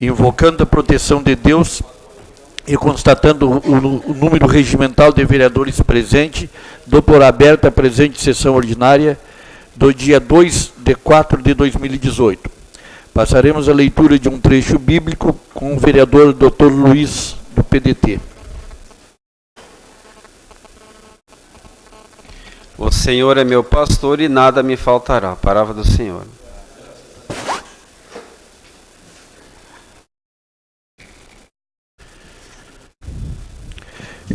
invocando a proteção de Deus e constatando o, o número regimental de vereadores presente, dou por aberta a presente sessão ordinária do dia 2 de 4 de 2018. Passaremos a leitura de um trecho bíblico com o vereador Dr. Luiz, do PDT. O Senhor é meu pastor e nada me faltará. Palavra do Senhor.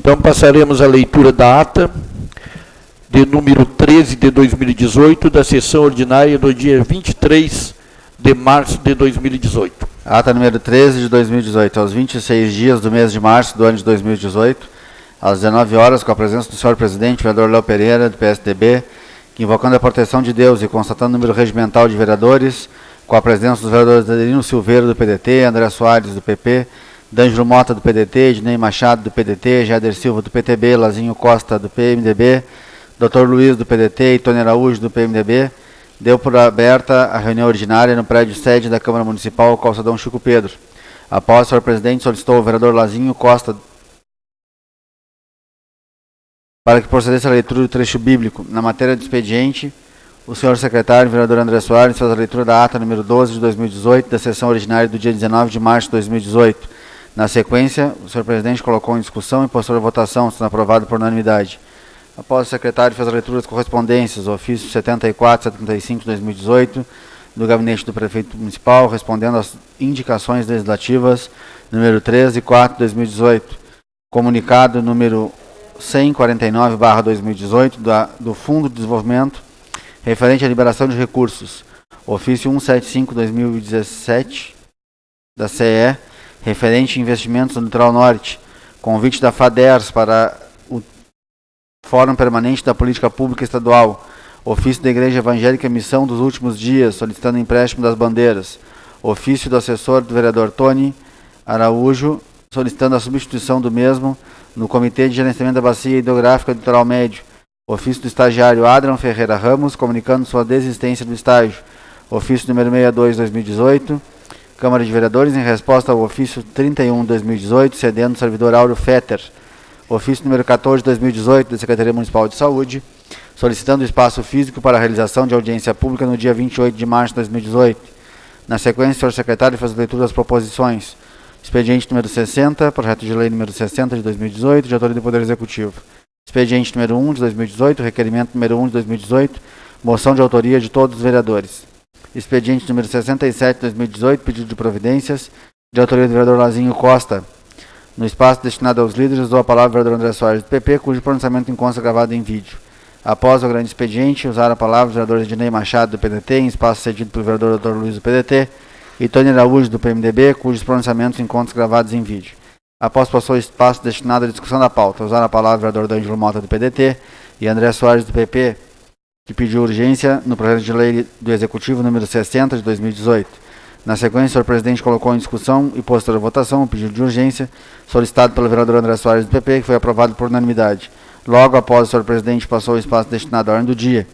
Então passaremos a leitura da ata de número 13 de 2018, da sessão ordinária do dia 23 de março de 2018. Ata número 13 de 2018, aos 26 dias do mês de março do ano de 2018, às 19 horas, com a presença do senhor presidente, vereador Léo Pereira, do PSDB, que invocando a proteção de Deus e constatando o número regimental de vereadores, com a presença dos vereadores Adelino Silveira, do PDT, André Soares, do PP, D'Angelo Mota, do PDT, Ednei Machado, do PDT, Jader Silva, do PTB, Lazinho Costa, do PMDB, Dr. Luiz, do PDT e Tony Araújo, do PMDB, deu por aberta a reunião ordinária no prédio sede da Câmara Municipal, Calçadão Chico Pedro. Após o presidente solicitou o vereador Lazinho Costa para que procedesse a leitura do trecho bíblico. Na matéria do expediente, o senhor secretário, vereador André Soares, faz a leitura da ata número 12 de 2018, da sessão ordinária do dia 19 de março de 2018. Na sequência, o senhor presidente colocou em discussão e postou a votação, sendo aprovado por unanimidade. Após o secretário fez a leitura das correspondências, ofício 74 75 de 2018, do gabinete do prefeito municipal, respondendo às indicações legislativas número 13 e 4 de 2018. Comunicado número 149/2018 do Fundo de Desenvolvimento referente à liberação de recursos. Ofício 175/2017 da CE referente a investimentos no litoral norte. Convite da FADERS para Fórum Permanente da Política Pública Estadual, Ofício da Igreja Evangélica Missão dos Últimos Dias, solicitando empréstimo das bandeiras, Ofício do assessor do vereador Tony Araújo, solicitando a substituição do mesmo no Comitê de Gerenciamento da Bacia Hidrográfica do Litoral Médio, Ofício do estagiário Adrian Ferreira Ramos, comunicando sua desistência do estágio, Ofício número 62 2018, Câmara de Vereadores, em resposta ao ofício 31 2018, cedendo o servidor Áureo Fetter, ofício número 14 de 2018 da Secretaria Municipal de Saúde, solicitando espaço físico para a realização de audiência pública no dia 28 de março de 2018. Na sequência, o senhor secretário faz a leitura das proposições. Expediente número 60, projeto de lei número 60 de 2018, de autoria do Poder Executivo. Expediente número 1 de 2018, requerimento número 1 de 2018, moção de autoria de todos os vereadores. Expediente número 67 de 2018, pedido de providências, de autoria do vereador Lazinho Costa, no espaço destinado aos líderes, dou a palavra ao vereador André Soares do PP, cujo pronunciamento encontra gravado em vídeo. Após o grande expediente, usar a palavra os vereadores Ednei Machado, do PDT, em espaço cedido pelo vereador Dr. Luiz, do PDT, e Tony Araújo, do PMDB, cujos pronunciamentos encontram gravados em vídeo. Após passou o espaço destinado à discussão da pauta, usar a palavra o vereador D'Angelo Mota, do PDT, e André Soares, do PP, que pediu urgência no projeto de lei do Executivo número 60 de 2018. Na sequência, o senhor presidente colocou em discussão e posterior votação o pedido de urgência solicitado pelo vereador André Soares do PP, que foi aprovado por unanimidade. Logo após o senhor presidente passou o espaço destinado à ordem do dia.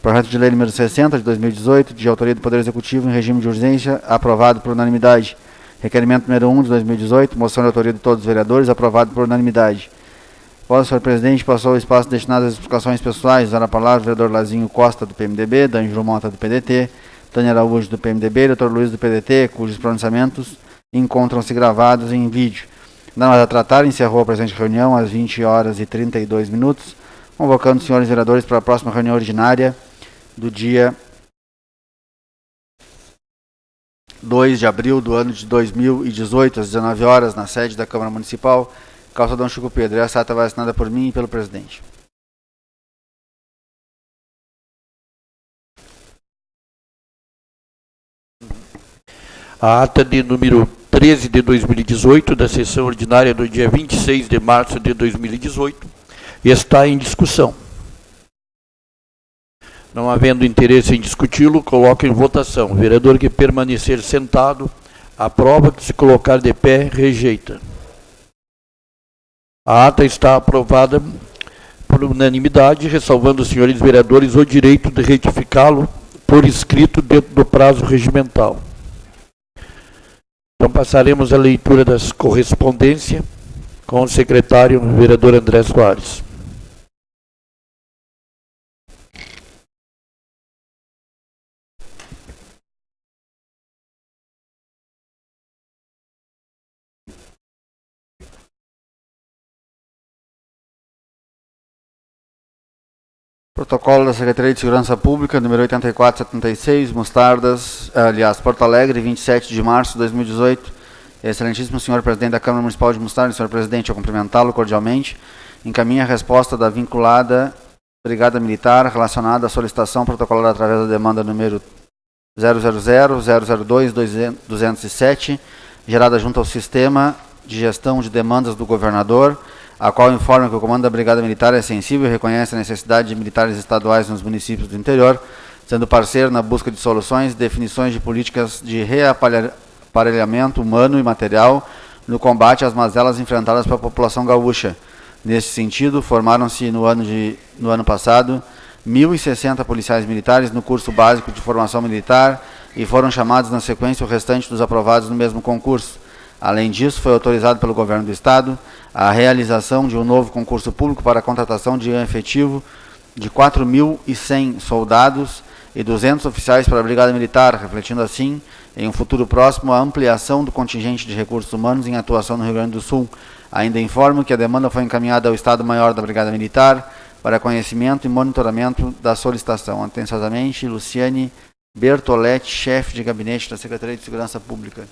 Projeto de lei número 60 de 2018, de autoria do Poder Executivo em regime de urgência, aprovado por unanimidade. Requerimento número 1 de 2018, moção de autoria de todos os vereadores, aprovado por unanimidade. Após senhor presidente passou o espaço destinado às explicações pessoais, usar a palavra vereador Lazinho Costa, do PMDB, D'Angelo Mota, do PDT, Tânia Araújo do PMDB, Dr. Luiz do PDT, cujos pronunciamentos encontram-se gravados em vídeo. Não a tratar, encerrou a presente reunião às 20 horas e 32 minutos, convocando os senhores vereadores para a próxima reunião ordinária do dia 2 de abril do ano de 2018, às 19 horas, na sede da Câmara Municipal, Calçadão Chico Pedro. Essa ata vai assinada por mim e pelo presidente. a ata de número 13 de 2018, da sessão ordinária do dia 26 de março de 2018, está em discussão. Não havendo interesse em discuti-lo, coloco em votação. O vereador que permanecer sentado, aprova, que se colocar de pé, rejeita. A ata está aprovada por unanimidade, ressalvando os senhores vereadores o direito de retificá-lo por escrito dentro do prazo regimental. Então passaremos a leitura das correspondências com o secretário, o vereador André Soares. Protocolo da Secretaria de Segurança Pública, número 8476, Mostardas, aliás, Porto Alegre, 27 de março de 2018. Excelentíssimo senhor presidente da Câmara Municipal de Mostardas, senhor presidente, eu cumprimentá-lo cordialmente. Encaminha a resposta da vinculada Brigada Militar relacionada à solicitação protocolada através da demanda número 000-002-207, gerada junto ao Sistema de Gestão de Demandas do Governador, a qual informa que o comando da Brigada Militar é sensível e reconhece a necessidade de militares estaduais nos municípios do interior, sendo parceiro na busca de soluções e definições de políticas de reaparelhamento humano e material no combate às mazelas enfrentadas pela população gaúcha. Nesse sentido, formaram-se no, ano no ano passado 1.060 policiais militares no curso básico de formação militar e foram chamados na sequência o restante dos aprovados no mesmo concurso. Além disso, foi autorizado pelo Governo do Estado a realização de um novo concurso público para a contratação de um efetivo de 4.100 soldados e 200 oficiais para a Brigada Militar, refletindo assim, em um futuro próximo, a ampliação do contingente de recursos humanos em atuação no Rio Grande do Sul. Ainda informo que a demanda foi encaminhada ao Estado-Maior da Brigada Militar para conhecimento e monitoramento da solicitação. Atenciosamente, Luciane Bertoletti, chefe de gabinete da Secretaria de Segurança Pública.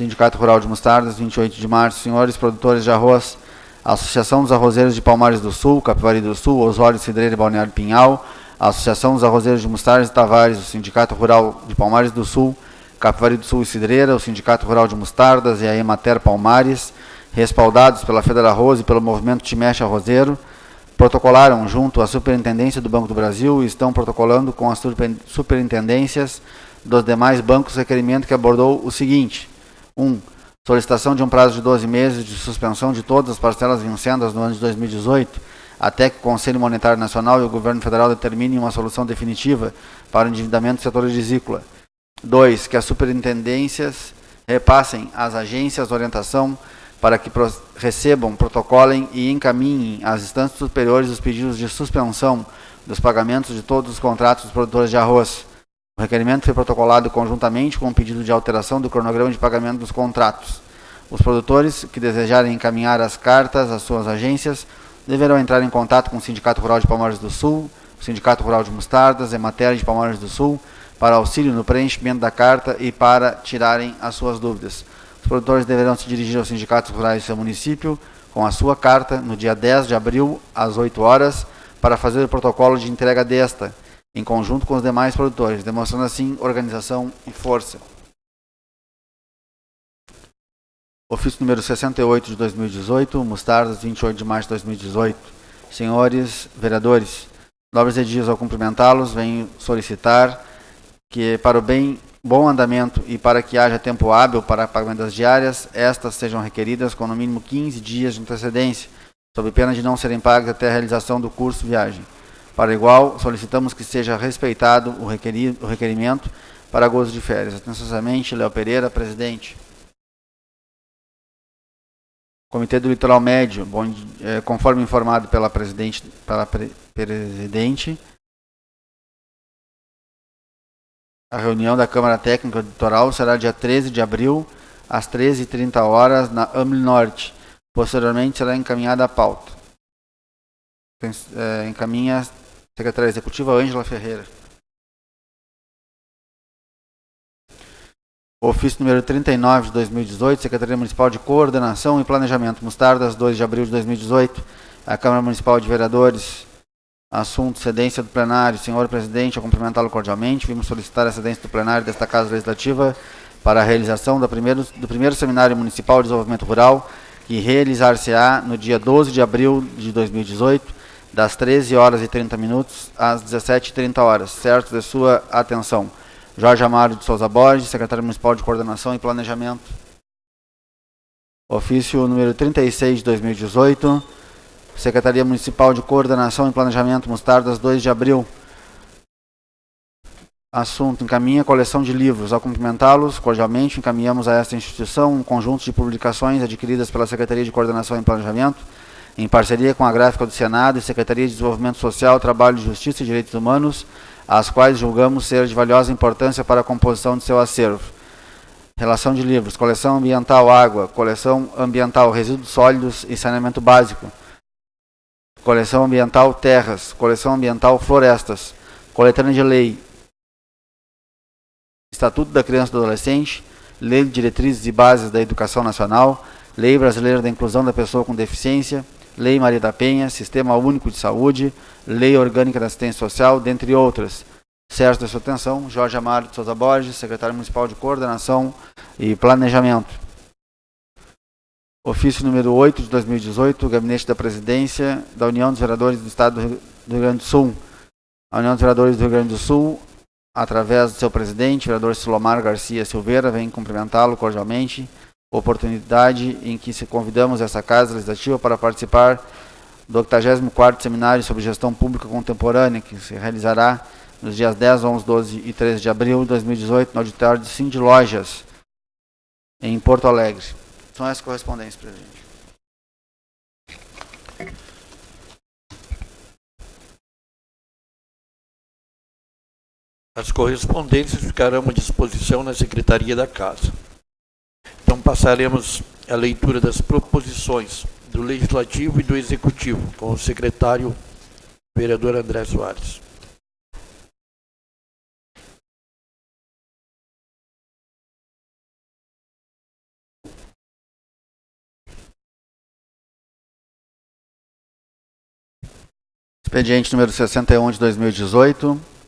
Sindicato Rural de Mostardas, 28 de março. Senhores produtores de arroz, Associação dos Arrozeiros de Palmares do Sul, Capivari do Sul, Osório Cidreira e Balneário Pinhal, Associação dos Arrozeiros de Mostardas e Tavares, o Sindicato Rural de Palmares do Sul, Capivari do Sul e Cidreira, o Sindicato Rural de Mostardas e a Emater Palmares, respaldados pela Federa Arroz e pelo Movimento Timeche Arrozeiro, protocolaram junto à Superintendência do Banco do Brasil e estão protocolando com as superintendências dos demais bancos requerimento que abordou o seguinte: 1. Um, solicitação de um prazo de 12 meses de suspensão de todas as parcelas vincendas no ano de 2018, até que o Conselho Monetário Nacional e o Governo Federal determinem uma solução definitiva para o endividamento do setor rizícola. 2. Que as superintendências repassem às agências orientação para que recebam, protocolem e encaminhem às instâncias superiores os pedidos de suspensão dos pagamentos de todos os contratos dos produtores de arroz. O requerimento foi protocolado conjuntamente com o pedido de alteração do cronograma de pagamento dos contratos. Os produtores que desejarem encaminhar as cartas às suas agências deverão entrar em contato com o Sindicato Rural de Palmares do Sul, o Sindicato Rural de Mostardas, Emater de Palmares do Sul, para auxílio no preenchimento da carta e para tirarem as suas dúvidas. Os produtores deverão se dirigir aos sindicatos rurais do seu município com a sua carta no dia 10 de abril, às 8 horas, para fazer o protocolo de entrega desta, em conjunto com os demais produtores, demonstrando assim organização e força. Ofício número 68 de 2018, Mostardas, 28 de março de 2018. Senhores vereadores, nobres e dias ao cumprimentá-los, venho solicitar que para o bem bom andamento e para que haja tempo hábil para pagamento das diárias, estas sejam requeridas com no mínimo 15 dias de antecedência, sob pena de não serem pagas até a realização do curso viagem. Para igual, solicitamos que seja respeitado o, o requerimento para gozo de férias. Atenciosamente, Léo Pereira, presidente. Comitê do Litoral Médio, bom, é, conforme informado pela presidente, pela pre, presidente, a reunião da Câmara Técnica do Litoral será dia 13 de abril, às 13h30 horas, na AML Norte. Posteriormente será encaminhada a pauta. É, encaminha Secretária Executiva Ângela Ferreira. Ofício número 39 de 2018, Secretaria Municipal de Coordenação e Planejamento, Mostardas, 2 de abril de 2018. A Câmara Municipal de Vereadores, assunto cedência do plenário. Senhor presidente, eu cumprimentá-lo cordialmente. Vimos solicitar a cedência do plenário desta Casa Legislativa para a realização do primeiro, do primeiro Seminário Municipal de Desenvolvimento Rural, que realizar-se-á no dia 12 de abril de 2018, das 13 horas e 30 minutos às 17h30 horas, certo de sua atenção. Jorge Amaro de Souza Borges, secretário municipal de coordenação e planejamento. Ofício número 36 de 2018, Secretaria Municipal de Coordenação e Planejamento, Mostardas, 2 de abril. Assunto: encaminha coleção de livros. Ao cumprimentá-los, cordialmente encaminhamos a esta instituição um conjunto de publicações adquiridas pela Secretaria de Coordenação e Planejamento, em parceria com a Gráfica do Senado e Secretaria de Desenvolvimento Social, Trabalho, Justiça e Direitos Humanos, as quais julgamos ser de valiosa importância para a composição de seu acervo. Relação de livros, coleção ambiental água, coleção ambiental resíduos sólidos e saneamento básico, coleção ambiental terras, coleção ambiental florestas, coletânea de lei, Estatuto da Criança e do Adolescente, Lei de Diretrizes e Bases da Educação Nacional, Lei Brasileira da Inclusão da Pessoa com Deficiência, Lei Maria da Penha, Sistema Único de Saúde, Lei Orgânica da Assistência Social, dentre outras. Certo da sua atenção, Jorge Amaro de Souza Borges, Secretário Municipal de Coordenação e Planejamento. Ofício número 8 de 2018, Gabinete da Presidência da União dos Vereadores do Estado do Rio Grande do Sul. A União dos Vereadores do Rio Grande do Sul através do seu presidente, vereador Silomar Garcia Silveira, vem cumprimentá-lo cordialmente. Oportunidade em que se convidamos essa Casa Legislativa para participar do 84º Seminário sobre Gestão Pública Contemporânea, que se realizará nos dias 10, 11, 12 e 13 de abril de 2018, no auditório de Cindy Lojas, em Porto Alegre. São essas correspondências, presidente. As correspondências ficarão à disposição na Secretaria da Casa. Passaremos a leitura das proposições do Legislativo e do Executivo, com o secretário vereador André Soares. Expediente número 61 de 2018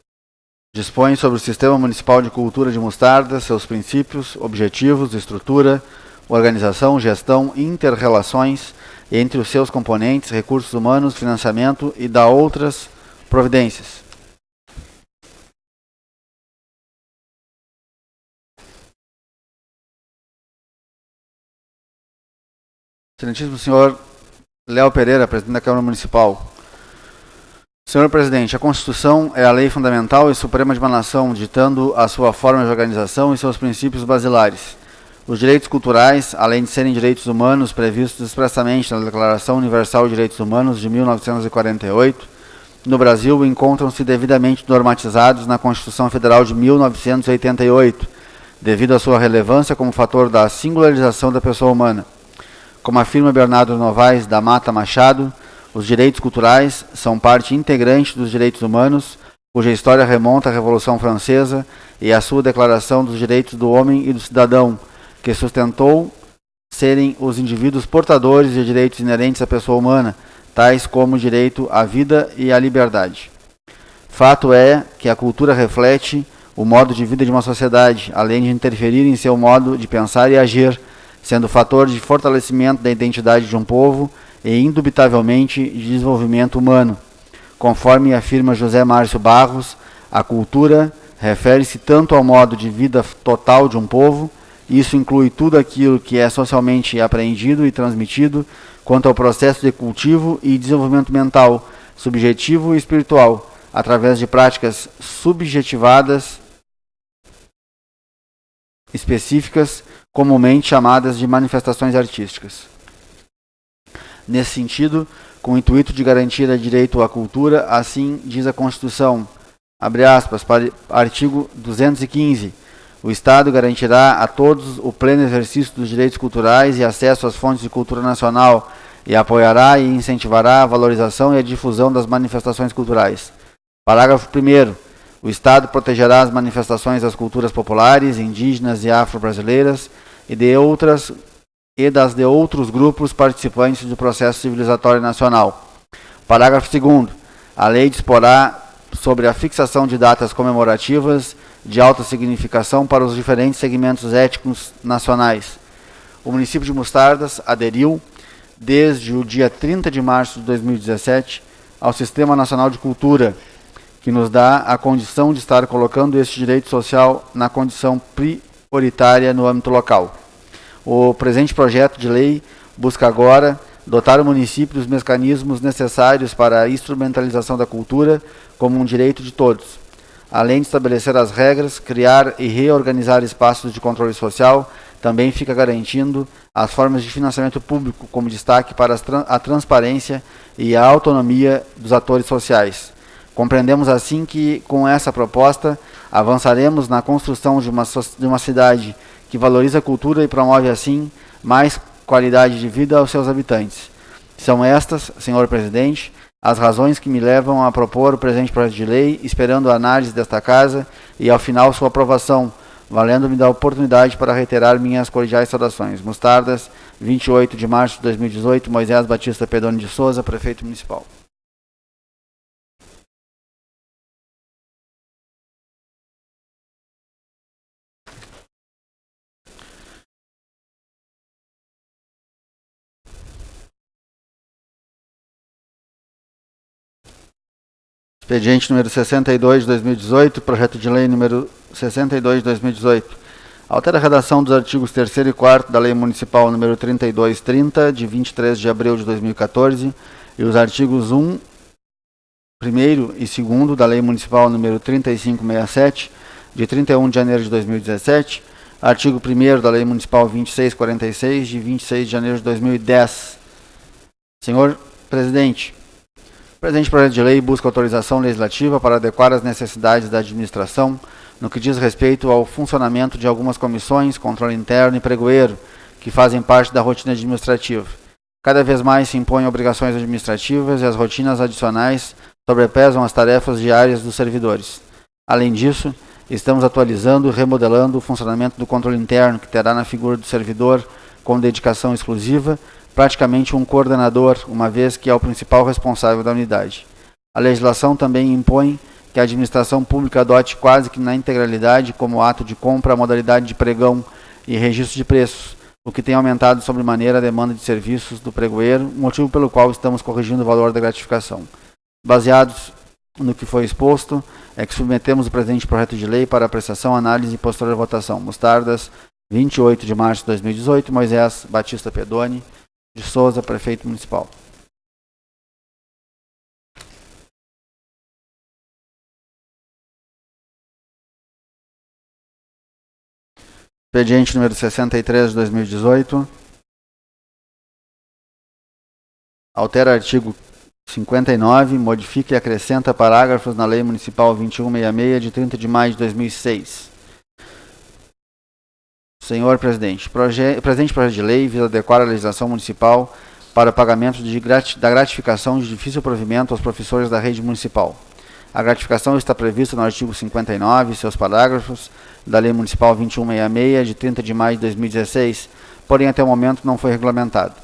Dispõe sobre o Sistema Municipal de Cultura de Mostarda, seus princípios, objetivos, estrutura, organização, gestão, interrelações entre os seus componentes, recursos humanos, financiamento e da outras providências. Excelentíssimo senhor Léo Pereira, presidente da Câmara Municipal. Senhor presidente, a Constituição é a lei fundamental e suprema de uma nação, ditando a sua forma de organização e seus princípios basilares. Os direitos culturais, além de serem direitos humanos previstos expressamente na Declaração Universal de Direitos Humanos de 1948, no Brasil encontram-se devidamente normatizados na Constituição Federal de 1988, devido à sua relevância como fator da singularização da pessoa humana. Como afirma Bernardo Novaes da Mata Machado, os direitos culturais são parte integrante dos direitos humanos, cuja história remonta à Revolução Francesa e à sua Declaração dos Direitos do Homem e do Cidadão, que sustentou serem os indivíduos portadores de direitos inerentes à pessoa humana, tais como o direito à vida e à liberdade. Fato é que a cultura reflete o modo de vida de uma sociedade, além de interferir em seu modo de pensar e agir, sendo fator de fortalecimento da identidade de um povo e indubitavelmente de desenvolvimento humano. Conforme afirma José Márcio Barros, a cultura refere-se tanto ao modo de vida total de um povo, isso inclui tudo aquilo que é socialmente aprendido e transmitido, quanto ao processo de cultivo e desenvolvimento mental, subjetivo e espiritual, através de práticas subjetivadas específicas, comumente chamadas de manifestações artísticas. Nesse sentido, com o intuito de garantir o direito à cultura, assim diz a Constituição, abre aspas, artigo 215, o Estado garantirá a todos o pleno exercício dos direitos culturais e acesso às fontes de cultura nacional e apoiará e incentivará a valorização e a difusão das manifestações culturais. Parágrafo 1 o Estado protegerá as manifestações das culturas populares, indígenas e afro-brasileiras e de outras e das de outros grupos participantes do processo civilizatório nacional. Parágrafo 2 A lei disporá sobre a fixação de datas comemorativas de alta significação para os diferentes segmentos étnicos nacionais. O município de Mostardas aderiu, desde o dia 30 de março de 2017, ao Sistema Nacional de Cultura, que nos dá a condição de estar colocando este direito social na condição prioritária no âmbito local. O presente projeto de lei busca agora dotar o município dos mecanismos necessários para a instrumentalização da cultura como um direito de todos. além de estabelecer as regras, criar e reorganizar espaços de controle social, também fica garantindo as formas de financiamento público como destaque para a transparência e a autonomia dos atores sociais. Compreendemos assim que, com essa proposta, avançaremos na construção de uma, de uma cidade que valoriza a cultura e promove, assim, mais qualidade de vida aos seus habitantes. São estas, senhor presidente, as razões que me levam a propor o presente projeto de lei, esperando a análise desta Casa e, ao final, sua aprovação, valendo-me da oportunidade para reiterar minhas cordiais saudações. Mostardas, 28 de março de 2018, Moisés Batista Pedoni de Souza, Prefeito Municipal. Expediente número 62 de 2018, projeto de lei número 62 de 2018. Altera a redação dos artigos 3 e 4 da Lei Municipal número 3230, de 23 de abril de 2014, e os artigos 1, 1 e 2 da Lei Municipal número 3567, de 31 de janeiro de 2017, artigo 1 da Lei Municipal 2646, de 26 de janeiro de 2010. Senhor Presidente, presente projeto de lei busca autorização legislativa para adequar as necessidades da administração no que diz respeito ao funcionamento de algumas comissões, controle interno e pregoeiro, que fazem parte da rotina administrativa. Cada vez mais se impõem obrigações administrativas e as rotinas adicionais sobrepesam as tarefas diárias dos servidores. Além disso, estamos atualizando e remodelando o funcionamento do controle interno, que terá na figura do servidor, com dedicação exclusiva, praticamente um coordenador, uma vez que é o principal responsável da unidade. A legislação também impõe que a administração pública adote quase que na integralidade como ato de compra a modalidade de pregão e registro de preços, o que tem aumentado sobremaneira a demanda de serviços do pregoeiro, motivo pelo qual estamos corrigindo o valor da gratificação. Baseados no que foi exposto, é que submetemos o presente projeto de lei para apreciação, análise e posterior votação. Mostardas, 28 de março de 2018, Moisés Batista Pedoni, de Souza, prefeito municipal. Expediente número 63 de 2018. Altera artigo 59, modifica e acrescenta parágrafos na Lei Municipal 2166 de 30 de maio de 2006. Senhor Presidente, proje presente projeto de lei visa adequar a legislação municipal para o pagamento de da gratificação de difícil provimento aos professores da rede municipal. A gratificação está prevista no artigo 59 e seus parágrafos da Lei Municipal 2166, de 30 de maio de 2016, porém até o momento não foi regulamentado.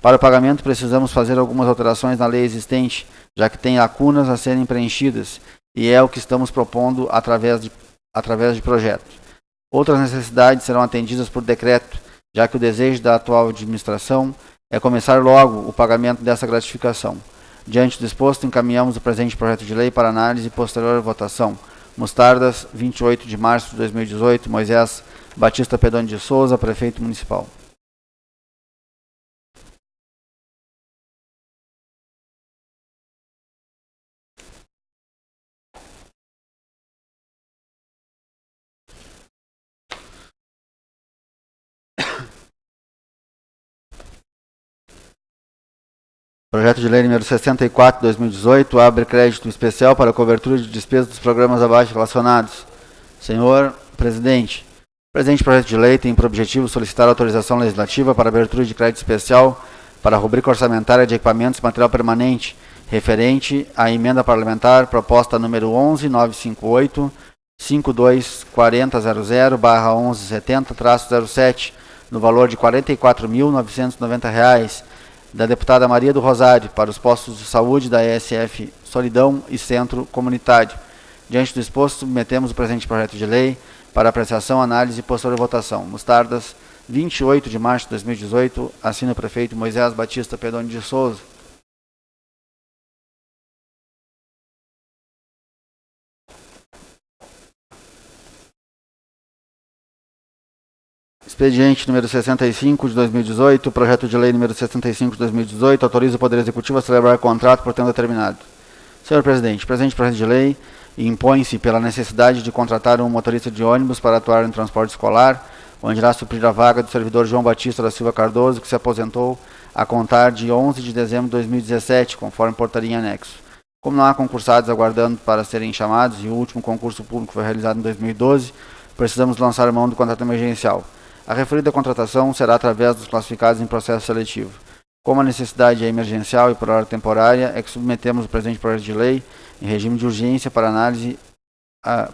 Para o pagamento, precisamos fazer algumas alterações na lei existente, já que tem lacunas a serem preenchidas, e é o que estamos propondo através de, através de projetos. Outras necessidades serão atendidas por decreto, já que o desejo da atual administração é começar logo o pagamento dessa gratificação. Diante do exposto, encaminhamos o presente projeto de lei para análise e posterior votação. Mostardas, 28 de março de 2018, Moisés Batista Pedone de Souza, prefeito municipal. Projeto de Lei número 64, 2018, abre crédito especial para cobertura de despesas dos programas abaixo relacionados. Senhor Presidente, o presente projeto de lei tem por objetivo solicitar autorização legislativa para abertura de crédito especial para a rubrica orçamentária de equipamentos e material permanente, referente à emenda parlamentar proposta número 11958 524000-1170-07, no valor de R$ 44.990 da deputada Maria do Rosário para os postos de saúde da ESF Solidão e Centro Comunitário. Diante do exposto, submetemos o presente projeto de lei para apreciação, análise e posterior votação. Mostardas, 28 de março de 2018, assina o prefeito Moisés Batista Pedoni de Souza. Expediente número 65 de 2018, projeto de lei número 65 de 2018, autoriza o Poder Executivo a celebrar contrato por tempo determinado. Senhor Presidente, presente projeto de lei impõe-se pela necessidade de contratar um motorista de ônibus para atuar no transporte escolar, onde irá suprir a vaga do servidor João Batista da Silva Cardoso, que se aposentou a contar de 11 de dezembro de 2017, conforme portaria em anexo. Como não há concursados aguardando para serem chamados e o último concurso público foi realizado em 2012, precisamos lançar mão do contrato emergencial. A referida contratação será através dos classificados em processo seletivo. Como a necessidade é emergencial e por hora temporária, é que submetemos o presente projeto de lei em regime de urgência para análise,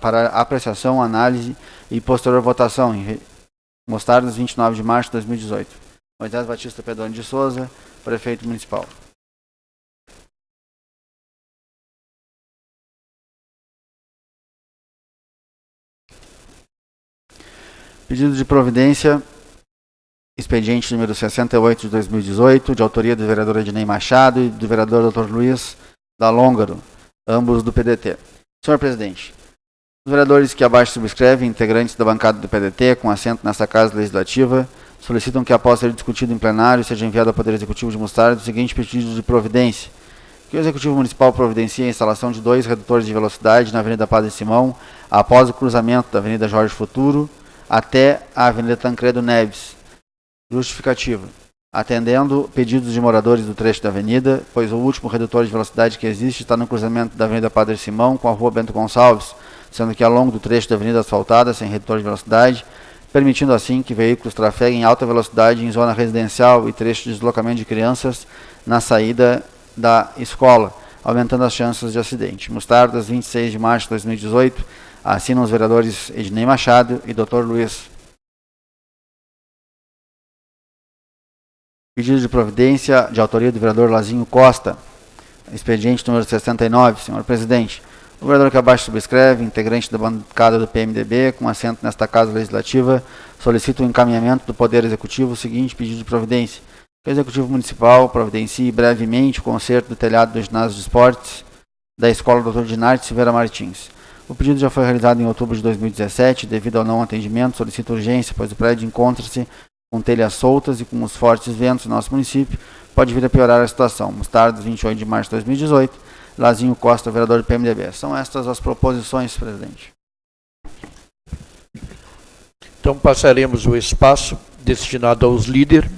para apreciação, análise e posterior votação, em Mostardas, 29 de março de 2018. Moisés Batista Pedrone de Souza, prefeito municipal. Pedido de providência, expediente número 68 de 2018, de autoria do vereador Ednei Machado e do vereador Dr. Luiz Dalongaro, ambos do PDT. Senhor presidente, os vereadores que abaixo subscrevem, integrantes da bancada do PDT, com assento nesta Casa Legislativa, solicitam que, após ser discutido em plenário, seja enviado ao Poder Executivo de Mostarda o seguinte pedido de providência. Que o Executivo Municipal providencie a instalação de dois redutores de velocidade na Avenida Padre Simão, após o cruzamento da Avenida Jorge Futuro, até a Avenida Tancredo Neves. Justificativa. Atendendo pedidos de moradores do trecho da avenida, pois o último redutor de velocidade que existe está no cruzamento da Avenida Padre Simão com a Rua Bento Gonçalves, sendo que ao longo do trecho da avenida asfaltada, sem redutor de velocidade, permitindo assim que veículos trafeguem em alta velocidade em zona residencial e trecho de deslocamento de crianças na saída da escola, aumentando as chances de acidente. Mostardas, 26 de março de 2018, assinam os vereadores Ednei Machado e Dr. Luiz. Pedido de providência de autoria do vereador Lazinho Costa, expediente número 69, senhor presidente. O vereador que abaixo subscreve, integrante da bancada do PMDB, com assento nesta Casa Legislativa, solicita o encaminhamento do Poder Executivo o seguinte pedido de providência. Que o Executivo Municipal providencie brevemente o conserto do telhado do ginásio de esportes da Escola Dr. Dinarte Silveira Martins. O pedido já foi realizado em outubro de 2017, devido ao não atendimento, solicita urgência, pois o prédio encontra-se com telhas soltas e com os fortes ventos no nosso município, pode vir a piorar a situação. Mostarda, 28 de março de 2018, Lazinho Costa, vereador do PMDB. São estas as proposições, presidente. Então passaremos o espaço destinado aos líderes,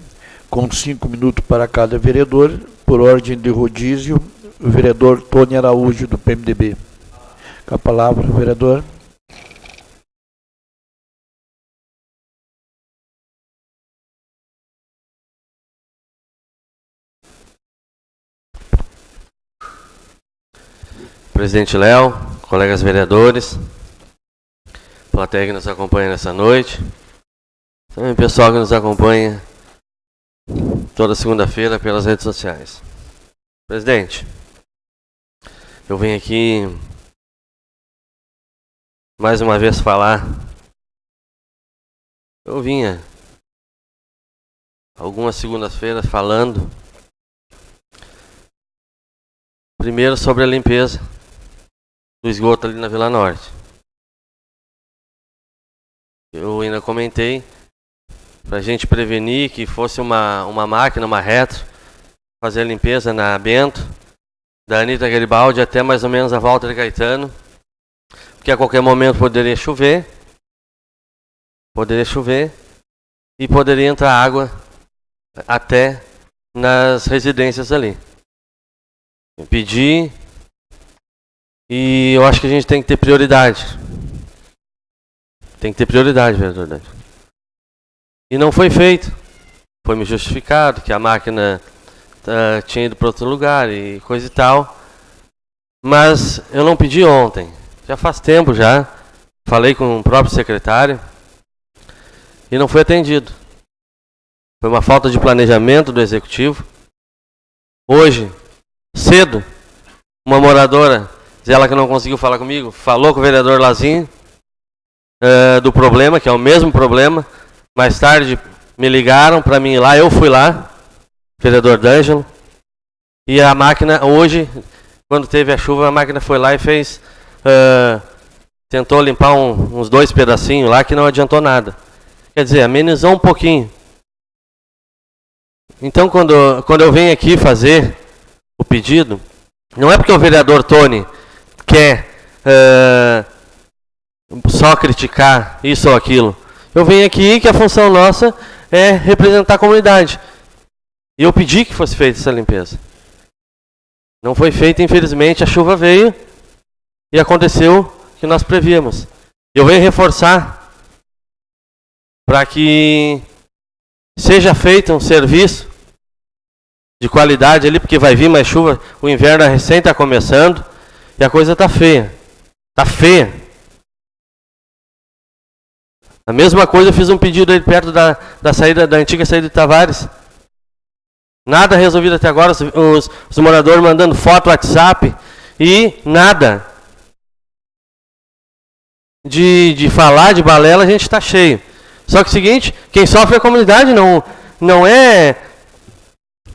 com cinco minutos para cada vereador, por ordem de rodízio, o vereador Tony Araújo, do PMDB. Com a palavra, vereador. Presidente Léo, colegas vereadores, plateia que nos acompanha nessa noite, também pessoal que nos acompanha toda segunda-feira pelas redes sociais. Presidente, eu venho aqui mais uma vez falar. Eu vinha algumas segundas-feiras falando primeiro sobre a limpeza do esgoto ali na Vila Norte. Eu ainda comentei para a gente prevenir que fosse uma, uma máquina, uma retro, fazer a limpeza na Bento, da Anitta Garibaldi até mais ou menos a de Caetano, porque a qualquer momento poderia chover, poderia chover e poderia entrar água até nas residências ali. Pedir e eu acho que a gente tem que ter prioridade. Tem que ter prioridade, verdade. E não foi feito. Foi me justificado que a máquina uh, tinha ido para outro lugar e coisa e tal. Mas eu não pedi ontem. Já faz tempo já. Falei com o próprio secretário. E não foi atendido. Foi uma falta de planejamento do executivo. Hoje, cedo, uma moradora ela que não conseguiu falar comigo, falou com o vereador Lazinho uh, do problema, que é o mesmo problema. Mais tarde me ligaram para mim ir lá, eu fui lá, vereador D'Angelo. E a máquina, hoje, quando teve a chuva, a máquina foi lá e fez. Uh, tentou limpar um, uns dois pedacinhos lá que não adiantou nada. Quer dizer, amenizou um pouquinho. Então, quando, quando eu venho aqui fazer o pedido, não é porque o vereador Tony quer é, só criticar isso ou aquilo. Eu venho aqui que a função nossa é representar a comunidade. E eu pedi que fosse feita essa limpeza. Não foi feita, infelizmente, a chuva veio e aconteceu o que nós prevíamos. Eu venho reforçar para que seja feito um serviço de qualidade ali, porque vai vir mais chuva, o inverno recém está começando e a coisa está feia. Está feia. A mesma coisa eu fiz um pedido aí perto da, da saída da antiga saída de Tavares. Nada resolvido até agora, os, os, os moradores mandando foto, WhatsApp e nada. De, de falar, de balela, a gente está cheio. Só que é o seguinte, quem sofre é a comunidade, não, não é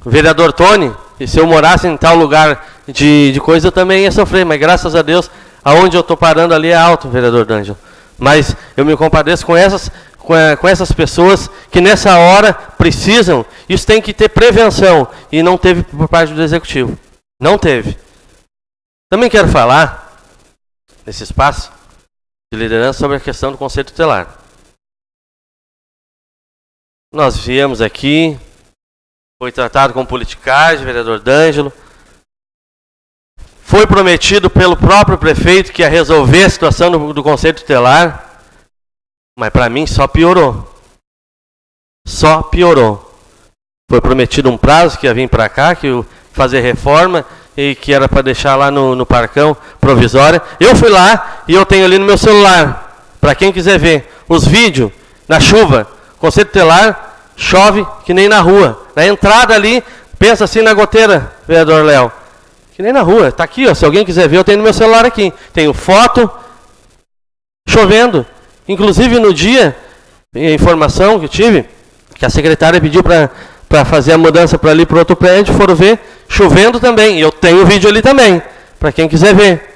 o vereador Tony. E se eu morasse em tal lugar de, de coisa, eu também ia sofrer. Mas graças a Deus, aonde eu estou parando ali é alto, vereador D'Angelo. Mas eu me compadeço com essas, com, com essas pessoas que nessa hora precisam. Isso tem que ter prevenção. E não teve por parte do Executivo. Não teve. Também quero falar, nesse espaço de liderança, sobre a questão do Conselho Tutelar. Nós viemos aqui, foi tratado com politicagem, vereador D'Angelo. Foi prometido pelo próprio prefeito que ia resolver a situação do, do Conselho Tutelar, mas para mim só piorou. Só piorou. Foi prometido um prazo que ia vir para cá, que ia fazer reforma e que era para deixar lá no, no parcão provisória. Eu fui lá e eu tenho ali no meu celular, para quem quiser ver, os vídeos na chuva Conceito telar, chove que nem na rua. Na entrada ali, pensa assim na goteira, vereador Léo. Que nem na rua. Está aqui, ó, se alguém quiser ver, eu tenho no meu celular aqui. Tenho foto, chovendo. Inclusive no dia, a informação que tive, que a secretária pediu para fazer a mudança para ali para outro prédio, foram ver, chovendo também. E eu tenho o vídeo ali também, para quem quiser ver.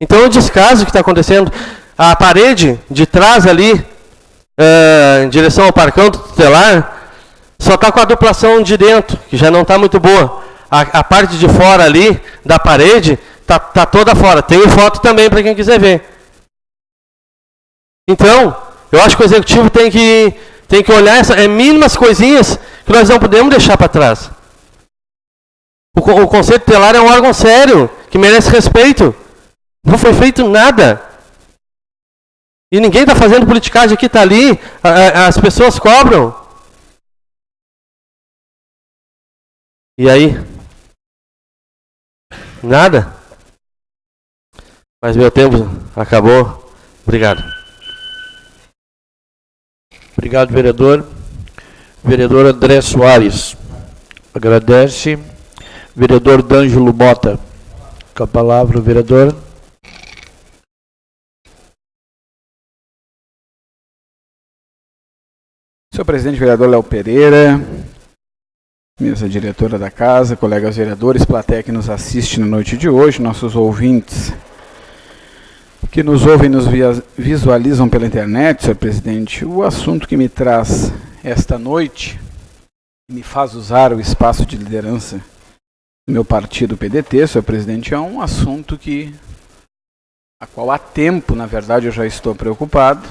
Então o descaso que está acontecendo, a parede de trás ali, uh, em direção ao parcão tutelar, só está com a duplação de dentro, que já não está muito boa. A, a, parte de fora ali, da parede, está tá toda fora. Tem foto também para quem quiser ver. Então, eu acho que o executivo tem que, tem que olhar essas é, mínimas coisinhas que nós não podemos deixar para trás. O, o Conselho Tutelar é um órgão sério, que merece respeito. Não foi feito nada. E ninguém está fazendo politicagem aqui, está ali, as pessoas cobram. E aí? Nada? Mas meu tempo acabou. Obrigado. Obrigado, vereador. Vereador André Soares. Agradece. Vereador D'Angelo Mota. Com a palavra, o vereador. Senhor presidente, vereador Léo Pereira, mesa diretora da casa, colegas vereadores, plateia que nos assiste na noite de hoje, nossos ouvintes que nos ouvem e nos visualizam pela internet, senhor presidente, o assunto que me traz esta noite, me faz usar o espaço de liderança do meu partido PDT, senhor presidente, é um assunto que a qual há tempo, na verdade, eu já estou preocupado,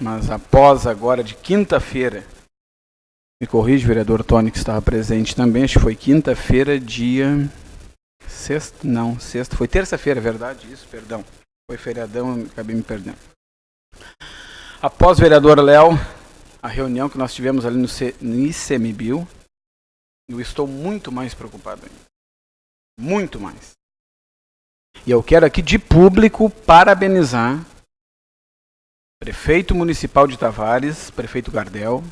mas após agora de quinta-feira, me corrige, vereador Tony, que estava presente também, acho que foi quinta-feira, dia. Sexta? Não, sexta. Foi terça-feira, é verdade? Isso, perdão. Foi feriadão, acabei me perdendo. Após vereador Léo, a reunião que nós tivemos ali no, C, ICMBio, eu estou muito mais preocupado ainda. Muito mais. E eu quero aqui de público parabenizar prefeito municipal de Tavares, prefeito Gardel,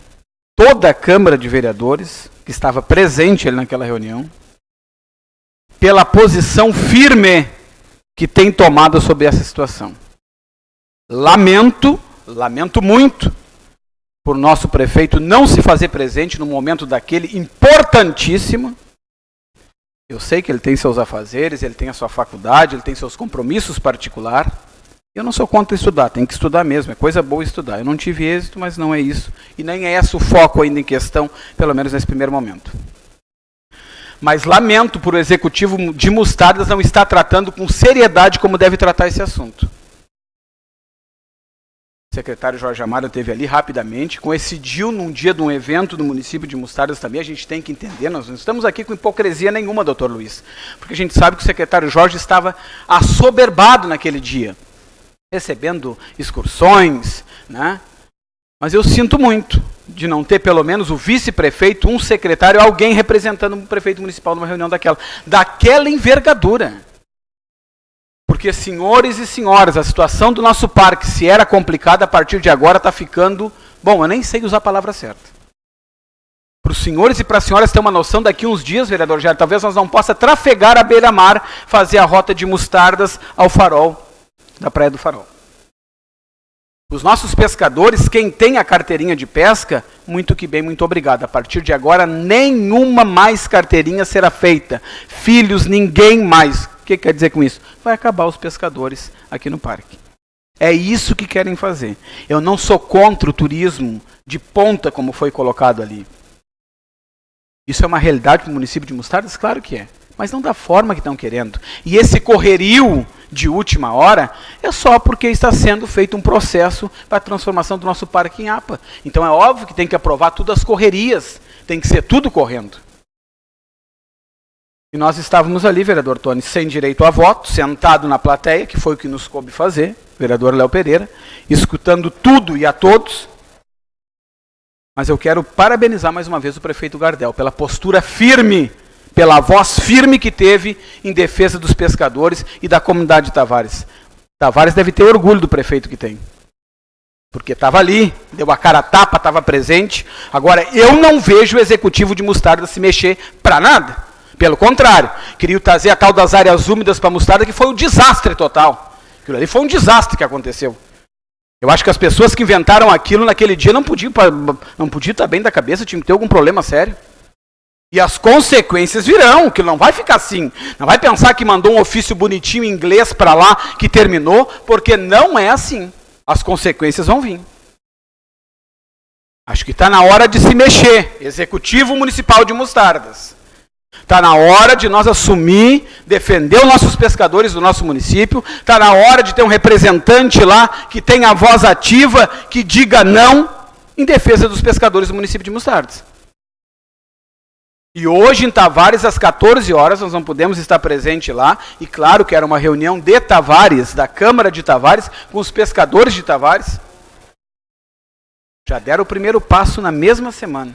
toda a Câmara de Vereadores que estava presente ali naquela reunião, pela posição firme que tem tomado sobre essa situação. Lamento, lamento muito, por nosso prefeito não se fazer presente no momento daquele importantíssimo. Eu sei que ele tem seus afazeres, ele tem a sua faculdade, ele tem seus compromissos particulares. Eu não sou contra estudar, tem que estudar mesmo, é coisa boa estudar. Eu não tive êxito, mas não é isso. E nem é esse o foco ainda em questão, pelo menos nesse primeiro momento. Mas lamento por o executivo de Mostardas não estar tratando com seriedade como deve tratar esse assunto. Secretário Jorge Amaro teve ali rapidamente, coincidiu num dia de um evento do município de Mostardas também, a gente tem que entender, nós não estamos aqui com hipocrisia nenhuma, doutor Luiz, porque a gente sabe que o secretário Jorge estava assoberbado naquele dia, recebendo excursões, né? mas eu sinto muito de não ter pelo menos o vice-prefeito, um secretário, alguém representando o prefeito municipal numa reunião daquela, daquela envergadura. Porque, senhores e senhoras, a situação do nosso parque, se era complicada, a partir de agora está ficando. Bom, eu nem sei usar a palavra certa. Para os senhores e para as senhoras ter uma noção, daqui uns dias, vereador Jair, talvez nós não possa trafegar a beira-mar, fazer a rota de mostardas ao farol da Praia do Farol. Os nossos pescadores, quem tem a carteirinha de pesca, muito que bem, muito obrigado. A partir de agora, nenhuma mais carteirinha será feita. Filhos, ninguém mais que quer dizer com isso? Vai acabar os pescadores aqui no parque. É isso que querem fazer. Eu não sou contra o turismo de ponta, como foi colocado ali. Isso é uma realidade para o município de Mostardas? Claro que é. Mas não da forma que estão querendo. E esse correrio de última hora é só porque está sendo feito um processo para a transformação do nosso parque em APA. Então é óbvio que tem que aprovar tudo as correrias. Tem que ser tudo correndo. E nós estávamos ali, vereador Tony, sem direito a voto, sentado na plateia, que foi o que nos coube fazer, vereador Léo Pereira, escutando tudo e a todos. Mas eu quero parabenizar mais uma vez o prefeito Gardel pela postura firme, pela voz firme que teve em defesa dos pescadores e da comunidade de Tavares. Tavares deve ter orgulho do prefeito que tem. Porque estava ali, deu a cara a tapa, estava presente. Agora, eu não vejo o executivo de Mostarda se mexer para nada. Pelo contrário, queriam trazer a tal das áreas úmidas para a mostarda, que foi um desastre total. Aquilo ali foi um desastre que aconteceu. Eu acho que as pessoas que inventaram aquilo naquele dia não podiam, não podiam estar bem da cabeça, tinham que ter algum problema sério. E as consequências virão, que não vai ficar assim. Não vai pensar que mandou um ofício bonitinho em inglês para lá, que terminou, porque não é assim. As consequências vão vir. Acho que está na hora de se mexer. Executivo Municipal de Mostardas. Está na hora de nós assumir, defender os nossos pescadores do nosso município. Está na hora de ter um representante lá que tenha a voz ativa, que diga não em defesa dos pescadores do município de Mostardes. E hoje em Tavares, às 14 horas, nós não podemos estar presente lá. E claro que era uma reunião de Tavares, da Câmara de Tavares, com os pescadores de Tavares. Já deram o primeiro passo na mesma semana.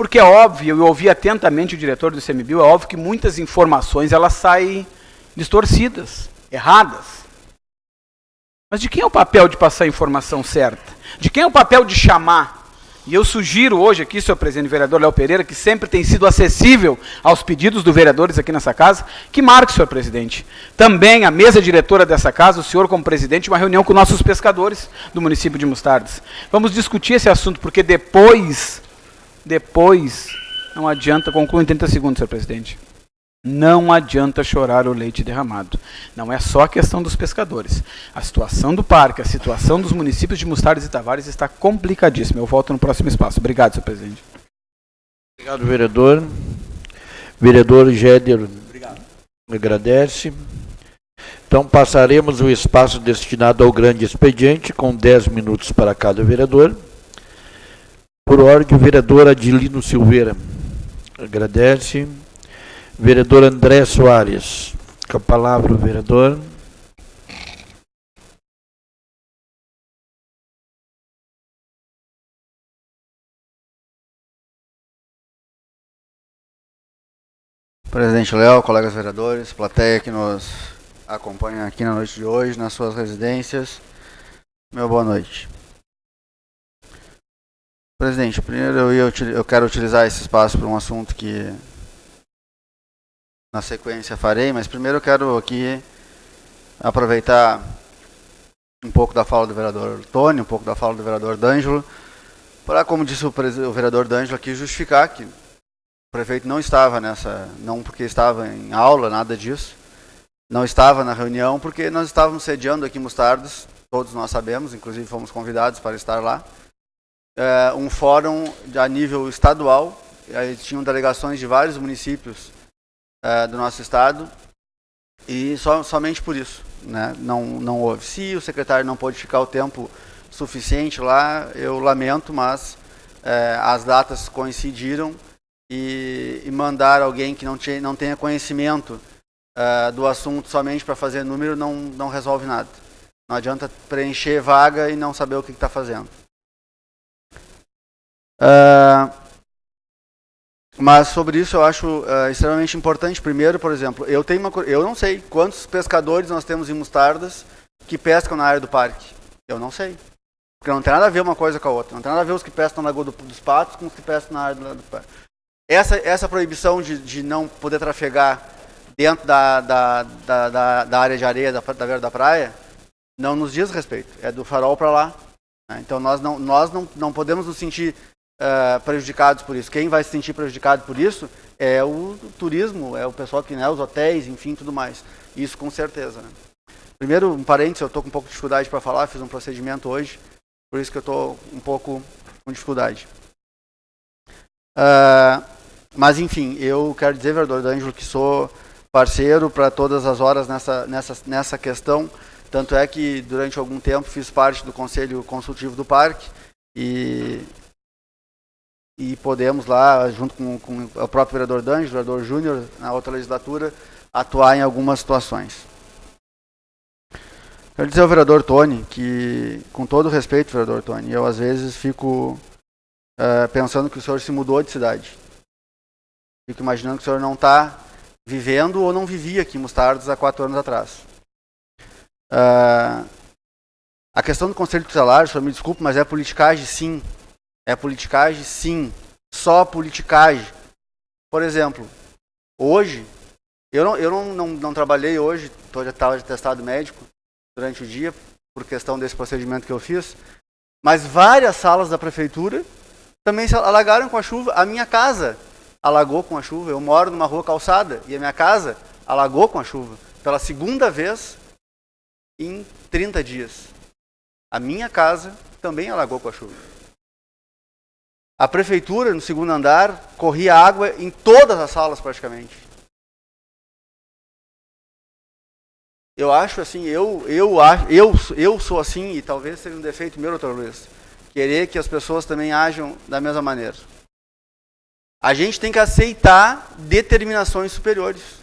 Porque é óbvio, eu ouvi atentamente o diretor do ICMBio, é óbvio que muitas informações elas saem distorcidas, erradas. Mas de quem é o papel de passar a informação certa? De quem é o papel de chamar? E eu sugiro hoje aqui, senhor presidente vereador Léo Pereira, que sempre tem sido acessível aos pedidos dos vereadores aqui nessa casa, que marque, senhor presidente. Também a mesa diretora dessa casa, o senhor como presidente, uma reunião com nossos pescadores do município de Mostardes. Vamos discutir esse assunto, porque depois depois, não adianta, concluo em 30 segundos, senhor presidente. Não adianta chorar o leite derramado. Não é só a questão dos pescadores. A situação do parque, a situação dos municípios de Mostardes e Tavares está complicadíssima. Eu volto no próximo espaço. Obrigado, senhor presidente. Obrigado, vereador. Vereador Géder Obrigado. agradece. Então, passaremos o espaço destinado ao grande expediente, com 10 minutos para cada vereador. Por ordem, o vereador Adilino Silveira. Agradece. Vereador André Soares. Com a palavra, o vereador. Presidente Léo, colegas vereadores, plateia que nos acompanha aqui na noite de hoje, nas suas residências. Meu boa noite. Presidente, primeiro eu, ia, eu quero utilizar esse espaço para um assunto que na sequência farei, mas primeiro eu quero aqui aproveitar um pouco da fala do vereador Tony, um pouco da fala do vereador D'Angelo, para, como disse o, o vereador D'Angelo aqui, justificar que o prefeito não estava nessa, não porque estava em aula, nada disso, não estava na reunião, porque nós estávamos sediando aqui em Mostardas, todos nós sabemos, inclusive fomos convidados para estar lá, é, um fórum a nível estadual, aí tinham delegações de vários municípios uh, do nosso estado e so, somente por isso, né? Não não houve. Se o secretário não pôde ficar o tempo suficiente lá, eu lamento, mas uh, as datas coincidiram e, e, mandar alguém que não, tinha, não tenha conhecimento uh, do assunto somente para fazer número não não resolve nada. Não adianta preencher vaga e não saber o que está fazendo. Uh, mas sobre isso eu acho uh, extremamente importante. Primeiro, por exemplo, eu tenho uma, eu não sei quantos pescadores nós temos em Mostardas que pescam na área do parque. Eu não sei. Porque não tem nada a ver uma coisa com a outra. Não tem nada a ver os que pescam na Lagoa do, dos Patos com os que pescam na área do, do parque. Essa, essa proibição de, de não poder trafegar dentro da, da, da, da, da área de areia da, da beira da praia não nos diz respeito. É do farol para lá. Né? Então nós não, nós não, não podemos nos sentir uh, prejudicados por isso. Quem vai se sentir prejudicado por isso é o turismo, é o pessoal que, né, os hotéis, enfim, tudo mais. Isso com certeza. Né? Primeiro, um parênteses, eu estou com um pouco de dificuldade para falar, fiz um procedimento hoje, por isso que eu estou um pouco com dificuldade. Uh, mas, enfim, eu quero dizer, vereador D'Angelo, que sou parceiro para todas as horas nessa, nessa, nessa questão. Tanto é que, durante algum tempo, fiz parte do Conselho Consultivo do Parque e e podemos lá, junto com, com o próprio vereador Danjo, o vereador Júnior, na outra legislatura, atuar em algumas situações. Quero dizer ao vereador Tony que, com todo respeito, vereador Tony, eu às vezes fico uh, pensando que o senhor se mudou de cidade. Fico imaginando que o senhor não está vivendo ou não vivia aqui em Mostardas há quatro anos atrás. Uh, a questão do Conselho Tutelar, senhor me desculpe, mas é politicagem sim. É politicagem? Sim. Só politicagem. Por exemplo, hoje, eu não, eu não, não, não trabalhei hoje, estava de testado médico durante o dia, por questão desse procedimento que eu fiz, mas várias salas da prefeitura também se alagaram com a chuva. A minha casa alagou com a chuva. Eu moro numa rua calçada e a minha casa alagou com a chuva. Pela segunda vez em 30 dias. A minha casa também alagou com a chuva. A prefeitura, no segundo andar, corria água em todas as salas praticamente. Eu acho assim, eu, eu, eu, eu sou assim, e talvez seja um defeito meu, doutor Luiz, querer que as pessoas também ajam da mesma maneira. A gente tem que aceitar determinações superiores.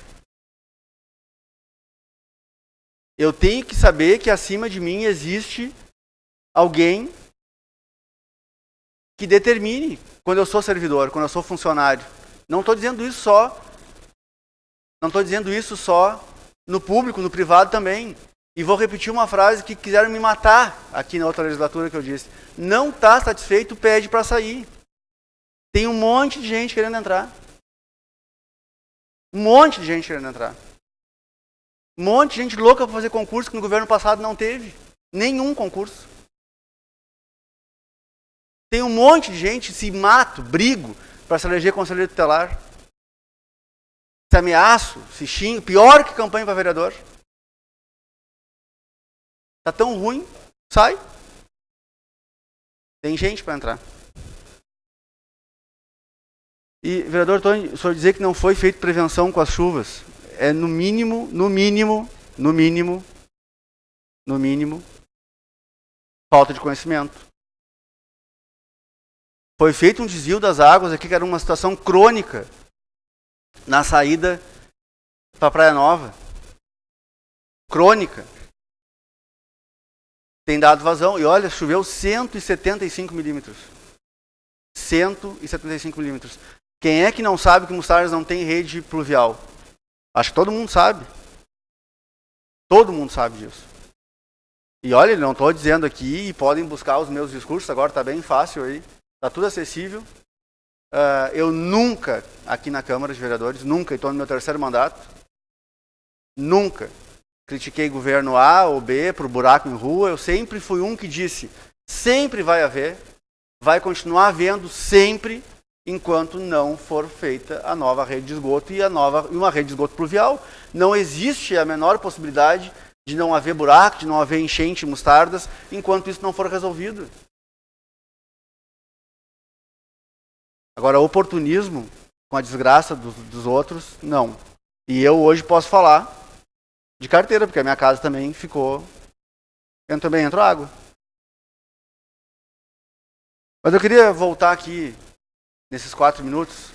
Eu tenho que saber que acima de mim existe alguém que determine quando eu sou servidor, quando eu sou funcionário. Não estou dizendo isso só. Não estou dizendo isso só no público, no privado também. E vou repetir uma frase que quiseram me matar aqui na outra legislatura que eu disse. Não está satisfeito, pede para sair. Tem um monte de gente querendo entrar. Um monte de gente querendo entrar. Um monte de gente louca para fazer concurso que no governo passado não teve. Nenhum concurso. Tem um monte de gente, se mato, brigo para se eleger conselheiro tutelar. Se ameaço, se xingo, pior que campanha para vereador. Tá tão ruim, sai. Tem gente para entrar. E, vereador Tony, o senhor dizer que não foi feita prevenção com as chuvas, é no mínimo, no mínimo, no mínimo, no mínimo, falta de conhecimento. Foi feito um desvio das águas aqui, que era uma situação crônica na saída para Praia Nova. Crônica. Tem dado vazão. E olha, choveu 175 milímetros. 175 milímetros. Quem é que não sabe que Mostardas não tem rede pluvial? Acho que todo mundo sabe. Todo mundo sabe disso. E olha, não estou dizendo aqui, e podem buscar os meus discursos, agora está bem fácil aí. Está tudo acessível. Uh, eu nunca, aqui na Câmara de Vereadores, nunca, estou no meu terceiro mandato, nunca critiquei governo A ou B por buraco em rua. Eu sempre fui um que disse: sempre vai haver, vai continuar havendo sempre, enquanto não for feita a nova rede de esgoto e a nova e uma rede de esgoto pluvial. Não existe a menor possibilidade de não haver buraco, de não haver enchente mostardas, enquanto isso não for resolvido. Agora, oportunismo com a desgraça dos, dos outros, não. E eu hoje posso falar de carteira, porque a minha casa também ficou. Eu também entrou água. Mas eu queria voltar aqui, nesses quatro minutos,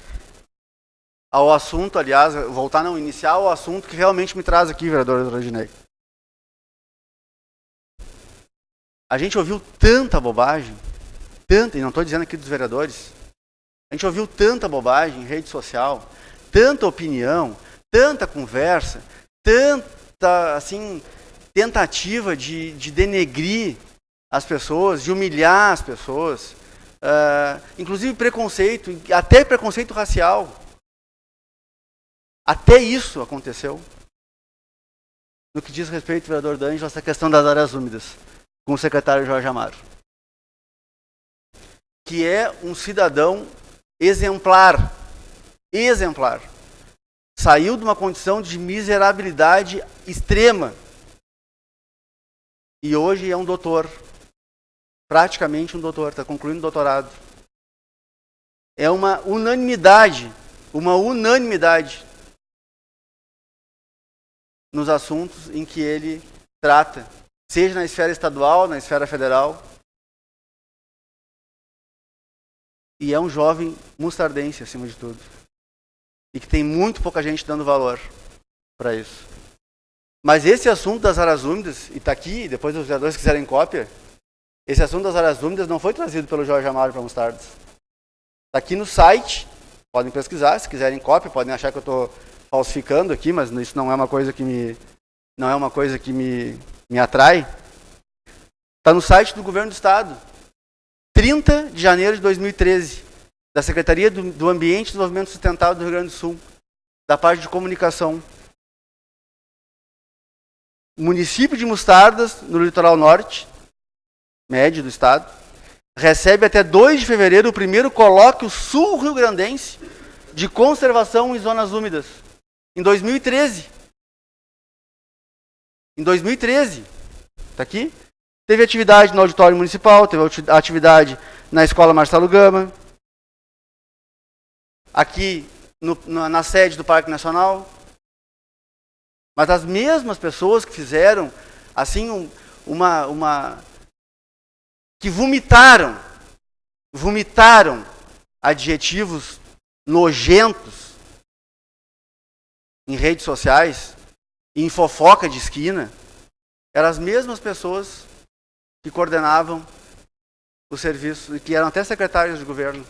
ao assunto, aliás, voltar não, iniciar o assunto que realmente me traz aqui, vereador Rodinei. A gente ouviu tanta bobagem, tanta, e não estou dizendo aqui dos vereadores, a gente ouviu tanta bobagem em rede social, tanta opinião, tanta conversa, tanta assim tentativa de, de denegrir as pessoas, de humilhar as pessoas, uh, inclusive preconceito, até preconceito racial. Até isso aconteceu. No que diz respeito, vereador D'Angelo, essa questão das áreas úmidas, com o secretário Jorge Amaro. Que é um cidadão exemplar. Exemplar. Saiu de uma condição de miserabilidade extrema. E hoje é um doutor. Praticamente um doutor, está concluindo o doutorado. É uma unanimidade, uma unanimidade nos assuntos em que ele trata, seja na esfera estadual, na esfera federal, E é um jovem mustardense, acima de tudo. E que tem muito pouca gente dando valor para isso. Mas esse assunto das áreas úmidas, e está aqui, depois os vereadores quiserem cópia, esse assunto das áreas úmidas não foi trazido pelo Jorge Amaro para Mustardas. Está aqui no site, podem pesquisar, se quiserem cópia, podem achar que eu estou falsificando aqui, mas isso não é uma coisa que me, não é uma coisa que me, me atrai. Está no site do Governo do Estado. 30 de janeiro de 2013, da Secretaria do, do Ambiente e Desenvolvimento Sustentável do Rio Grande do Sul, da parte de comunicação. Município de Mostardas, no litoral norte, médio do estado, recebe até 2 de fevereiro o primeiro colóquio sul-rio-grandense de conservação em zonas úmidas. Em 2013. Em 2013. Está aqui? Teve atividade no auditório municipal, teve atividade na escola Marcelo Gama, aqui no, na, na sede do Parque Nacional. Mas as mesmas pessoas que fizeram, assim, um, uma, uma. que vomitaram, vomitaram adjetivos nojentos em redes sociais, em fofoca de esquina, eram as mesmas pessoas que coordenavam o serviço e que eram até secretários de governo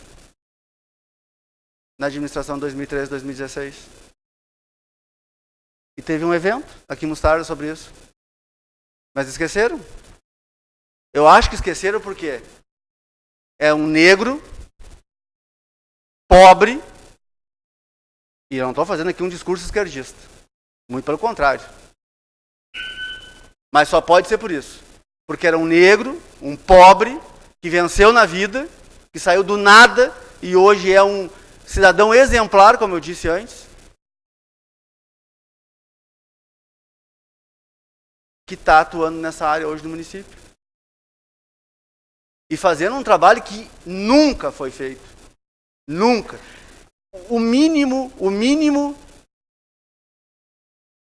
na administração 2013-2016. E teve um evento aqui em Mostarda sobre isso. Mas esqueceram? Eu acho que esqueceram porque é um negro, pobre, e eu não estou fazendo aqui um discurso esquerdista. Muito pelo contrário. Mas só pode ser por isso. Porque era um negro, um pobre, que venceu na vida, que saiu do nada e hoje é um cidadão exemplar, como eu disse antes. Que está atuando nessa área hoje do município. E fazendo um trabalho que nunca foi feito. Nunca. O mínimo, o mínimo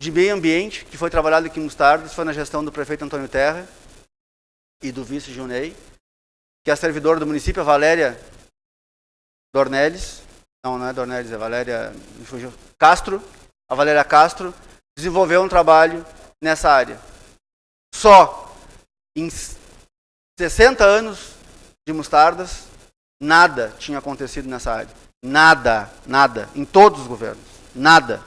de meio ambiente que foi trabalhado aqui em Mostardas foi na gestão do prefeito Antônio Terra e do vice Junei, que é a servidora do município, a Valéria Dornelles, não, não é Dornelles, é Valéria Castro, a Valéria Castro, desenvolveu um trabalho nessa área. Só em 60 anos de mostardas, nada tinha acontecido nessa área. Nada, nada, em todos os governos, nada.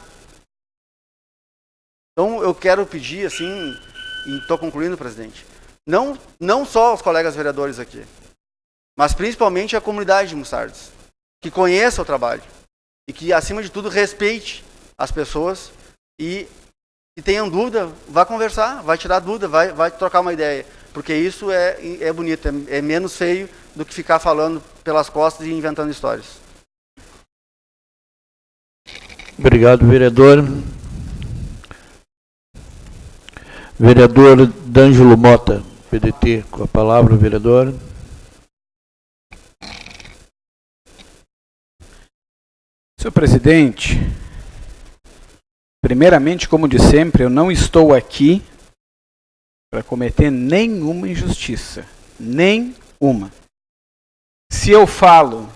Então eu quero pedir assim, e estou concluindo, presidente, não, não só os colegas vereadores aqui, mas principalmente a comunidade de Mussardes, que conheça o trabalho e que, acima de tudo, respeite as pessoas e se tenham dúvida, vá conversar, vai tirar dúvida, vai, vai trocar uma ideia, porque isso é, é bonito, é, é menos feio do que ficar falando pelas costas e inventando histórias. Obrigado, vereador. Vereador D'Angelo Mota. PDT, com a palavra, vereador. Senhor presidente, Primeiramente, como de sempre, eu não estou aqui para cometer nenhuma injustiça. Nenhuma. Se eu falo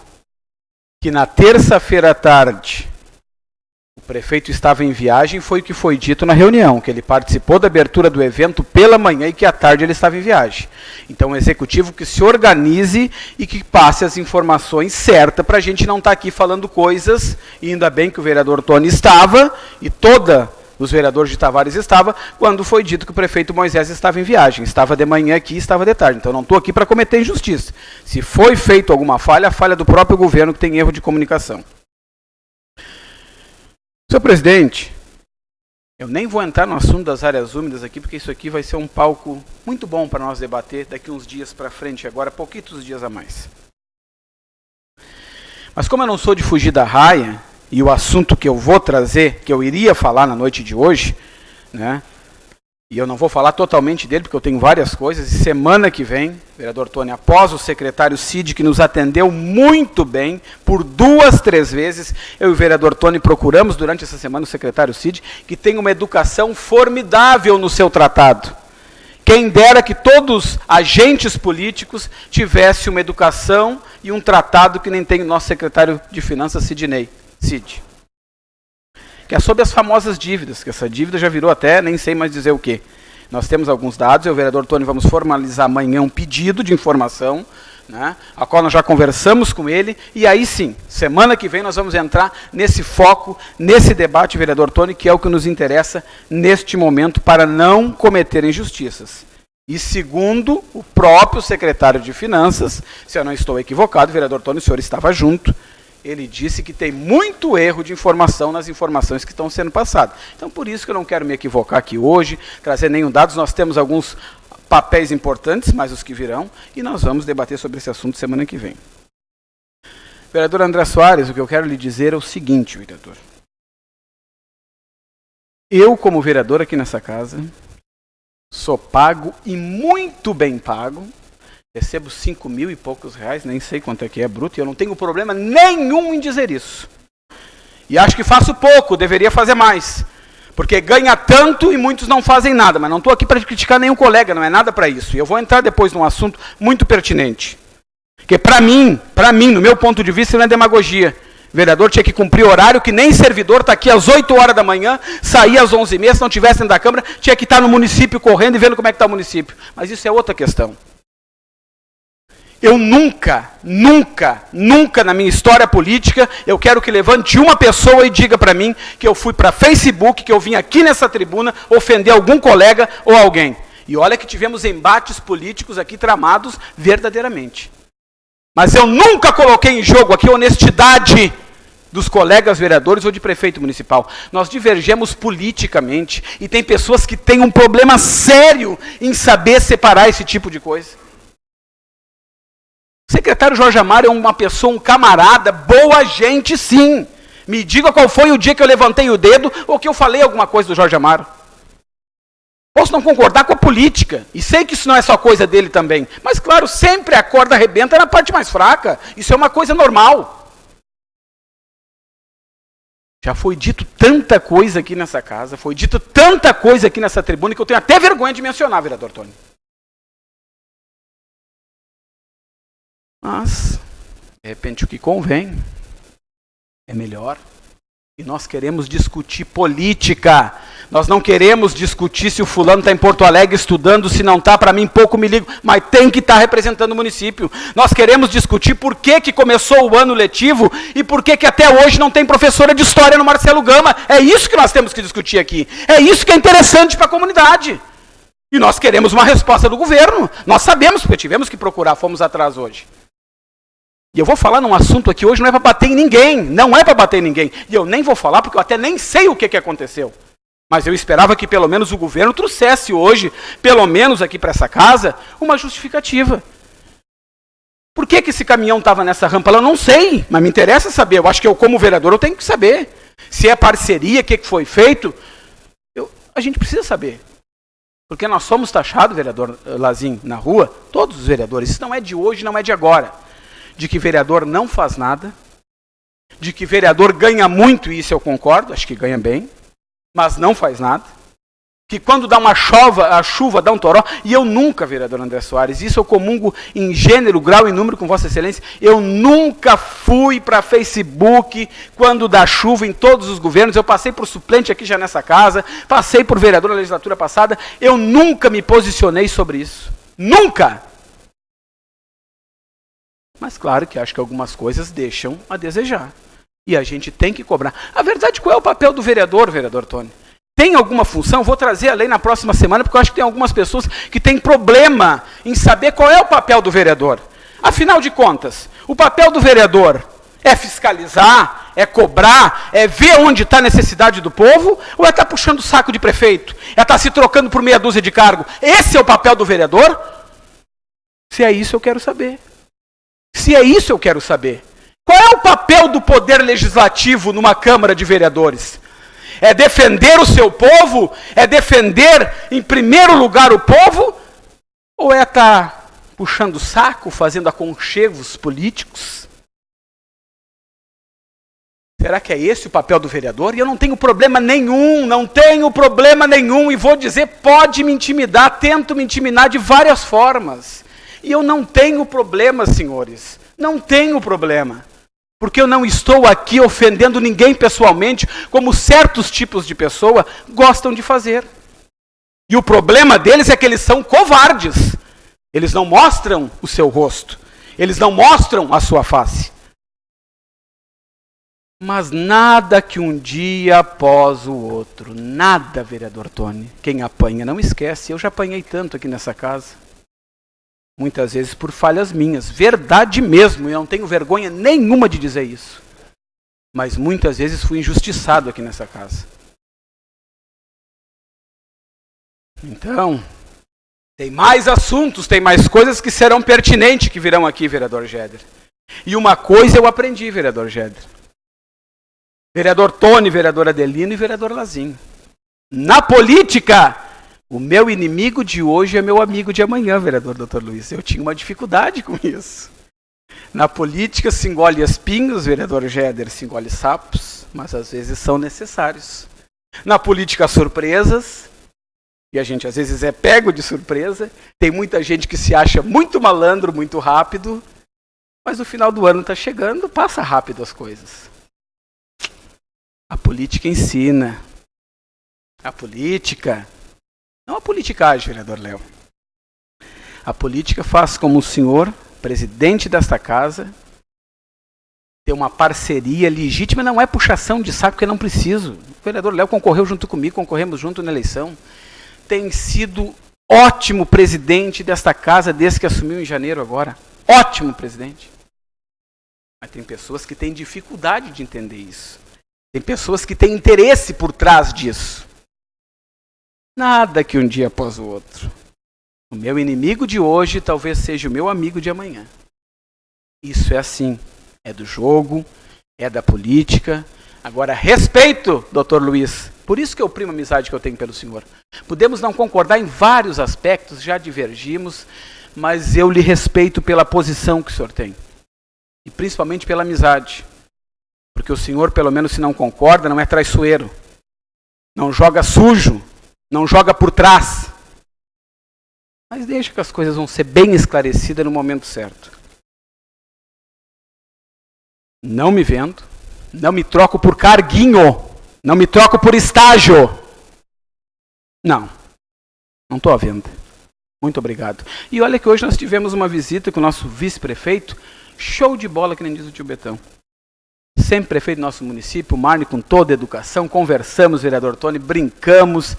que na terça-feira à tarde o prefeito estava em viagem, foi o que foi dito na reunião, que ele participou da abertura do evento pela manhã e que à tarde ele estava em viagem. Então, o executivo que se organize e que passe as informações certas para a gente não estar tá aqui falando coisas, e ainda bem que o vereador Tony estava, e toda os vereadores de Tavares estava, quando foi dito que o prefeito Moisés estava em viagem. Estava de manhã aqui, estava de tarde. Então não estou aqui para cometer injustiça. Se foi feito alguma falha, a falha do próprio governo que tem erro de comunicação. Senhor presidente, eu nem vou entrar no assunto das áreas úmidas aqui, porque isso aqui vai ser um palco muito bom para nós debater daqui uns dias para frente, agora pouquitos dias a mais. Mas como eu não sou de fugir da raia, e o assunto que eu vou trazer, que eu iria falar na noite de hoje, né? E eu não vou falar totalmente dele, porque eu tenho várias coisas. E semana que vem, vereador Tony, após o secretário Cid, que nos atendeu muito bem, por duas, três vezes, eu e o vereador Tony procuramos durante essa semana o secretário Cid, que tem uma educação formidável no seu tratado. Quem dera que todos os agentes políticos tivessem uma educação e um tratado que nem tem o nosso secretário de Finanças, Sidney. Cid. Que é sobre as famosas dívidas, que essa dívida já virou até, nem sei mais dizer o que. Nós temos alguns dados, e o vereador Tony vamos formalizar amanhã um pedido de informação, né, a qual nós já conversamos com ele, e aí sim, semana que vem nós vamos entrar nesse foco, nesse debate, vereador Tony, que é o que nos interessa neste momento para não cometer injustiças. E segundo o próprio secretário de Finanças, se eu não estou equivocado, vereador Tony, o senhor estava junto, ele disse que tem muito erro de informação nas informações que estão sendo passadas. Então, por isso que eu não quero me equivocar aqui hoje, trazer nenhum dados. Nós temos alguns papéis importantes, mas os que virão, e nós vamos debater sobre esse assunto semana que vem. Vereador André Soares, o que eu quero lhe dizer é o seguinte, vereador. Eu, como vereador aqui nessa casa, sou pago e muito bem pago recebo cinco mil e poucos reais, nem sei quanto é que é bruto, e eu não tenho problema nenhum em dizer isso. E acho que faço pouco, deveria fazer mais. Porque ganha tanto e muitos não fazem nada. Mas não estou aqui para criticar nenhum colega, não é nada para isso. E eu vou entrar depois num assunto muito pertinente. Que para mim, para mim, no meu ponto de vista, não é demagogia. O vereador tinha que cumprir horário que nem servidor está aqui às 8 horas da manhã, sair às 11 e meia, se não estivesse dentro da Câmara, tinha que estar no município correndo e vendo como é que está o município. Mas isso é outra questão. Eu nunca, nunca, nunca na minha história política, eu quero que levante uma pessoa e diga para mim que eu fui para Facebook, que eu vim aqui nessa tribuna ofender algum colega ou alguém. E olha que tivemos embates políticos aqui tramados verdadeiramente. Mas eu nunca coloquei em jogo aqui a honestidade dos colegas vereadores ou de prefeito municipal. Nós divergemos politicamente e tem pessoas que têm um problema sério em saber separar esse tipo de coisa. Secretário Jorge Amaro é uma pessoa, um camarada, boa gente sim. Me diga qual foi o dia que eu levantei o dedo ou que eu falei alguma coisa do Jorge Amaro. Posso não concordar com a política, e sei que isso não é só coisa dele também, mas claro, sempre a corda arrebenta na parte mais fraca. Isso é uma coisa normal. Já foi dito tanta coisa aqui nessa casa, foi dito tanta coisa aqui nessa tribuna que eu tenho até vergonha de mencionar, vereador Tony. Mas, de repente, o que convém é melhor. E nós queremos discutir política. Nós não queremos discutir se o fulano está em Porto Alegre estudando, se não está, para mim pouco me ligo, mas tem que estar tá representando o município. Nós queremos discutir por que, que começou o ano letivo e por que, que até hoje não tem professora de história no Marcelo Gama. É isso que nós temos que discutir aqui. É isso que é interessante para a comunidade. E nós queremos uma resposta do governo. Nós sabemos, porque tivemos que procurar, fomos atrás hoje. E eu vou falar num assunto aqui hoje, não é para bater em ninguém, não é para bater em ninguém. E eu nem vou falar porque eu até nem sei o que, que aconteceu. Mas eu esperava que pelo menos o governo trouxesse hoje, pelo menos aqui para essa casa, uma justificativa. Por que, que esse caminhão estava nessa rampa? Eu não sei, mas me interessa saber. Eu acho que eu, como vereador, eu tenho que saber. Se é parceria, o que, que foi feito, eu, a gente precisa saber. Porque nós somos taxados, vereador Lazim, na rua, todos os vereadores. Isso não é de hoje, não é de agora de que vereador não faz nada, de que vereador ganha muito, e isso eu concordo, acho que ganha bem, mas não faz nada. Que quando dá uma chuva, a chuva dá um toró, e eu nunca, vereador André Soares, isso eu comungo em gênero, grau e número com Vossa Excelência, eu nunca fui para Facebook quando dá chuva em todos os governos, eu passei por suplente aqui já nessa casa, passei por vereador na legislatura passada, eu nunca me posicionei sobre isso. Nunca! Mas claro que acho que algumas coisas deixam a desejar. E a gente tem que cobrar. A verdade, qual é o papel do vereador, vereador Tony? Tem alguma função? Vou trazer a lei na próxima semana, porque eu acho que tem algumas pessoas que têm problema em saber qual é o papel do vereador. Afinal de contas, o papel do vereador é fiscalizar, é cobrar, é ver onde está a necessidade do povo, ou é estar tá puxando o saco de prefeito? É estar tá se trocando por meia dúzia de cargo? Esse é o papel do vereador? Se é isso, eu quero saber. Se é isso, eu quero saber. Qual é o papel do poder legislativo numa Câmara de Vereadores? É defender o seu povo? É defender, em primeiro lugar, o povo? Ou é estar tá puxando o saco, fazendo aconchegos políticos? Será que é esse o papel do vereador? E eu não tenho problema nenhum, não tenho problema nenhum, e vou dizer, pode me intimidar, tento me intimidar de várias formas. E eu não tenho problema, senhores, não tenho problema. Porque eu não estou aqui ofendendo ninguém pessoalmente, como certos tipos de pessoa gostam de fazer. E o problema deles é que eles são covardes. Eles não mostram o seu rosto. Eles não mostram a sua face. Mas nada que um dia após o outro. Nada, vereador Tony. Quem apanha não esquece. Eu já apanhei tanto aqui nessa casa. Muitas vezes por falhas minhas. Verdade mesmo, eu não tenho vergonha nenhuma de dizer isso. Mas muitas vezes fui injustiçado aqui nessa casa. Então, tem mais assuntos, tem mais coisas que serão pertinentes que virão aqui, vereador Géder. E uma coisa eu aprendi, vereador Géder. Vereador Tony, vereador Adelino e vereador Lazinho. Na política, o meu inimigo de hoje é meu amigo de amanhã, vereador Dr. Luiz. Eu tinha uma dificuldade com isso. Na política se engole espinhos, vereador Géder, se engole sapos, mas às vezes são necessários. Na política, surpresas, e a gente às vezes é pego de surpresa. Tem muita gente que se acha muito malandro, muito rápido, mas o final do ano está chegando, passa rápido as coisas. A política ensina. A política não a politicagem, vereador Léo. A política faz como o senhor, presidente desta casa, ter uma parceria legítima, não é puxação de saco que eu não preciso. O vereador Léo concorreu junto comigo, concorremos junto na eleição. Tem sido ótimo presidente desta casa desde que assumiu em janeiro agora. Ótimo presidente. Mas tem pessoas que têm dificuldade de entender isso. Tem pessoas que têm interesse por trás disso. Nada que um dia após o outro. O meu inimigo de hoje talvez seja o meu amigo de amanhã. Isso é assim. É do jogo, é da política. Agora, respeito, doutor Luiz. Por isso que eu primo a amizade que eu tenho pelo senhor. Podemos não concordar em vários aspectos, já divergimos, mas eu lhe respeito pela posição que o senhor tem. E principalmente pela amizade. Porque o senhor, pelo menos se não concorda, não é traiçoeiro. Não joga sujo não joga por trás. Mas deixa que as coisas vão ser bem esclarecidas no momento certo. Não me vendo, não me troco por carguinho, não me troco por estágio. Não, não estou à venda. Muito obrigado. E olha que hoje nós tivemos uma visita com o nosso vice-prefeito, show de bola, que nem diz o tio Betão sempre prefeito do nosso município, Marne com toda a educação, conversamos, vereador Tony, brincamos,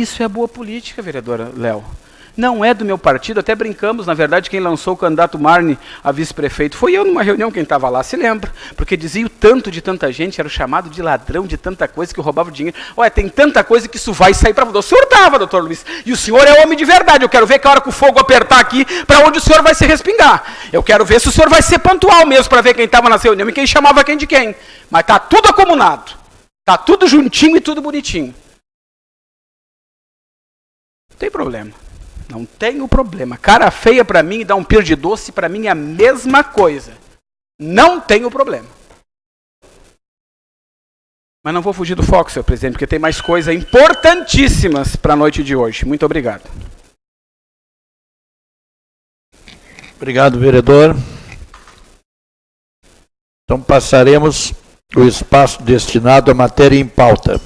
isso é boa política, vereadora Léo. Não é do meu partido, até brincamos, na verdade, quem lançou o candidato Marne a vice-prefeito foi eu numa reunião, quem estava lá se lembra, porque dizia o tanto de tanta gente, era chamado de ladrão de tanta coisa que roubava dinheiro. Olha, tem tanta coisa que isso vai sair para O senhor estava, doutor Luiz, e o senhor é homem de verdade. Eu quero ver que a hora que o fogo apertar aqui, para onde o senhor vai se respingar. Eu quero ver se o senhor vai ser pontual mesmo para ver quem estava na reunião e quem chamava quem de quem. Mas está tudo acomunado, está tudo juntinho e tudo bonitinho tem problema. Não tenho problema. Cara feia para mim e dar um pir de doce para mim é a mesma coisa. Não tenho problema. Mas não vou fugir do foco, senhor presidente, porque tem mais coisas importantíssimas para a noite de hoje. Muito obrigado. Obrigado, vereador. Então passaremos o espaço destinado à matéria em pauta.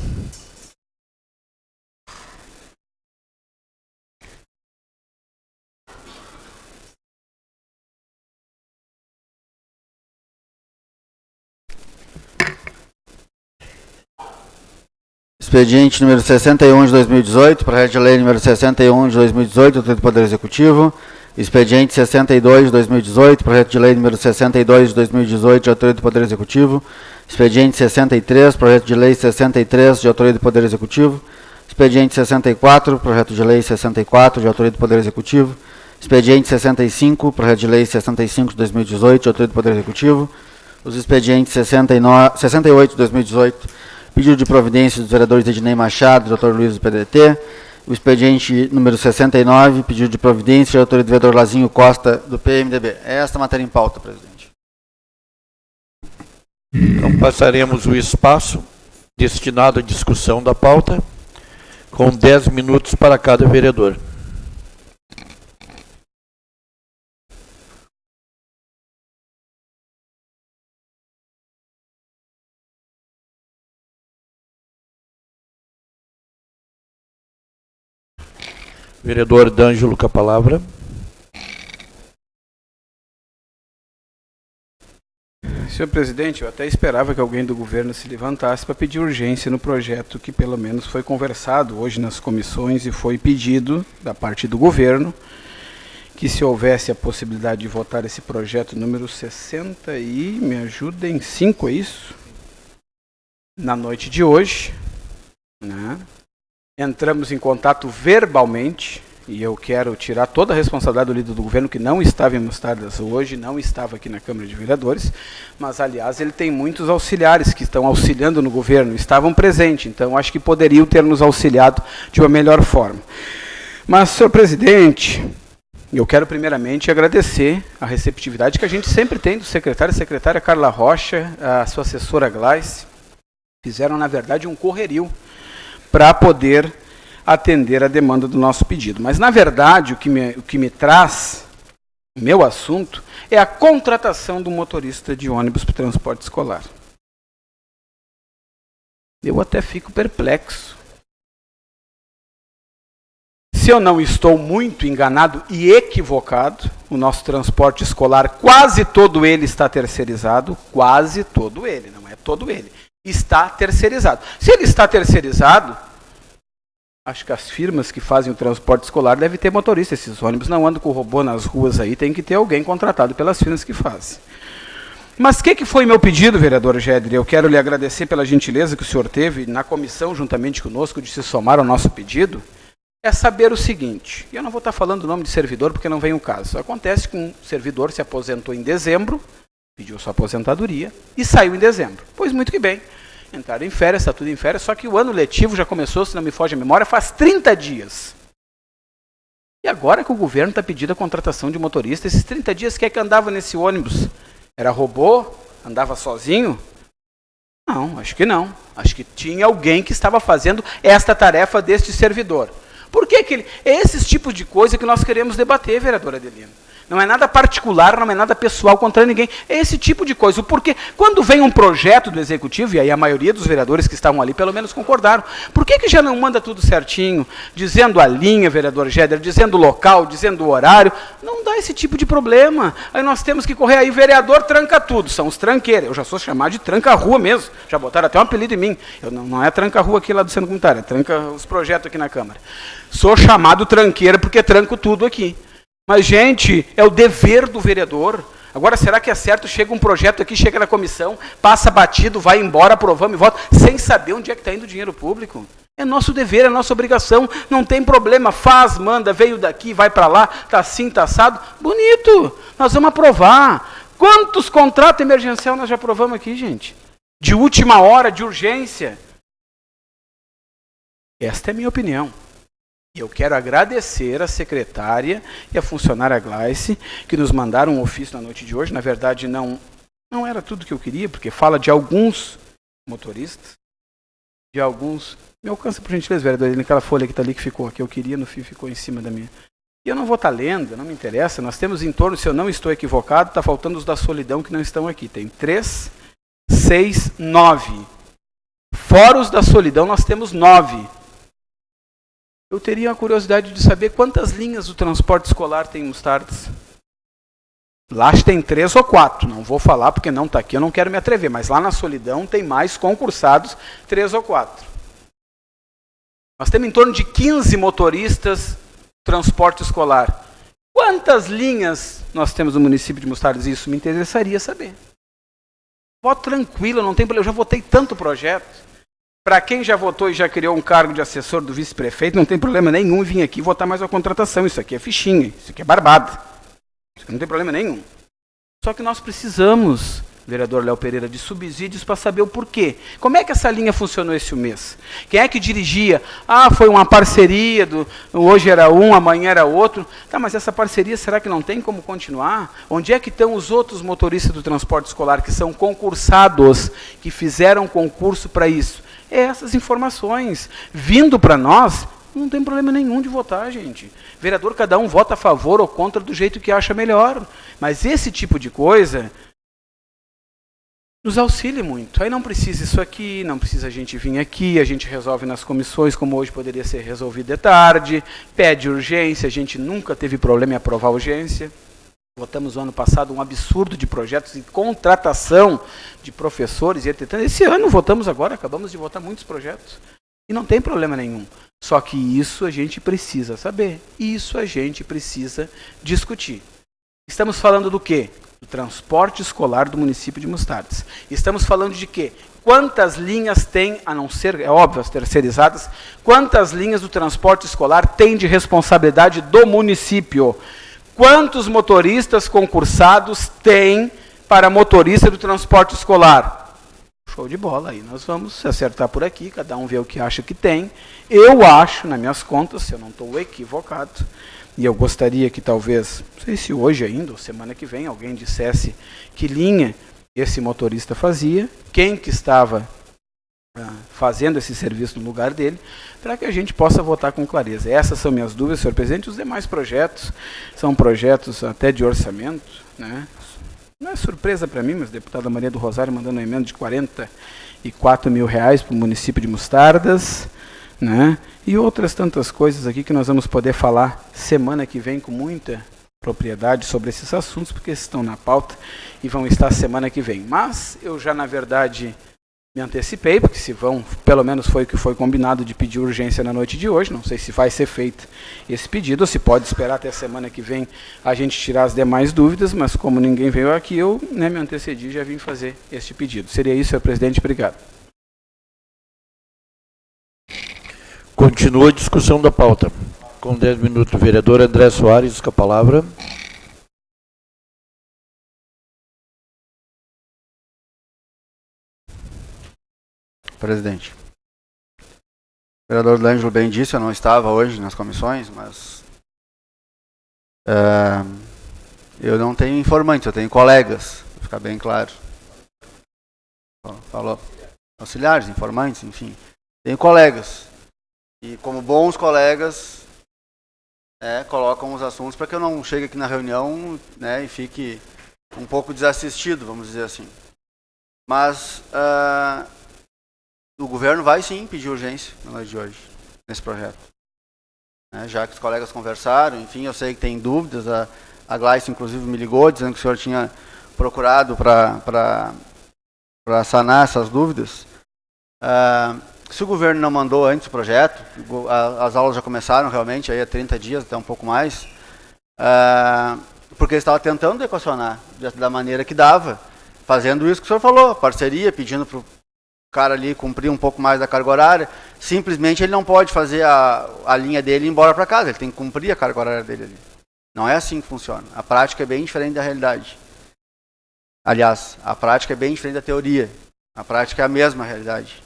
Expediente número 61 de 2018, projeto de lei número 61 de 2018 do Poder Executivo. Expediente 62 de 2018, projeto de lei número 62 de 2018, de autoria do Poder Executivo. Expediente 63, projeto de lei 63, de autoria do Poder Executivo. Expediente 64, projeto de lei 64, de autoria do Poder Executivo. Expediente 65, projeto de lei 65 de 2018, de autoria do Poder Executivo. Os expedientes 69, 68 de 2018, pedido de providência dos vereadores Ednei Machado e Dr. Luiz do PDT. O expediente número 69, pedido de providência autoria do vereador Lazinho Costa, do PMDB. É esta matéria em pauta, presidente. Então passaremos o espaço destinado à discussão da pauta, com 10 minutos para cada vereador. Vereador D'Angelo com a palavra. Senhor presidente, eu até esperava que alguém do governo se levantasse para pedir urgência no projeto que pelo menos foi conversado hoje nas comissões e foi pedido da parte do governo que se houvesse a possibilidade de votar esse projeto número 60 e me ajudem 5, é isso? Na noite de hoje, né? Entramos em contato verbalmente, e eu quero tirar toda a responsabilidade do líder do governo, que não estava em Mostardas hoje, não estava aqui na Câmara de Vereadores, mas, aliás, ele tem muitos auxiliares que estão auxiliando no governo, estavam presentes, então acho que poderiam ter nos auxiliado de uma melhor forma. Mas, senhor presidente, eu quero primeiramente agradecer a receptividade que a gente sempre tem do secretário e secretária Carla Rocha, a sua assessora Gleice, fizeram, na verdade, um correrio para poder atender a demanda do nosso pedido. Mas, na verdade, o que me, o que me traz, o meu assunto, é a contratação do motorista de ônibus para transporte escolar. Eu até fico perplexo. Se eu não estou muito enganado e equivocado, o nosso transporte escolar, quase todo ele está terceirizado, quase todo ele, não é todo ele, está terceirizado. Se ele está terceirizado, Acho que as firmas que fazem o transporte escolar devem ter motorista. Esses ônibus não andam com robô nas ruas aí, tem que ter alguém contratado pelas firmas que fazem. Mas o que, que foi meu pedido, vereador Gedri? Eu quero lhe agradecer pela gentileza que o senhor teve na comissão, juntamente conosco, de se somar ao nosso pedido. É saber o seguinte, eu não vou estar falando o nome de servidor porque não vem o caso. Acontece que um servidor se aposentou em dezembro, pediu sua aposentadoria e saiu em dezembro. Pois muito que bem entraram em férias, está tudo em férias, só que o ano letivo já começou, se não me foge a memória, faz 30 dias. E agora que o governo está pedindo a contratação de motorista, esses 30 dias, quem é que andava nesse ônibus? Era robô? Andava sozinho? Não, acho que não. Acho que tinha alguém que estava fazendo esta tarefa deste servidor. Por que, que ele... É esses tipos de coisa que nós queremos debater, vereadora Adelina. Não é nada particular, não é nada pessoal contra ninguém. É esse tipo de coisa. Porque quando vem um projeto do executivo, e aí a maioria dos vereadores que estavam ali pelo menos concordaram, por que, que já não manda tudo certinho, dizendo a linha, vereador Géder, dizendo o local, dizendo o horário? Não dá esse tipo de problema. Aí nós temos que correr aí, vereador tranca tudo, são os tranqueiros. Eu já sou chamado de tranca-rua mesmo. Já botaram até um apelido em mim. Eu, não, não é tranca-rua aqui lá do Centro Comunitário, é tranca os projetos aqui na Câmara. Sou chamado tranqueira porque tranco tudo aqui. Mas, gente, é o dever do vereador. Agora, será que é certo? Chega um projeto aqui, chega na comissão, passa batido, vai embora, aprovamos e volta, sem saber onde é que está indo o dinheiro público? É nosso dever, é nossa obrigação, não tem problema, faz, manda, veio daqui, vai para lá, está assim, está assado. Bonito, nós vamos aprovar. Quantos contratos emergencial nós já aprovamos aqui, gente? De última hora, de urgência. Esta é a minha opinião. E eu quero agradecer a secretária e a funcionária Gleice, que nos mandaram um ofício na noite de hoje. Na verdade, não, não era tudo que eu queria, porque fala de alguns motoristas. de alguns. Me alcança, por gentileza, vereador, naquela folha que está ali que ficou, que eu queria, no fim ficou em cima da minha. E eu não vou estar tá lendo, não me interessa. Nós temos em torno, se eu não estou equivocado, está faltando os da solidão que não estão aqui. Tem três, seis, nove. Fora os da solidão, nós temos nove. Eu teria a curiosidade de saber quantas linhas do transporte escolar tem Mostardas. Lá tem três ou quatro, não vou falar porque não está aqui, eu não quero me atrever, mas lá na Solidão tem mais concursados, três ou quatro. Nós temos em torno de 15 motoristas transporte escolar. Quantas linhas nós temos no município de Mostardas? Isso me interessaria saber. Voto tranquilo, não tem problema, eu já votei tanto projeto. Para quem já votou e já criou um cargo de assessor do vice-prefeito, não tem problema nenhum vir aqui votar mais uma contratação. Isso aqui é fichinha, isso aqui é barbado. Não tem problema nenhum. Só que nós precisamos, vereador Léo Pereira, de subsídios para saber o porquê. Como é que essa linha funcionou esse mês? Quem é que dirigia? Ah, foi uma parceria, do, hoje era um, amanhã era outro. Tá, mas essa parceria será que não tem como continuar? Onde é que estão os outros motoristas do transporte escolar que são concursados, que fizeram concurso para isso? É essas informações vindo para nós não tem problema nenhum de votar, gente. Vereador, cada um vota a favor ou contra do jeito que acha melhor. Mas esse tipo de coisa nos auxilia muito. Aí não precisa isso aqui, não precisa a gente vir aqui, a gente resolve nas comissões, como hoje poderia ser resolvido de tarde, pede urgência, a gente nunca teve problema em aprovar urgência. Votamos no ano passado um absurdo de projetos de contratação de professores e etc. Esse ano votamos agora, acabamos de votar muitos projetos. E não tem problema nenhum. Só que isso a gente precisa saber. Isso a gente precisa discutir. Estamos falando do quê? Do transporte escolar do município de Mostardes. Estamos falando de quê? Quantas linhas tem, a não ser, é óbvio, as terceirizadas, quantas linhas do transporte escolar tem de responsabilidade do município? Quantos motoristas concursados tem para motorista do transporte escolar? Show de bola, aí nós vamos acertar por aqui, cada um vê o que acha que tem. Eu acho, nas minhas contas, se eu não estou equivocado, e eu gostaria que talvez, não sei se hoje ainda, ou semana que vem, alguém dissesse que linha esse motorista fazia, quem que estava fazendo esse serviço no lugar dele, para que a gente possa votar com clareza. Essas são minhas dúvidas, senhor presidente. Os demais projetos são projetos até de orçamento, né? Não é surpresa para mim, mas a deputada Maria do Rosário mandando uma emenda de 44 mil reais para o município de Mostardas, né? e outras tantas coisas aqui que nós vamos poder falar semana que vem com muita propriedade sobre esses assuntos, porque estão na pauta e vão estar semana que vem. Mas eu já, na verdade, me antecipei, porque se vão, pelo menos foi o que foi combinado de pedir urgência na noite de hoje, não sei se vai ser feito esse pedido, ou se pode esperar até a semana que vem a gente tirar as demais dúvidas, mas como ninguém veio aqui, eu né, me antecedi e já vim fazer este pedido. Seria isso, senhor presidente, obrigado. Continua a discussão da pauta. Com 10 minutos, vereador André Soares, com a palavra. Presidente. O vereador D'Angelo bem disse, eu não estava hoje nas comissões, mas é, eu não tenho informantes, eu tenho colegas, para ficar bem claro. Falou. Auxiliares, informantes, enfim. Tenho colegas. E como bons colegas, é, colocam os assuntos para que eu não chegue aqui na reunião né, e fique um pouco desassistido, vamos dizer assim. Mas uh, o governo vai sim pedir urgência na noite de hoje, nesse projeto. Né, já que os colegas conversaram, enfim, eu sei que tem dúvidas, a, a Gleice inclusive me ligou dizendo que o senhor tinha procurado para sanar essas dúvidas. Uh, se o governo não mandou antes o projeto, as aulas já começaram realmente aí há 30 dias, até um pouco mais, uh, porque ele estava tentando equacionar da maneira que dava, fazendo isso que o senhor falou, parceria, pedindo para cara ali cumprir um pouco mais da carga horária, simplesmente ele não pode fazer a, a linha dele e ir embora para casa, ele tem que cumprir a carga horária dele ali. Não é assim que funciona. A prática é bem diferente da realidade. Aliás, a prática é bem diferente da teoria. A prática é a mesma realidade.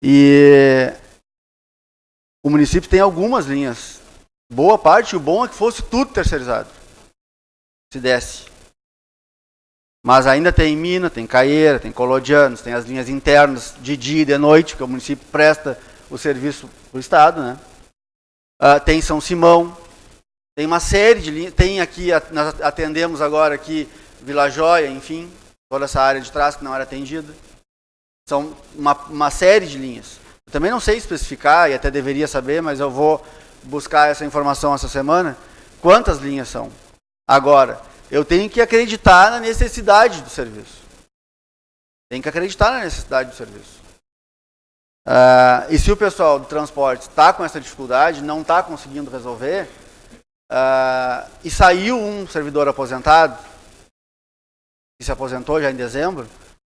E o município tem algumas linhas. Boa parte, o bom é que fosse tudo terceirizado. Se desse. Mas ainda tem Mina, tem Caeira, tem Colodianos, tem as linhas internas de dia e de noite, que o município presta o serviço para o Estado. Né? Uh, tem São Simão, tem uma série de linhas, tem aqui, nós atendemos agora aqui Vila Joia, enfim, toda essa área de trás que não era atendida. São uma, uma série de linhas. Eu também não sei especificar, e até deveria saber, mas eu vou buscar essa informação essa semana, quantas linhas são. Agora, eu tenho que acreditar na necessidade do serviço. Tem que acreditar na necessidade do serviço. Uh, e se o pessoal do transporte está com essa dificuldade, não está conseguindo resolver, uh, e saiu um servidor aposentado, que se aposentou já em dezembro,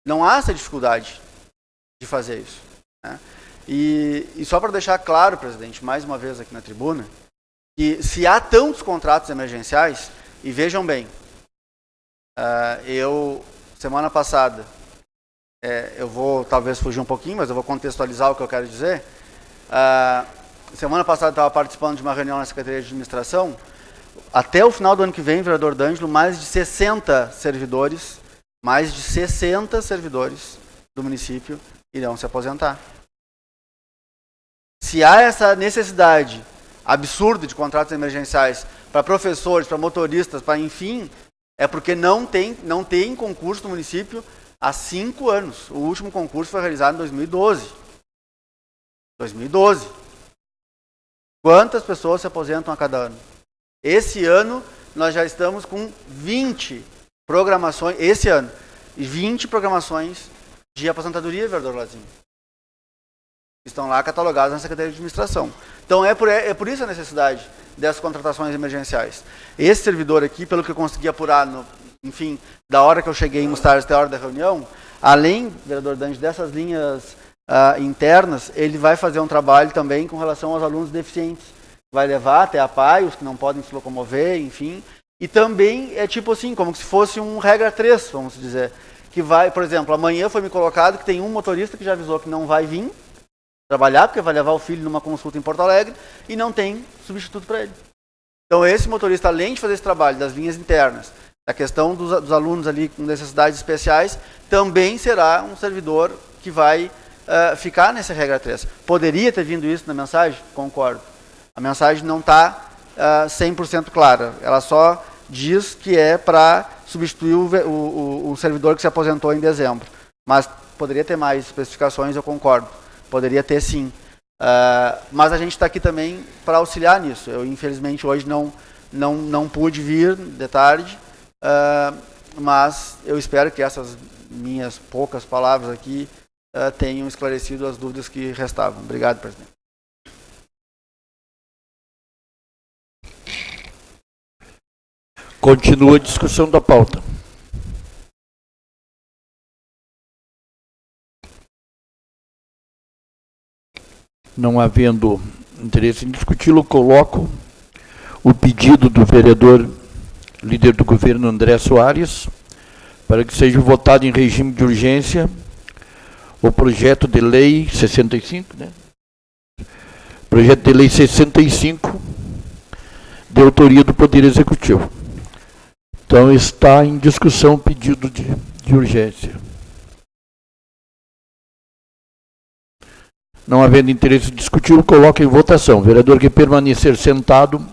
não há essa dificuldade de fazer isso. Né? E, e só para deixar claro, presidente, mais uma vez aqui na tribuna, que se há tantos contratos emergenciais, e vejam bem, uh, eu, semana passada, é, eu vou talvez fugir um pouquinho, mas eu vou contextualizar o que eu quero dizer. Uh, semana passada eu estava participando de uma reunião na Secretaria de Administração. Até o final do ano que vem, vereador D'Angelo, mais de 60 servidores, mais de 60 servidores do município irão se aposentar. Se há essa necessidade absurda de contratos emergenciais para professores, para motoristas, para enfim, é porque não tem, não tem concurso no município há cinco anos. O último concurso foi realizado em 2012. 2012. Quantas pessoas se aposentam a cada ano? Esse ano nós já estamos com 20 programações, esse ano, 20 programações de aposentadoria, vereador Lazinho. Estão lá catalogadas na Secretaria de Administração. Então é por, é por isso a necessidade dessas contratações emergenciais. Esse servidor aqui, pelo que eu consegui apurar, no, enfim, da hora que eu cheguei em Mustard até a hora da reunião, além, vereador Dante, dessas linhas uh, internas, ele vai fazer um trabalho também com relação aos alunos deficientes. Vai levar até a PAI, os que não podem se locomover, enfim. E também é tipo assim, como se fosse um regra 3, vamos dizer. Que vai, por exemplo, amanhã foi me colocado que tem um motorista que já avisou que não vai vir, trabalhar, porque vai levar o filho numa consulta em Porto Alegre e não tem substituto para ele. Então, esse motorista, além de fazer esse trabalho das linhas internas, da questão dos, dos alunos ali com necessidades especiais, também será um servidor que vai uh, ficar nessa regra 3. Poderia ter vindo isso na mensagem? Concordo. A mensagem não está uh, 100% clara. Ela só diz que é para substituir o, o, o servidor que se aposentou em dezembro. Mas poderia ter mais especificações, eu concordo. Poderia ter sim. Uh, mas a gente está aqui também para auxiliar nisso. Eu, infelizmente, hoje não, não, não pude vir de tarde, uh, mas eu espero que essas minhas poucas palavras aqui uh, tenham esclarecido as dúvidas que restavam. Obrigado, presidente. Continua a discussão da pauta. Não havendo interesse em discuti-lo, coloco o pedido do vereador líder do governo André Soares para que seja votado em regime de urgência o projeto de lei 65, né? Projeto de lei 65 de autoria do Poder Executivo. Então está em discussão o pedido de, de urgência. Não havendo interesse em discutir, coloca em votação. Vereador que permanecer sentado,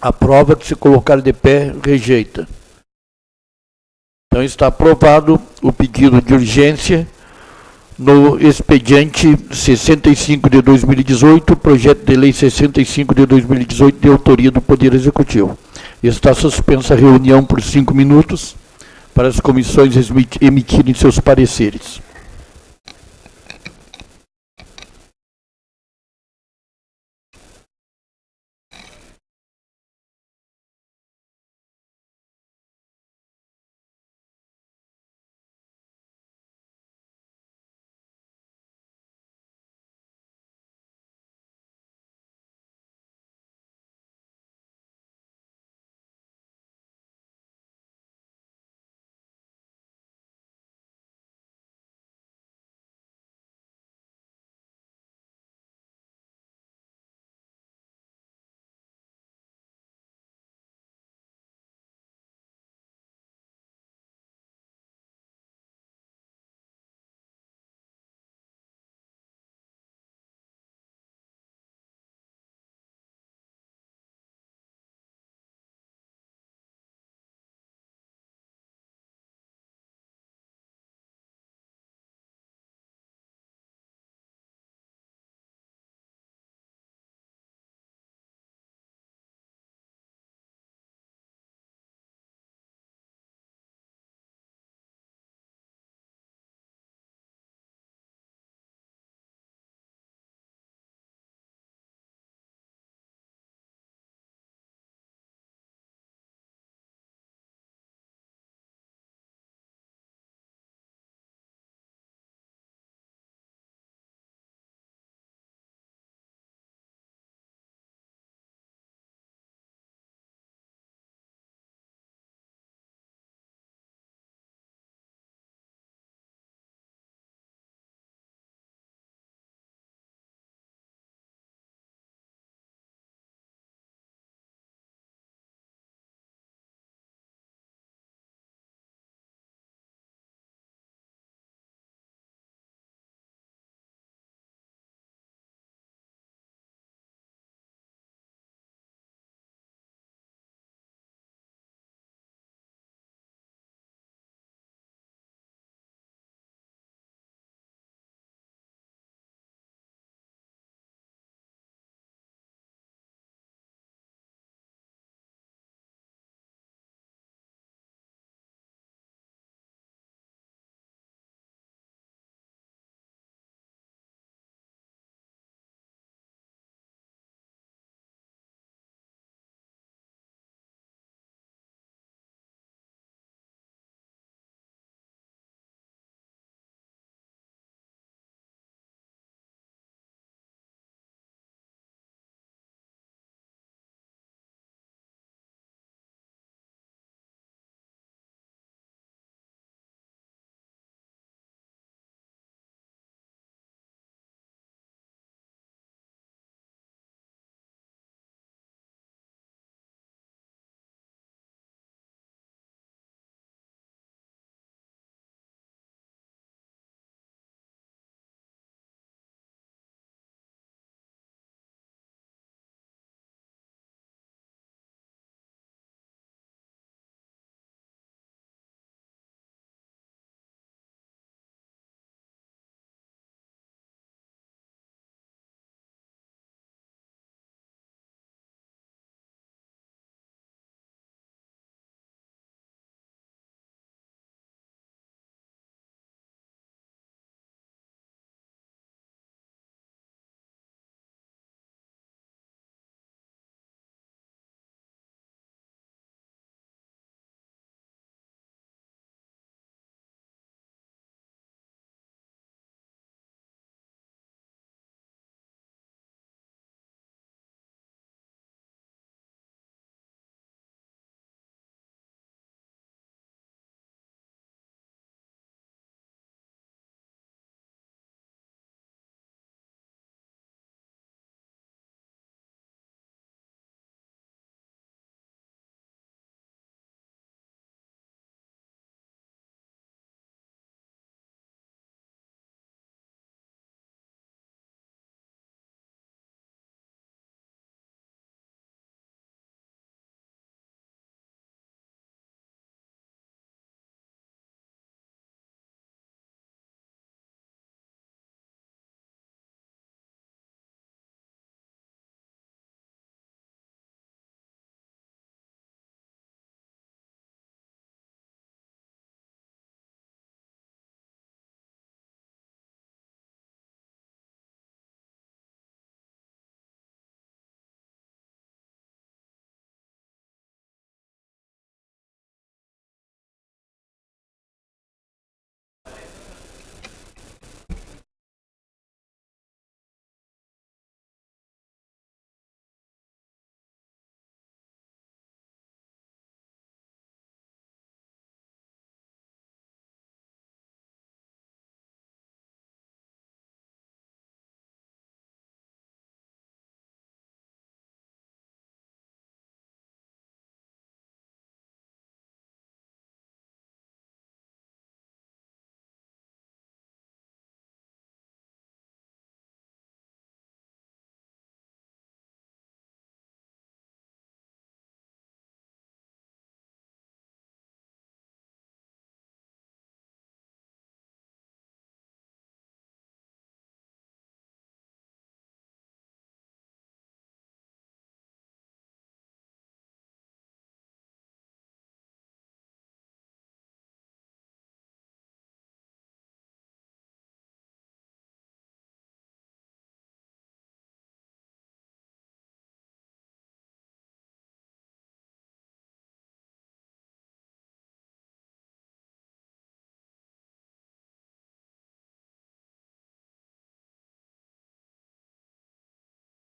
aprova. Que se colocar de pé, rejeita. Então está aprovado o pedido de urgência no expediente 65 de 2018, projeto de lei 65 de 2018, de autoria do Poder Executivo. Está suspensa a reunião por cinco minutos para as comissões emitirem seus pareceres.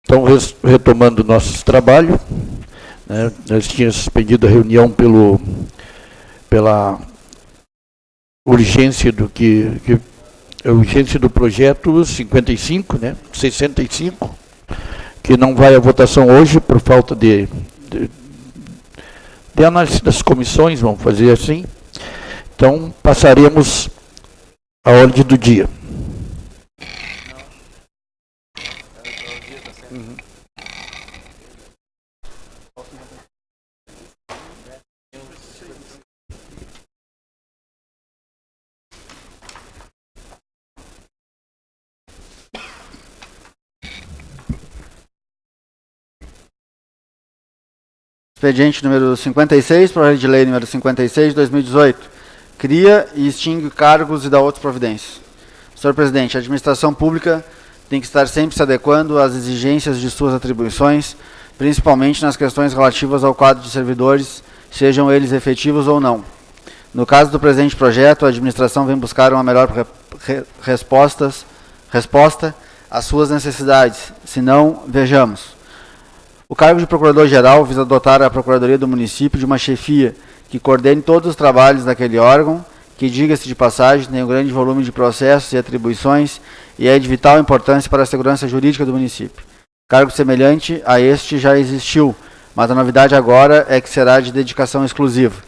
Então, retomando nosso trabalho, né, nós tínhamos suspendido a reunião pelo, pela urgência do que, que a urgência do projeto 55, né, 65, que não vai à votação hoje por falta de, de, de análise das comissões, vamos fazer assim. Então, passaremos a ordem do dia. Expediente número 56, projeto de lei número 56 de 2018. Cria e extingue cargos e dá outras providências. Senhor presidente, a administração pública tem que estar sempre se adequando às exigências de suas atribuições, principalmente nas questões relativas ao quadro de servidores, sejam eles efetivos ou não. No caso do presente projeto, a administração vem buscar uma melhor re re respostas, resposta às suas necessidades. Se não, vejamos. O cargo de Procurador-Geral visa dotar a Procuradoria do município de uma chefia que coordene todos os trabalhos daquele órgão, que, diga-se de passagem, tem um grande volume de processos e atribuições e é de vital importância para a segurança jurídica do município. Cargo semelhante a este já existiu, mas a novidade agora é que será de dedicação exclusiva.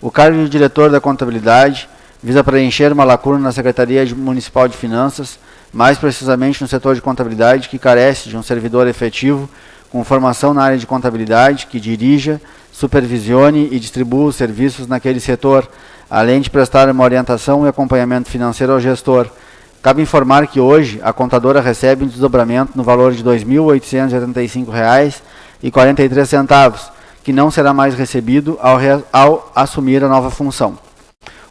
O cargo de diretor da contabilidade visa preencher uma lacuna na Secretaria Municipal de Finanças, mais precisamente no setor de contabilidade, que carece de um servidor efetivo com formação na área de contabilidade, que dirija, supervisione e distribua os serviços naquele setor, além de prestar uma orientação e acompanhamento financeiro ao gestor. Cabe informar que hoje a contadora recebe um desdobramento no valor de R$ 2.885,43, que não será mais recebido ao, ao assumir a nova função.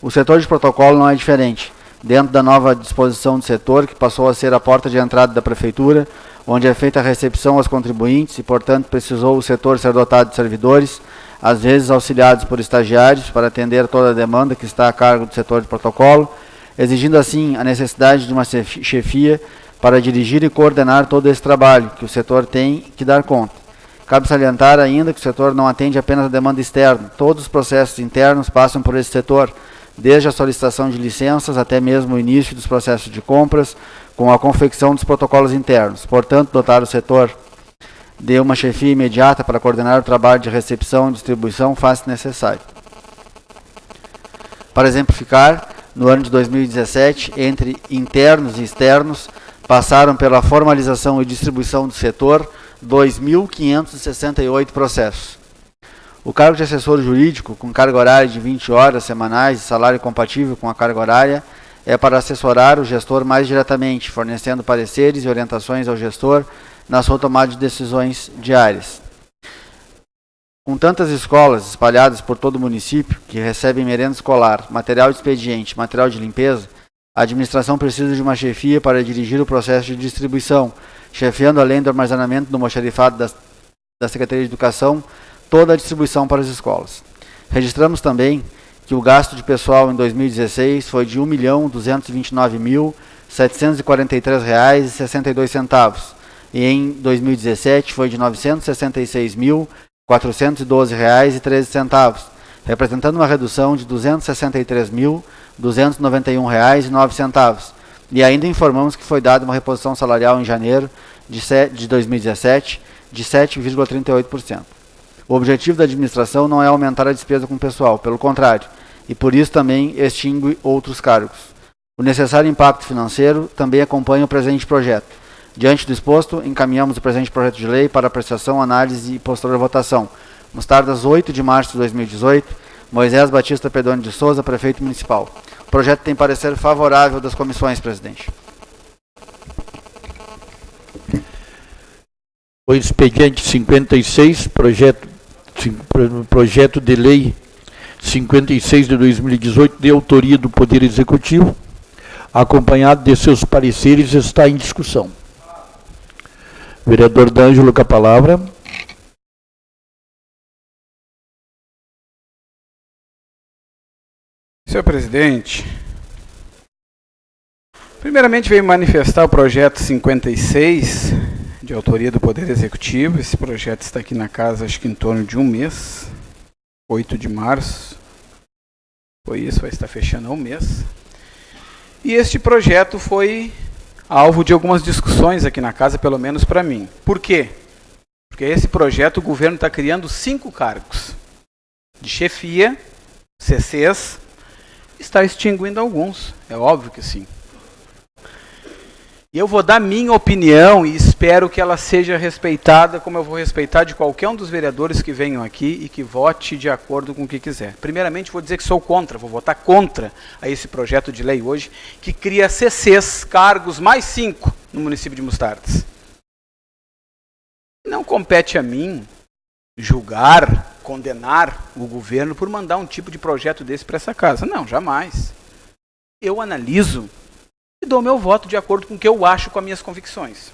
O setor de protocolo não é diferente. Dentro da nova disposição do setor, que passou a ser a porta de entrada da Prefeitura, onde é feita a recepção aos contribuintes e, portanto, precisou o setor ser dotado de servidores, às vezes auxiliados por estagiários, para atender toda a demanda que está a cargo do setor de protocolo, exigindo assim a necessidade de uma chefia para dirigir e coordenar todo esse trabalho que o setor tem que dar conta. Cabe salientar ainda que o setor não atende apenas a demanda externa, todos os processos internos passam por esse setor, desde a solicitação de licenças até mesmo o início dos processos de compras, com a confecção dos protocolos internos. Portanto, dotar o setor de uma chefia imediata para coordenar o trabalho de recepção e distribuição faz-se necessário. Para exemplificar, no ano de 2017, entre internos e externos, passaram pela formalização e distribuição do setor 2.568 processos. O cargo de assessor jurídico, com carga horária de 20 horas semanais e salário compatível com a carga horária, é para assessorar o gestor mais diretamente, fornecendo pareceres e orientações ao gestor na sua tomada de decisões diárias. Com tantas escolas espalhadas por todo o município, que recebem merenda escolar, material de expediente, material de limpeza, a administração precisa de uma chefia para dirigir o processo de distribuição, chefiando além do armazenamento do moxarifado da, da Secretaria de Educação, toda a distribuição para as escolas. Registramos também que o gasto de pessoal em 2016 foi de R$ 1.229.743,62 e em 2017 foi de R$ 966.412,13, representando uma redução de R$ 263.291,09. E ainda informamos que foi dada uma reposição salarial em janeiro de 2017 de 7,38%. O objetivo da administração não é aumentar a despesa com o pessoal, pelo contrário, e por isso também extingue outros cargos. O necessário impacto financeiro também acompanha o presente projeto. Diante do exposto, encaminhamos o presente projeto de lei para apreciação, análise e posterior votação. Nos tardas 8 de março de 2018, Moisés Batista Pedone de Souza, prefeito municipal. O projeto tem parecer favorável das comissões, presidente. O expediente 56, projeto projeto de lei 56 de 2018, de autoria do Poder Executivo, acompanhado de seus pareceres, está em discussão. Vereador D'Angelo com a palavra. Senhor presidente, primeiramente veio manifestar o projeto 56 de autoria do Poder Executivo. Esse projeto está aqui na casa, acho que em torno de um mês, 8 de março. Foi isso, vai estar fechando um mês. E este projeto foi alvo de algumas discussões aqui na casa, pelo menos para mim. Por quê? Porque esse projeto o governo está criando cinco cargos de chefia, CCs, está extinguindo alguns. É óbvio que sim. E eu vou dar minha opinião e espero que ela seja respeitada, como eu vou respeitar de qualquer um dos vereadores que venham aqui e que vote de acordo com o que quiser. Primeiramente, vou dizer que sou contra, vou votar contra a esse projeto de lei hoje, que cria CCs, cargos mais cinco no município de Mostardes. Não compete a mim julgar, condenar o governo por mandar um tipo de projeto desse para essa casa. Não, jamais. Eu analiso e dou meu voto de acordo com o que eu acho com as minhas convicções.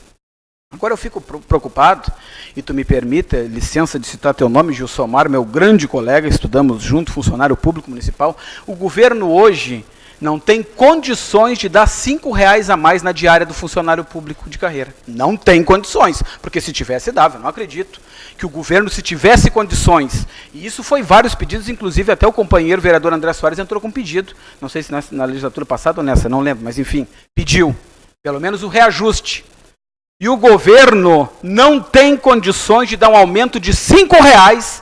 Agora eu fico preocupado, e tu me permita, licença de citar teu nome, Gilsomar, meu grande colega, estudamos junto, funcionário público municipal. O governo hoje não tem condições de dar cinco reais a mais na diária do funcionário público de carreira. Não tem condições, porque se tivesse dava, eu não acredito que o governo, se tivesse condições, e isso foi vários pedidos, inclusive até o companheiro vereador André Soares entrou com um pedido, não sei se na, na legislatura passada ou nessa, não lembro, mas enfim, pediu pelo menos o reajuste. E o governo não tem condições de dar um aumento de cinco reais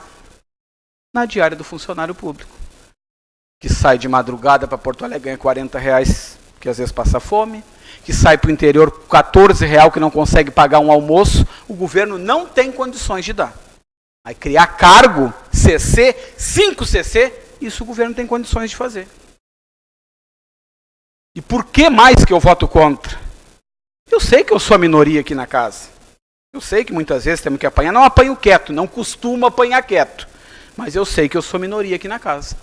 na diária do funcionário público. Que sai de madrugada para Porto Alegre ganha 40 reais, que às vezes passa fome, que sai para o interior 14 real que não consegue pagar um almoço, o governo não tem condições de dar. Vai criar cargo, CC, 5 CC, isso o governo tem condições de fazer. E por que mais que eu voto contra? Eu sei que eu sou a minoria aqui na casa. Eu sei que muitas vezes temos que apanhar. Não apanho quieto, não costumo apanhar quieto. Mas eu sei que eu sou minoria aqui na casa.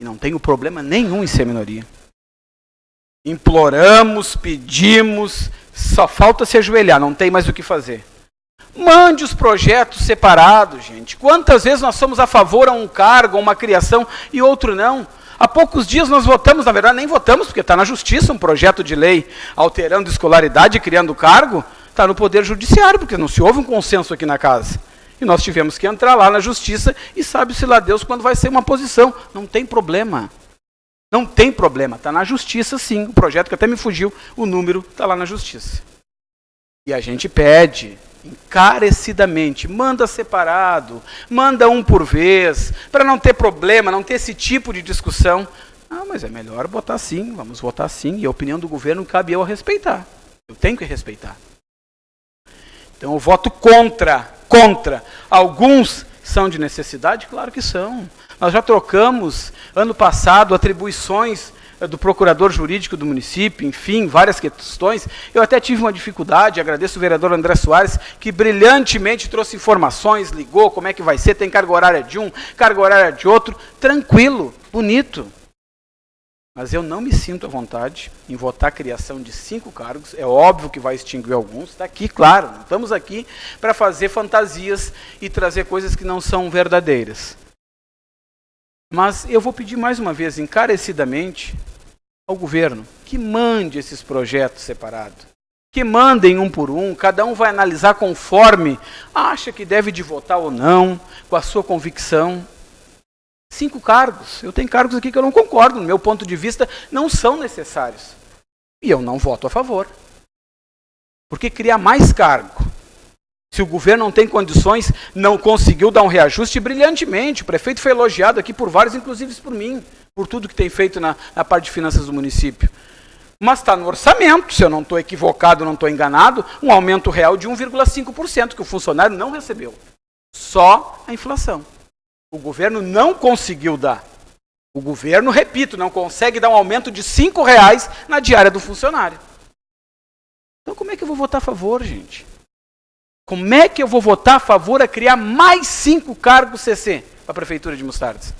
E não tenho problema nenhum em ser minoria. Imploramos, pedimos, só falta se ajoelhar, não tem mais o que fazer. Mande os projetos separados, gente. Quantas vezes nós somos a favor a um cargo, a uma criação e outro não? Há poucos dias nós votamos, na verdade nem votamos, porque está na justiça um projeto de lei alterando escolaridade e criando cargo, está no Poder Judiciário, porque não se houve um consenso aqui na casa. E nós tivemos que entrar lá na justiça e sabe-se lá Deus quando vai ser uma posição. Não tem problema. Não tem problema, está na justiça sim. O projeto que até me fugiu, o número está lá na justiça. E a gente pede encarecidamente, manda separado, manda um por vez, para não ter problema, não ter esse tipo de discussão. Ah, mas é melhor botar sim, vamos votar sim, e a opinião do governo cabe eu a respeitar. Eu tenho que respeitar. Então eu voto contra, contra. Alguns são de necessidade? Claro que são. Nós já trocamos, ano passado, atribuições eh, do procurador jurídico do município, enfim, várias questões. Eu até tive uma dificuldade, agradeço o vereador André Soares, que brilhantemente trouxe informações, ligou como é que vai ser, tem carga horária de um, carga horária de outro, tranquilo, bonito. Mas eu não me sinto à vontade em votar a criação de cinco cargos. É óbvio que vai extinguir alguns. Está aqui, claro. Não estamos aqui para fazer fantasias e trazer coisas que não são verdadeiras. Mas eu vou pedir mais uma vez, encarecidamente, ao governo que mande esses projetos separados. Que mandem um por um, cada um vai analisar conforme acha que deve de votar ou não, com a sua convicção. Cinco cargos. Eu tenho cargos aqui que eu não concordo, no meu ponto de vista, não são necessários. E eu não voto a favor. Porque criar mais cargo se o governo não tem condições, não conseguiu dar um reajuste brilhantemente. O prefeito foi elogiado aqui por vários, inclusive por mim, por tudo que tem feito na, na parte de finanças do município. Mas está no orçamento, se eu não estou equivocado, não estou enganado, um aumento real de 1,5% que o funcionário não recebeu. Só a inflação. O governo não conseguiu dar. O governo, repito, não consegue dar um aumento de R$ reais na diária do funcionário. Então como é que eu vou votar a favor, gente? Como é que eu vou votar a favor a criar mais cinco cargos CC para a Prefeitura de Mostardes?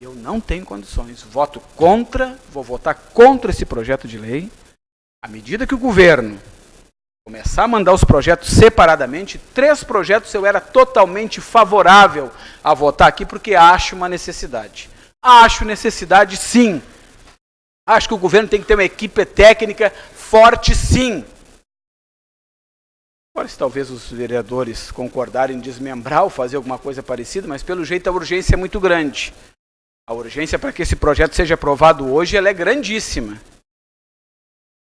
Eu não tenho condições. Voto contra, vou votar contra esse projeto de lei. À medida que o governo começar a mandar os projetos separadamente, três projetos eu era totalmente favorável a votar aqui, porque acho uma necessidade. Acho necessidade, sim. Acho que o governo tem que ter uma equipe técnica forte, sim. Agora, se talvez os vereadores concordarem em desmembrar ou fazer alguma coisa parecida, mas pelo jeito a urgência é muito grande. A urgência para que esse projeto seja aprovado hoje é grandíssima.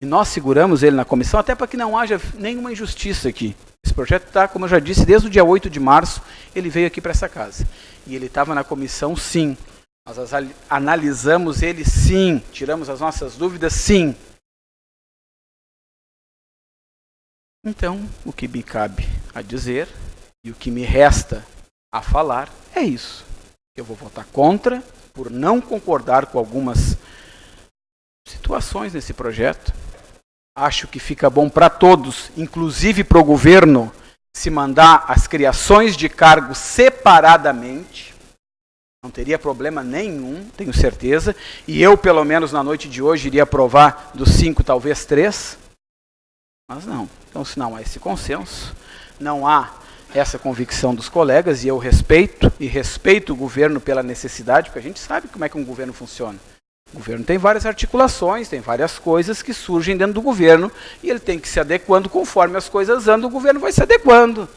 E nós seguramos ele na comissão até para que não haja nenhuma injustiça aqui. Esse projeto está, como eu já disse, desde o dia 8 de março, ele veio aqui para essa casa. E ele estava na comissão, sim. Nós analisamos ele, sim. Tiramos as nossas dúvidas, sim. Então, o que me cabe a dizer e o que me resta a falar é isso. Eu vou votar contra por não concordar com algumas situações nesse projeto. Acho que fica bom para todos, inclusive para o governo, se mandar as criações de cargos separadamente. Não teria problema nenhum, tenho certeza. E eu, pelo menos na noite de hoje, iria aprovar dos cinco, talvez três. Mas não. Então, se não há esse consenso, não há essa convicção dos colegas, e eu respeito, e respeito o governo pela necessidade, porque a gente sabe como é que um governo funciona. O governo tem várias articulações, tem várias coisas que surgem dentro do governo, e ele tem que se adequando conforme as coisas andam, o governo vai se adequando.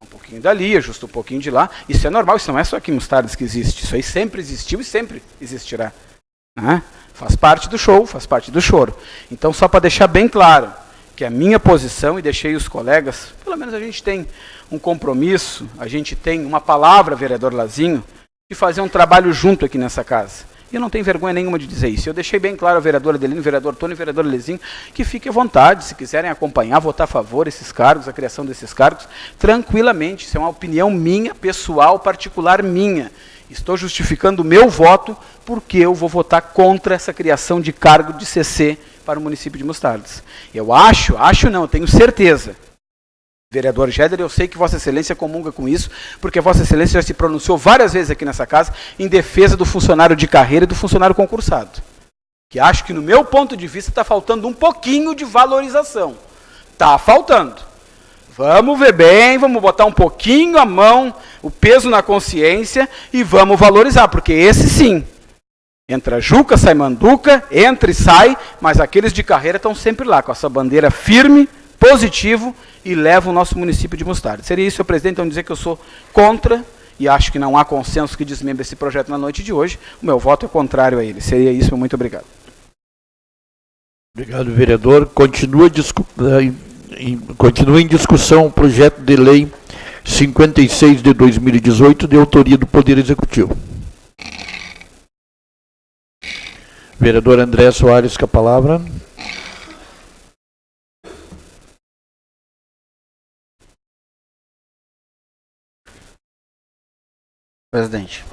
Um pouquinho dali, ajusta um pouquinho de lá. Isso é normal, isso não é só aqui em Mostardas que existe. Isso aí sempre existiu e sempre existirá. Né? Faz parte do show, faz parte do choro. Então, só para deixar bem claro, que a minha posição, e deixei os colegas, pelo menos a gente tem um compromisso, a gente tem uma palavra, vereador Lazinho, de fazer um trabalho junto aqui nessa casa. E eu não tenho vergonha nenhuma de dizer isso. Eu deixei bem claro ao vereador Adelino, vereador Tony e vereador Lezinho, que fique à vontade, se quiserem acompanhar, votar a favor esses cargos, a criação desses cargos, tranquilamente. Isso é uma opinião minha, pessoal, particular minha. Estou justificando o meu voto porque eu vou votar contra essa criação de cargo de CC para o município de Mostardas. Eu acho, acho não, tenho certeza. Vereador Géder, eu sei que Vossa Excelência comunga com isso, porque Vossa Excelência já se pronunciou várias vezes aqui nessa casa em defesa do funcionário de carreira e do funcionário concursado. Que acho que, no meu ponto de vista, está faltando um pouquinho de valorização. Está faltando. Vamos ver bem, vamos botar um pouquinho a mão, o peso na consciência e vamos valorizar, porque esse sim Entra Juca, sai Manduca, entra e sai, mas aqueles de carreira estão sempre lá, com essa bandeira firme, positivo, e levam o nosso município de Mostarda. Seria isso, senhor presidente, então dizer que eu sou contra, e acho que não há consenso que desmembre esse projeto na noite de hoje. O meu voto é contrário a ele. Seria isso, muito obrigado. Obrigado, vereador. Continua, eh, continua em discussão o projeto de lei 56 de 2018, de autoria do Poder Executivo. Vereador André Soares com a palavra. Presidente.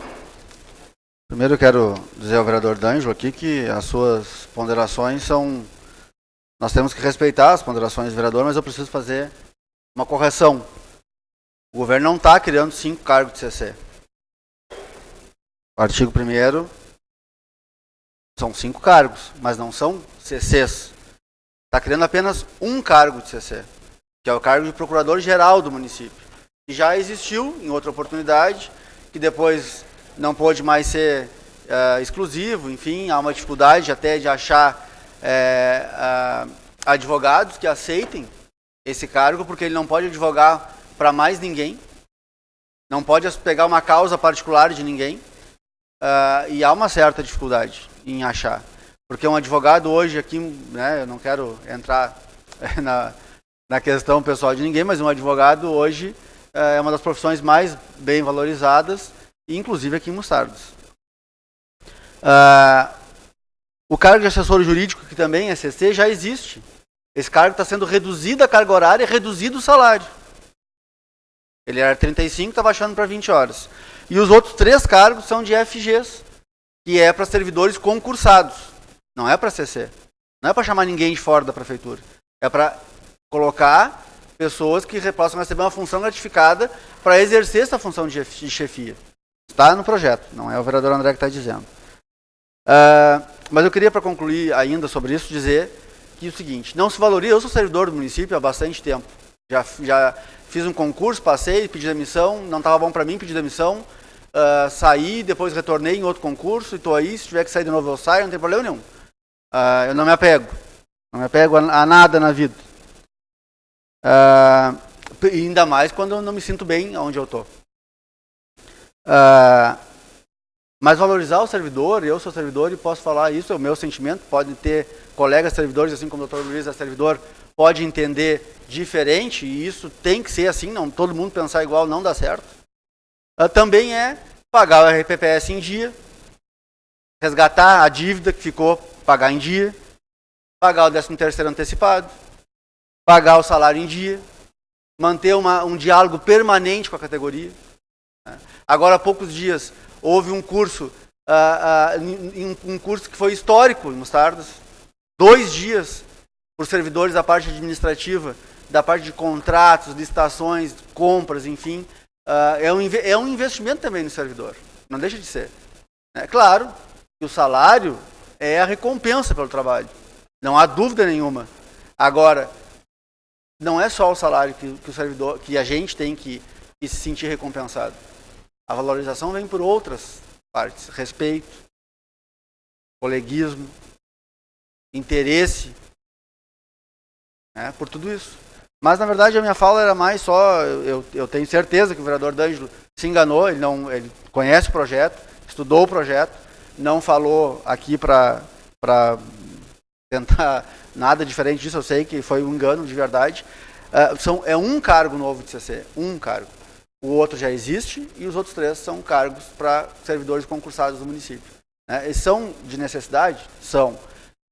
Primeiro quero dizer ao vereador D'Angelo aqui que as suas ponderações são... Nós temos que respeitar as ponderações do vereador, mas eu preciso fazer uma correção. O governo não está criando cinco cargos de CC. O artigo 1 são cinco cargos, mas não são CCs. Está criando apenas um cargo de CC, que é o cargo de procurador-geral do município. Que já existiu em outra oportunidade, que depois não pôde mais ser uh, exclusivo, enfim, há uma dificuldade até de achar uh, advogados que aceitem esse cargo, porque ele não pode advogar para mais ninguém, não pode pegar uma causa particular de ninguém, uh, e há uma certa dificuldade em achar. Porque um advogado hoje aqui, né, eu não quero entrar na, na questão pessoal de ninguém, mas um advogado hoje é uma das profissões mais bem valorizadas, inclusive aqui em Mostardas. Uh, o cargo de assessor jurídico, que também é CC, já existe. Esse cargo está sendo reduzido a carga horária e reduzido o salário. Ele era 35, está baixando para 20 horas. E os outros três cargos são de FGs que é para servidores concursados. Não é para CC. Não é para chamar ninguém de fora da prefeitura. É para colocar pessoas que possam receber uma função gratificada para exercer essa função de chefia. Está no projeto, não é o vereador André que está dizendo. Uh, mas eu queria, para concluir ainda sobre isso, dizer que é o seguinte, não se valoriza, eu sou servidor do município há bastante tempo. Já, já fiz um concurso, passei, pedi demissão, não estava bom para mim, pedi demissão, uh, saí, depois retornei em outro concurso e estou aí. Se tiver que sair de novo, eu saio, não tem problema nenhum. Uh, eu não me apego. Não me apego a, a nada na vida. Uh, ainda mais quando eu não me sinto bem onde eu estou. Uh, mas valorizar o servidor, eu sou servidor e posso falar isso, é o meu sentimento. Pode ter colegas servidores, assim como o Dr. Luiz é servidor, pode entender diferente, e isso tem que ser assim, não todo mundo pensar igual não dá certo. Uh, também é pagar o RPPS em dia, resgatar a dívida que ficou, pagar em dia, pagar o 13 terceiro antecipado, pagar o salário em dia, manter uma, um diálogo permanente com a categoria. Né? Agora há poucos dias houve um curso, uh, uh, um curso que foi histórico em Mostardas, dois dias para os servidores da parte administrativa, da parte de contratos, licitações, compras, enfim. Uh, é, um, é um investimento também no servidor, não deixa de ser. É claro que o salário é a recompensa pelo trabalho, não há dúvida nenhuma. Agora, não é só o salário que, que o servidor, que a gente tem que, que se sentir recompensado. A valorização vem por outras partes: respeito, coleguismo, interesse, né, por tudo isso. Mas na verdade a minha fala era mais só, eu, eu tenho certeza que o vereador D'Angelo se enganou, ele não, ele conhece o projeto, estudou o projeto, não falou aqui para tentar nada diferente disso, eu sei que foi um engano de verdade. Uh, são, é um cargo novo de CC, um cargo. O outro já existe e os outros três são cargos para servidores concursados do município. Né? Eles são de necessidade? São.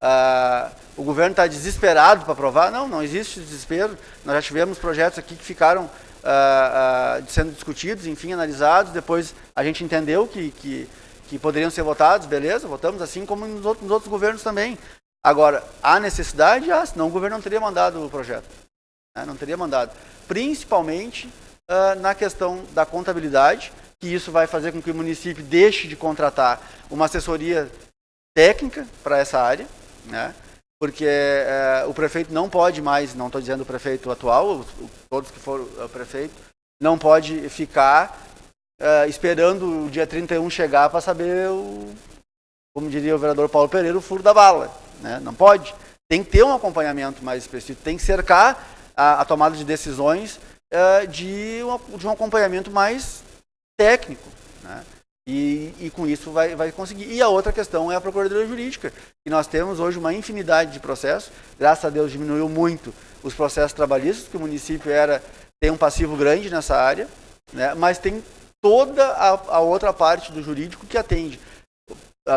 Uh, o governo está desesperado para aprovar? Não, não existe desespero. Nós já tivemos projetos aqui que ficaram uh, sendo discutidos, enfim, analisados. Depois a gente entendeu que, que, que, poderiam ser votados, beleza, votamos assim como nos outros, nos outros governos também. Agora, há necessidade? Ah, senão o governo não teria mandado o projeto. Né? Não teria mandado. Principalmente uh, na questão da contabilidade, que isso vai fazer com que o município deixe de contratar uma assessoria técnica para essa área, né? porque uh, o prefeito não pode mais, não estou dizendo o prefeito atual, todos que foram o prefeito, não pode ficar uh, esperando o dia 31 chegar para saber, o, como diria o vereador Paulo Pereira, o furo da bala. Né? Não pode. Tem que ter um acompanhamento mais específico, tem que cercar a, a tomada de decisões uh, de, um, de um acompanhamento mais técnico. Né? E, e, com isso vai, vai conseguir. E a outra questão é a Procuradoria Jurídica, que nós temos hoje uma infinidade de processos, graças a Deus diminuiu muito os processos trabalhistas, que o município era tem um passivo grande nessa área, né? mas tem toda a, a outra parte do jurídico que atende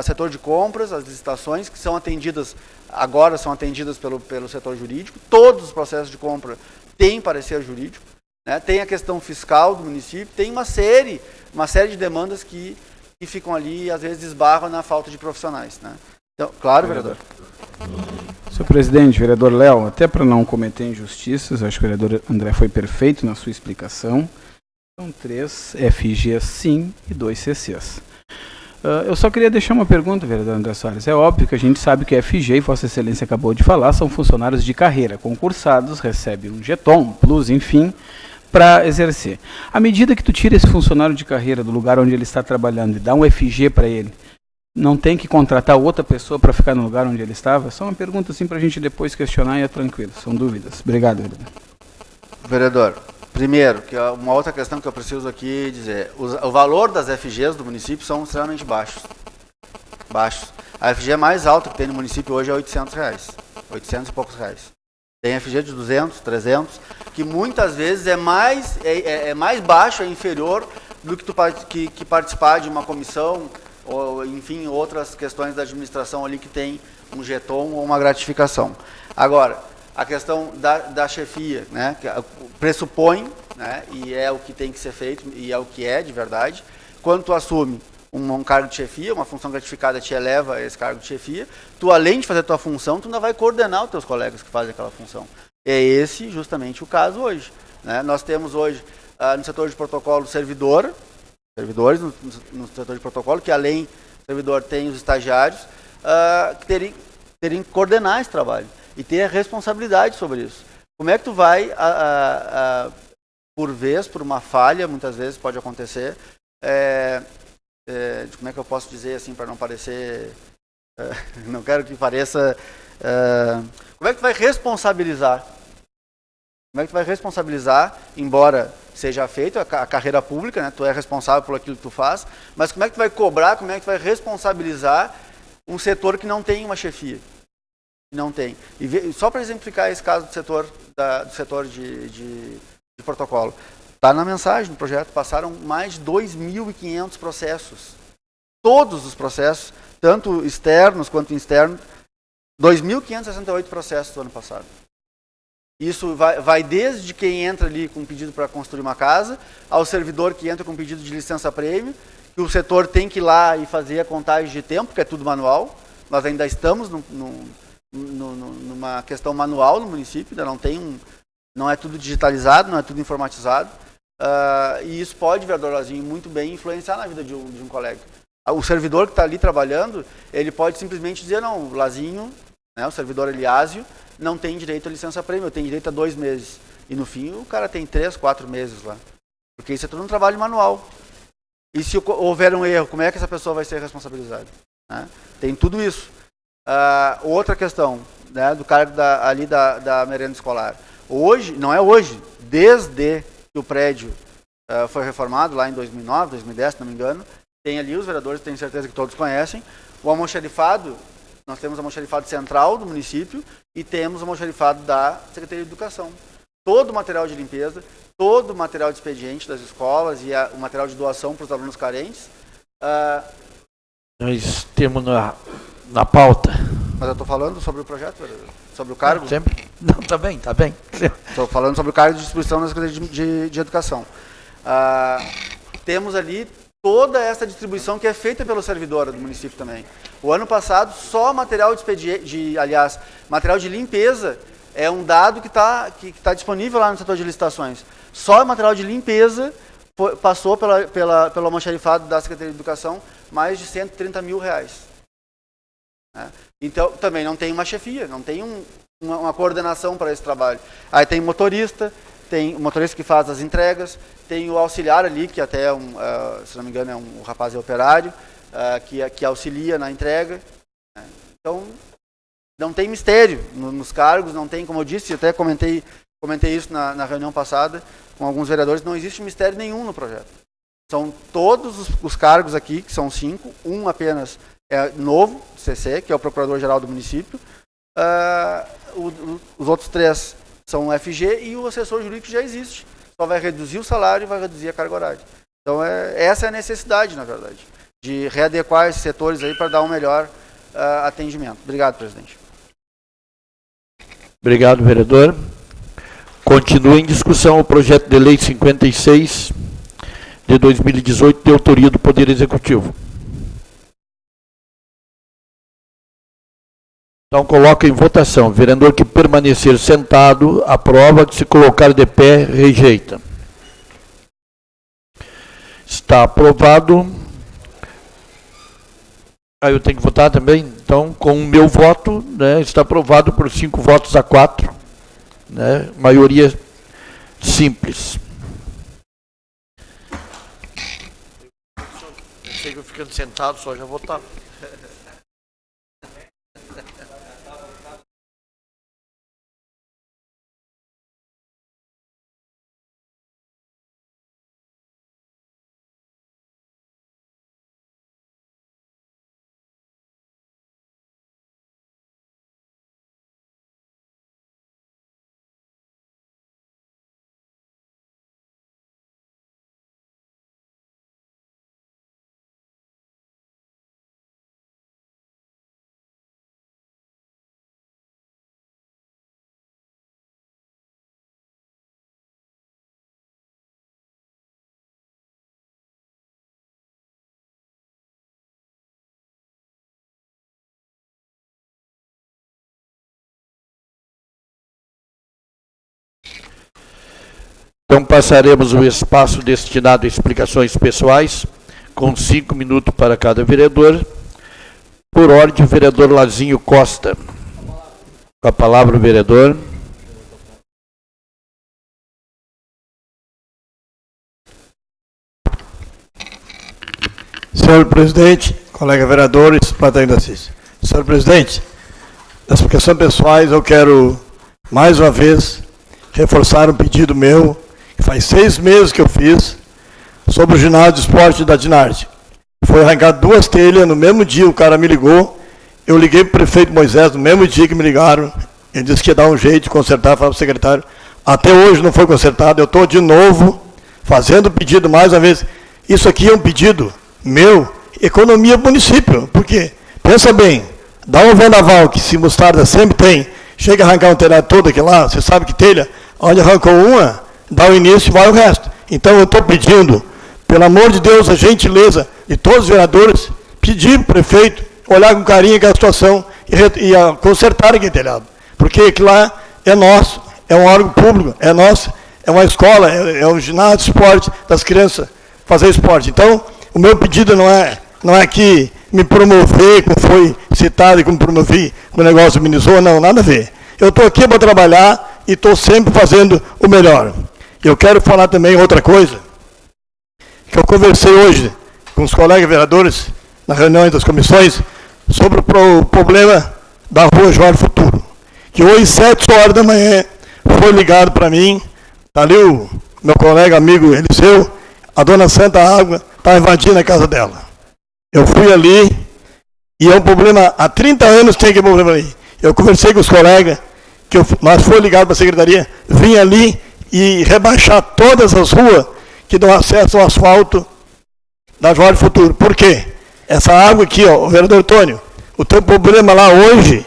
setor de compras, as licitações que são atendidas, agora são atendidas pelo, pelo setor jurídico, todos os processos de compra têm parecer jurídico, né? Tem a questão fiscal do município, tem uma série, uma série de demandas que, que ficam ali e às vezes esbarram na falta de profissionais. Né? Então, claro, vereador. Senhor presidente, vereador Léo, até para não cometer injustiças, acho que o vereador André foi perfeito na sua explicação. São três FGs sim e dois CCs. Uh, eu só queria deixar uma pergunta, vereador André Soares. É óbvio que a gente sabe que FG, e Vossa Excelência acabou de falar, são funcionários de carreira, concursados, recebem um jeton, plus, enfim, para exercer. À medida que tu tira esse funcionário de carreira do lugar onde ele está trabalhando e dá um FG para ele, não tem que contratar outra pessoa para ficar no lugar onde ele estava? Só uma pergunta assim para a gente depois questionar e é tranquilo. São dúvidas. Obrigado, vereador. Vereador, primeiro, que é uma outra questão que eu preciso aqui dizer. O, o valor das FGs do município são extremamente baixos. Baixos. A FG mais alta que tem no município hoje é 800 reais. 800 e poucos reais. Tem FG de 200, 300, que muitas vezes é mais, é, é, é mais baixo, é inferior do que, tu, que, que participar de uma comissão, ou enfim, outras questões da administração ali que tem um jeton ou uma gratificação. Agora, a questão da, da chefia, né, que pressupõe, né, e é o que tem que ser feito, e é o que é de verdade, quando tu assume um, um, cargo de chefia, uma função gratificada te eleva a esse cargo de chefia, tu além de fazer a tua função, tu ainda vai coordenar os teus colegas que fazem aquela função. É esse justamente o caso hoje. Né? Nós temos hoje ah, no setor de protocolo servidor, servidores no, no, setor de protocolo, que além do servidor tem os estagiários, ah, que terem, terem que coordenar esse trabalho e ter a responsabilidade sobre isso. Como é que tu vai, a, por vez, por uma falha, muitas vezes pode acontecer, é, é, como é que eu posso dizer assim para não parecer, é, não quero que pareça, é, como é que tu vai responsabilizar? Como é que tu vai responsabilizar, embora seja feito a, a carreira pública, né? Tu é responsável por aquilo que tu faz, mas como é que tu vai cobrar, como é que tu vai responsabilizar um setor que não tem uma chefia? Não tem. E só para exemplificar esse caso do setor, da, do setor de, de, de protocolo. Está na mensagem do projeto, passaram mais de 2.500 processos. Todos os processos, tanto externos quanto internos, 2.568 processos do ano passado. Isso vai, vai, desde quem entra ali com pedido para construir uma casa, ao servidor que entra com pedido de licença-prêmio, que o setor tem que ir lá e fazer a contagem de tempo, que é tudo manual. Nós ainda estamos no, no, no, numa questão manual no município, ainda não tem um, não é tudo digitalizado, não é tudo informatizado. Uh, e isso pode, vereador Lazinho, muito bem influenciar na vida de um, de um colega. O servidor que está ali trabalhando, ele pode simplesmente dizer, não, Lazinho, né, o servidor Eliásio, não tem direito a licença-prêmio, tem direito a dois meses. E no fim o cara tem três, quatro meses lá. Porque isso é todo um trabalho manual. E se houver um erro, como é que essa pessoa vai ser responsabilizada? Né? Tem tudo isso. Uh, outra questão, né, do cargo da, ali da, da merenda escolar. Hoje, não é hoje, desde que o prédio uh, foi reformado, lá em 2009, 2010, se não me engano, tem ali os vereadores, tenho certeza que todos conhecem, o almoxarifado nós temos o almoxarifado central do município e temos o almoxarifado da Secretaria de Educação. Todo o material de limpeza, todo o material de expediente das escolas e a, o material de doação para os alunos carentes. Uh, Nós temos na, na pauta. Mas eu estou falando sobre o projeto, sobre o cargo? Sempre. Não, está bem, está bem. Estou falando sobre o cargo de distribuição da Secretaria de, de, de Educação. Uh, temos ali toda essa distribuição que é feita pelo servidor do município também. O ano passado, só material de expediente, de, aliás, material de limpeza é um dado que está que, que tá disponível lá no setor de licitações. Só material de limpeza passou pela, pela, pelo almoxarifado da Secretaria de Educação mais de 130 mil reais. Né? Então, também não tem uma chefia, não tem um, uma, uma coordenação para esse trabalho. Aí tem motorista, tem o motorista que faz as entregas, tem o auxiliar ali, que até, é um, uh, se não me engano, é um, o rapaz é operário, uh, que, que auxilia na entrega. Né? Então, não tem mistério nos cargos, não tem, como eu disse, até comentei, comentei isso na, na reunião passada com alguns vereadores, não existe mistério nenhum no projeto. São todos os, os cargos aqui, que são cinco, um apenas é novo, CC, que é o Procurador-Geral do município, uh, o, o, os outros três são o FG e o assessor jurídico já existe. Só vai reduzir o salário e vai reduzir a carga horária. Então, é, essa é a necessidade, na verdade, de readequar esses setores aí para dar um melhor uh, atendimento. Obrigado, presidente. Obrigado, vereador. Continua em discussão o projeto de lei 56 de 2018, de autoria do Poder Executivo. Então coloca em votação. Vereador que permanecer sentado, aprova. Que se colocar de pé, rejeita. Está aprovado. Aí eu tenho que votar também. Então, com o meu voto, né, está aprovado por cinco votos a quatro. Né, maioria simples. Eu ficando sentado só já votava. Então passaremos o espaço destinado a explicações pessoais, com cinco minutos para cada vereador. Por ordem, o vereador Lazinho Costa. Com a palavra o vereador. Senhor presidente, colega vereadores, plateia da CIS. Senhor presidente, nas explicações pessoais eu quero mais uma vez reforçar um pedido meu, faz seis meses que eu fiz, sobre o ginásio de esporte da Dinarte. Foi arrancado duas telhas, no mesmo dia o cara me ligou, eu liguei para o prefeito Moisés, no mesmo dia que me ligaram, ele disse que ia dar um jeito de consertar, falava para o secretário, até hoje não foi consertado, eu estou de novo fazendo pedido mais uma vez. Isso aqui é um pedido meu, economia município, porque, pensa bem, dá um vendaval que se mostarda sempre tem, chega a arrancar um telhado todo aqui lá, você sabe que telha, onde arrancou uma, dá o início e vai o resto. Então eu estou pedindo, pelo amor de Deus, a gentileza de todos os vereadores, pedir para o prefeito olhar com carinho aquela situação e, e a, consertar aquele telhado. Porque aquilo lá é nosso, é um órgão público, é nosso, é uma escola, é, é um ginásio de esporte das crianças fazer esporte. Então, o meu pedido não é, não é que me promover, como foi citado e como promovi o negócio minizou, não, nada a ver. Eu estou aqui para trabalhar e estou sempre fazendo o melhor. Eu quero falar também outra coisa, que eu conversei hoje com os colegas vereadores, na reunião das comissões, sobre o problema da rua Jorge Futuro. Que hoje, sete horas da manhã, foi ligado para mim, está ali o meu colega, amigo Eliseu, a dona Santa Água está invadindo a casa dela. Eu fui ali e é um problema, há 30 anos tem aquele problema ali. Eu conversei com os colegas, que eu, nós fomos ligados para a secretaria, vim ali e rebaixar todas as ruas que dão acesso ao asfalto da Jorge Futuro. Por quê? Essa água aqui, ó, o vereador Antônio, o teu problema lá hoje,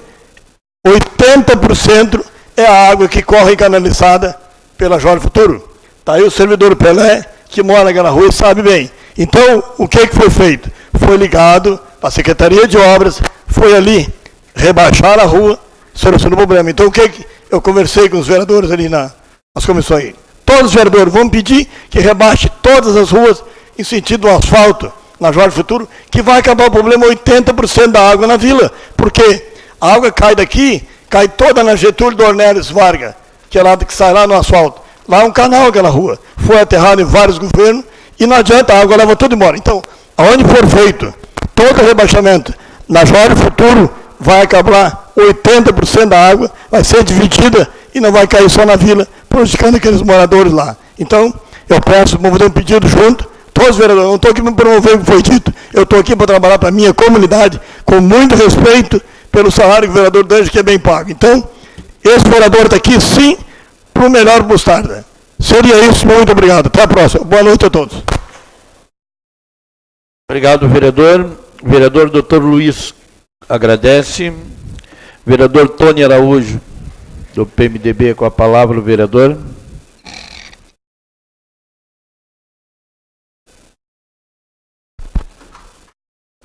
80% é a água que corre canalizada pela Jorge Futuro. Está aí o servidor Pelé, que mora naquela rua e sabe bem. Então, o que, que foi feito? Foi ligado para a Secretaria de Obras, foi ali rebaixar a rua, solucionou o problema. Então, o que, que eu conversei com os vereadores ali na, nas comissões? Todos os vereadores vão pedir que rebaixe todas as ruas em sentido do asfalto na Jorge Futuro, que vai acabar o problema 80% da água na vila. Porque a água cai daqui, cai toda na Getúlio Dornelles Vargas, que é lá que sai lá no asfalto. Lá é um canal aquela rua. Foi aterrado em vários governos e não adianta, a água leva tudo embora. Então, aonde for feito todo rebaixamento na Jorge Futuro, vai acabar 80% da água, vai ser dividida e não vai cair só na vila, prejudicando aqueles moradores lá. Então, eu peço, vamos fazer um pedido junto, todos os vereadores, não estou aqui para promover o que foi dito, eu estou aqui para trabalhar para a minha comunidade, com muito respeito pelo salário que o vereador Dange, que é bem pago. Então, esse vereador está aqui, sim, para o melhor Bustarda. Seria isso, muito obrigado. Até a próxima. Boa noite a todos. Obrigado, vereador. Vereador doutor Luiz agradece. Vereador Tony Araújo, do PMDB, com a palavra, o vereador.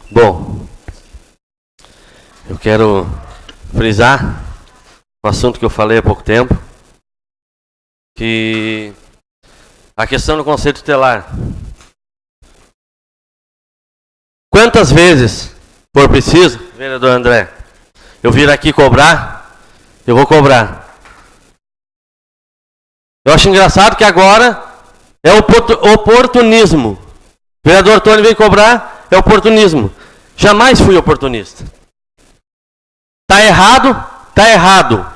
Bom, eu quero frisar um assunto que eu falei há pouco tempo, que a questão do conceito tutelar. Quantas vezes for preciso, vereador André, eu vir aqui cobrar, eu vou cobrar. Eu acho engraçado que agora é oportunismo. O vereador Tony vem cobrar, é oportunismo. Jamais fui oportunista. Tá errado? Tá errado.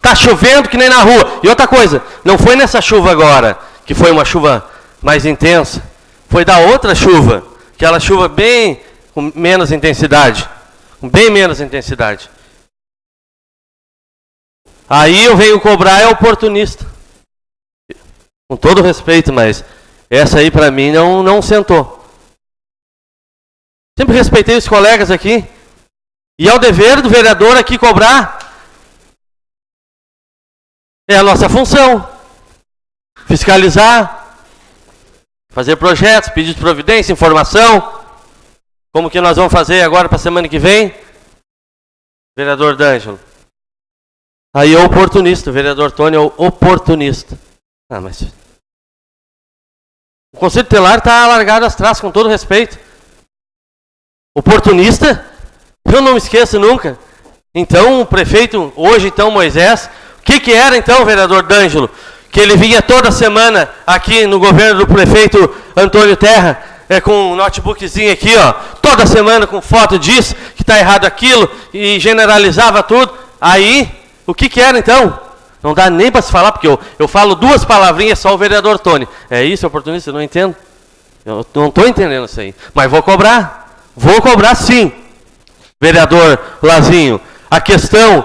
Tá chovendo que nem na rua. E outra coisa, não foi nessa chuva agora, que foi uma chuva mais intensa. Foi da outra chuva, aquela chuva bem com menos intensidade. Com bem menos intensidade. Aí eu venho cobrar é oportunista. Com todo respeito, mas essa aí para mim não, não sentou. Sempre respeitei os colegas aqui. E é o dever do vereador aqui cobrar. É a nossa função. Fiscalizar. Fazer projetos, pedir de providência, informação. Como que nós vamos fazer agora para a semana que vem? Vereador D'Angelo. Aí é oportunista, o vereador Tony é oportunista. Ah, mas. O Conselho Telar está largado às traças, com todo respeito. Oportunista? Eu não me esqueço nunca. Então, o prefeito, hoje então Moisés, o que, que era então, vereador D'Angelo? Que ele vinha toda semana aqui no governo do prefeito Antônio Terra, é, com um notebookzinho aqui, ó, toda semana com foto disso, que está errado aquilo, e generalizava tudo. Aí, o que, que era então? Não dá nem para se falar, porque eu, eu falo duas palavrinhas só o vereador Tony. É isso, oportunista? Eu não entendo. Eu não estou entendendo isso aí. Mas vou cobrar. Vou cobrar sim. Vereador Lazinho, a questão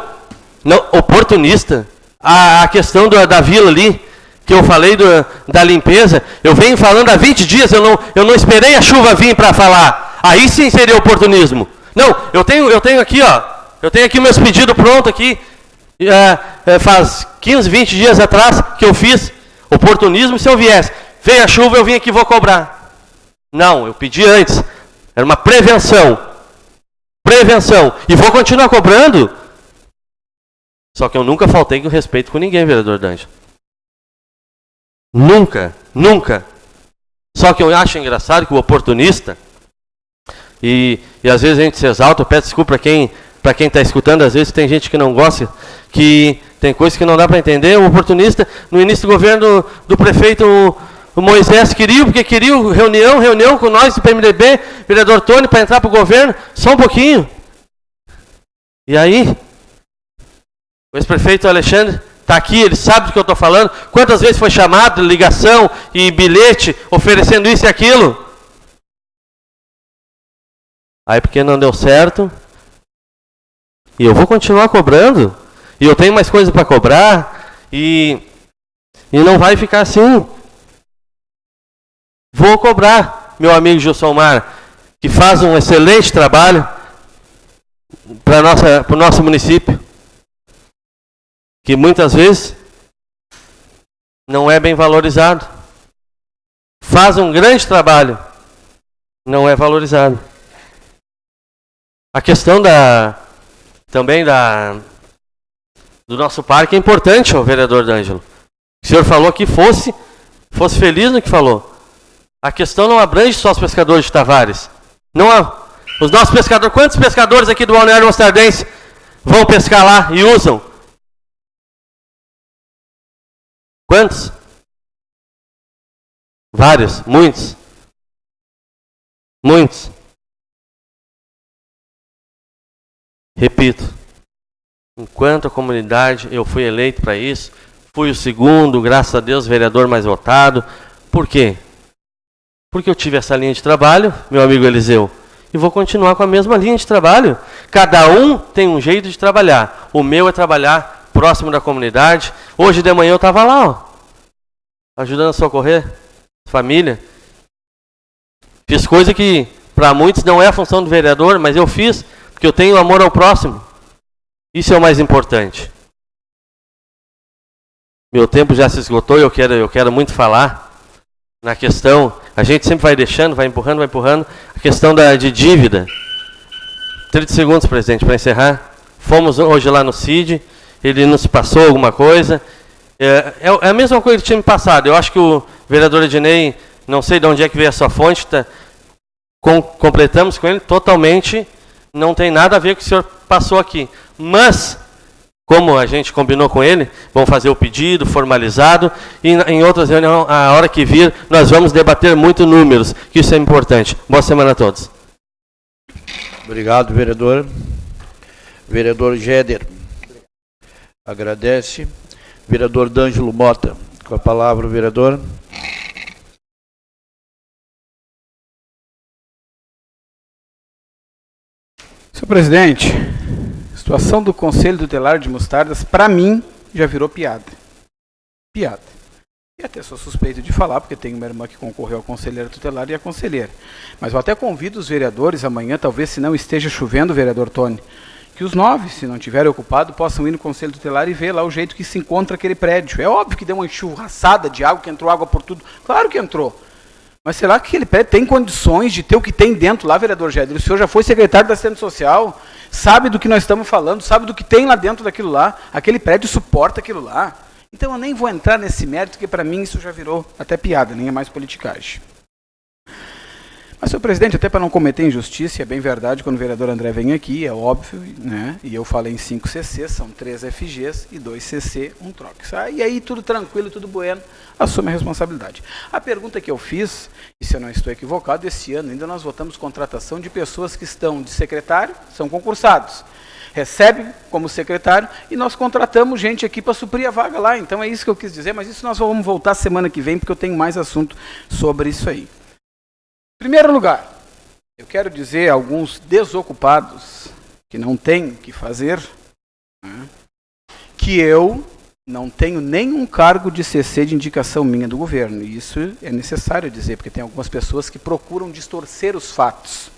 não, oportunista, a, a questão da, da vila ali, que eu falei do, da limpeza, eu venho falando há 20 dias, eu não, eu não esperei a chuva vir para falar. Aí sim seria oportunismo. Não, eu tenho, eu tenho aqui, ó, eu tenho aqui meus pedidos prontos aqui, é, é, faz 15, 20 dias atrás que eu fiz oportunismo se eu viesse. Veio a chuva, eu vim aqui vou cobrar. Não, eu pedi antes. Era uma prevenção. Prevenção. E vou continuar cobrando. Só que eu nunca faltei com respeito com ninguém, vereador Danjo. Nunca, nunca. Só que eu acho engraçado que o oportunista, e, e às vezes a gente se exalta, eu peço desculpa para quem para quem está escutando, às vezes tem gente que não gosta, que tem coisas que não dá para entender. O oportunista, no início do governo do, prefeito o Moisés queria, porque queria reunião, reunião com nós do PMDB, vereador Tony, para entrar para o governo, só um pouquinho. E aí, o ex-prefeito Alexandre está aqui, ele sabe do que eu estou falando. Quantas vezes foi chamado, ligação e bilhete, oferecendo isso e aquilo? Aí porque não deu certo, e eu vou continuar cobrando. E eu tenho mais coisas para cobrar. E, e não vai ficar assim. Vou cobrar, meu amigo Gilsomar, que faz um excelente trabalho para o nosso município. Que muitas vezes não é bem valorizado. Faz um grande trabalho, não é valorizado. A questão da, também da, do nosso parque é importante, o vereador D'Angelo. O senhor falou que fosse, fosse feliz no que falou. A questão não abrange só os pescadores de Tavares. Não há, os nossos pescadores, quantos pescadores aqui do Balneário Mostardense vão pescar lá e usam? Quantos? Vários, muitos. Muitos. Repito, enquanto a comunidade eu fui eleito para isso, fui o segundo, graças a Deus, vereador mais votado. Por quê? Porque eu tive essa linha de trabalho, meu amigo Eliseu, e vou continuar com a mesma linha de trabalho. Cada um tem um jeito de trabalhar. O meu é trabalhar próximo da comunidade. Hoje de manhã eu estava lá, ó, ajudando a socorrer família. Fiz coisa que para muitos não é a função do vereador, mas eu fiz porque eu tenho amor ao próximo. Isso é o mais importante. Meu tempo já se esgotou e eu quero, eu quero muito falar na questão. A gente sempre vai deixando, vai empurrando, vai empurrando. A questão da, de dívida. 30 segundos, presidente, para encerrar. Fomos hoje lá no CID, ele nos passou alguma coisa. É, é, é, a mesma coisa que tinha me passado. Eu acho que o vereador Ednei, não sei de onde é que veio a sua fonte, tá, com, completamos com ele totalmente não tem nada a ver com o que o senhor passou aqui. Mas, como a gente combinou com ele, vamos fazer o pedido formalizado e em outras reuniões, a hora que vir, nós vamos debater muito números, que isso é importante. Boa semana a todos. Obrigado, vereador. Vereador Géder. Agradece. Vereador D'Angelo Mota. Com a palavra, vereador. Presidente, a situação do Conselho Tutelar de Mostardas, para mim, já virou piada. Piada. E até sou suspeito de falar, porque tenho uma irmã que concorreu ao conselheiro tutelar e a conselheira. Mas eu até convido os vereadores amanhã, talvez se não esteja chovendo, vereador Tony, que os nove, se não tiverem ocupado, possam ir no conselho tutelar e ver lá o jeito que se encontra aquele prédio. É óbvio que deu uma enxurraçada de água, que entrou água por tudo. Claro que entrou. Mas será que ele tem condições de ter o que tem dentro lá, vereador Géder? O senhor já foi secretário da Assistência Social, sabe do que nós estamos falando, sabe do que tem lá dentro daquilo lá. Aquele prédio suporta aquilo lá. Então eu nem vou entrar nesse mérito, porque para mim isso já virou até piada, nem é mais politicagem. Mas, senhor presidente, até para não cometer injustiça, é bem verdade, quando o vereador André vem aqui, é óbvio, né? e eu falei em 5 CC, são 3 FGs e 2 CC, um trox. E aí tudo tranquilo, tudo bueno, assume a responsabilidade. A pergunta que eu fiz, e se eu não estou equivocado, esse ano ainda nós votamos contratação de pessoas que estão de secretário, são concursados. recebe como secretário e nós contratamos gente aqui para suprir a vaga lá. Então é isso que eu quis dizer, mas isso nós vamos voltar semana que vem, porque eu tenho mais assunto sobre isso aí. Primeiro lugar, eu quero dizer a alguns desocupados que não têm o que fazer, né, que eu não tenho nenhum cargo de CC de indicação minha do governo. E isso é necessário dizer, porque tem algumas pessoas que procuram distorcer os fatos.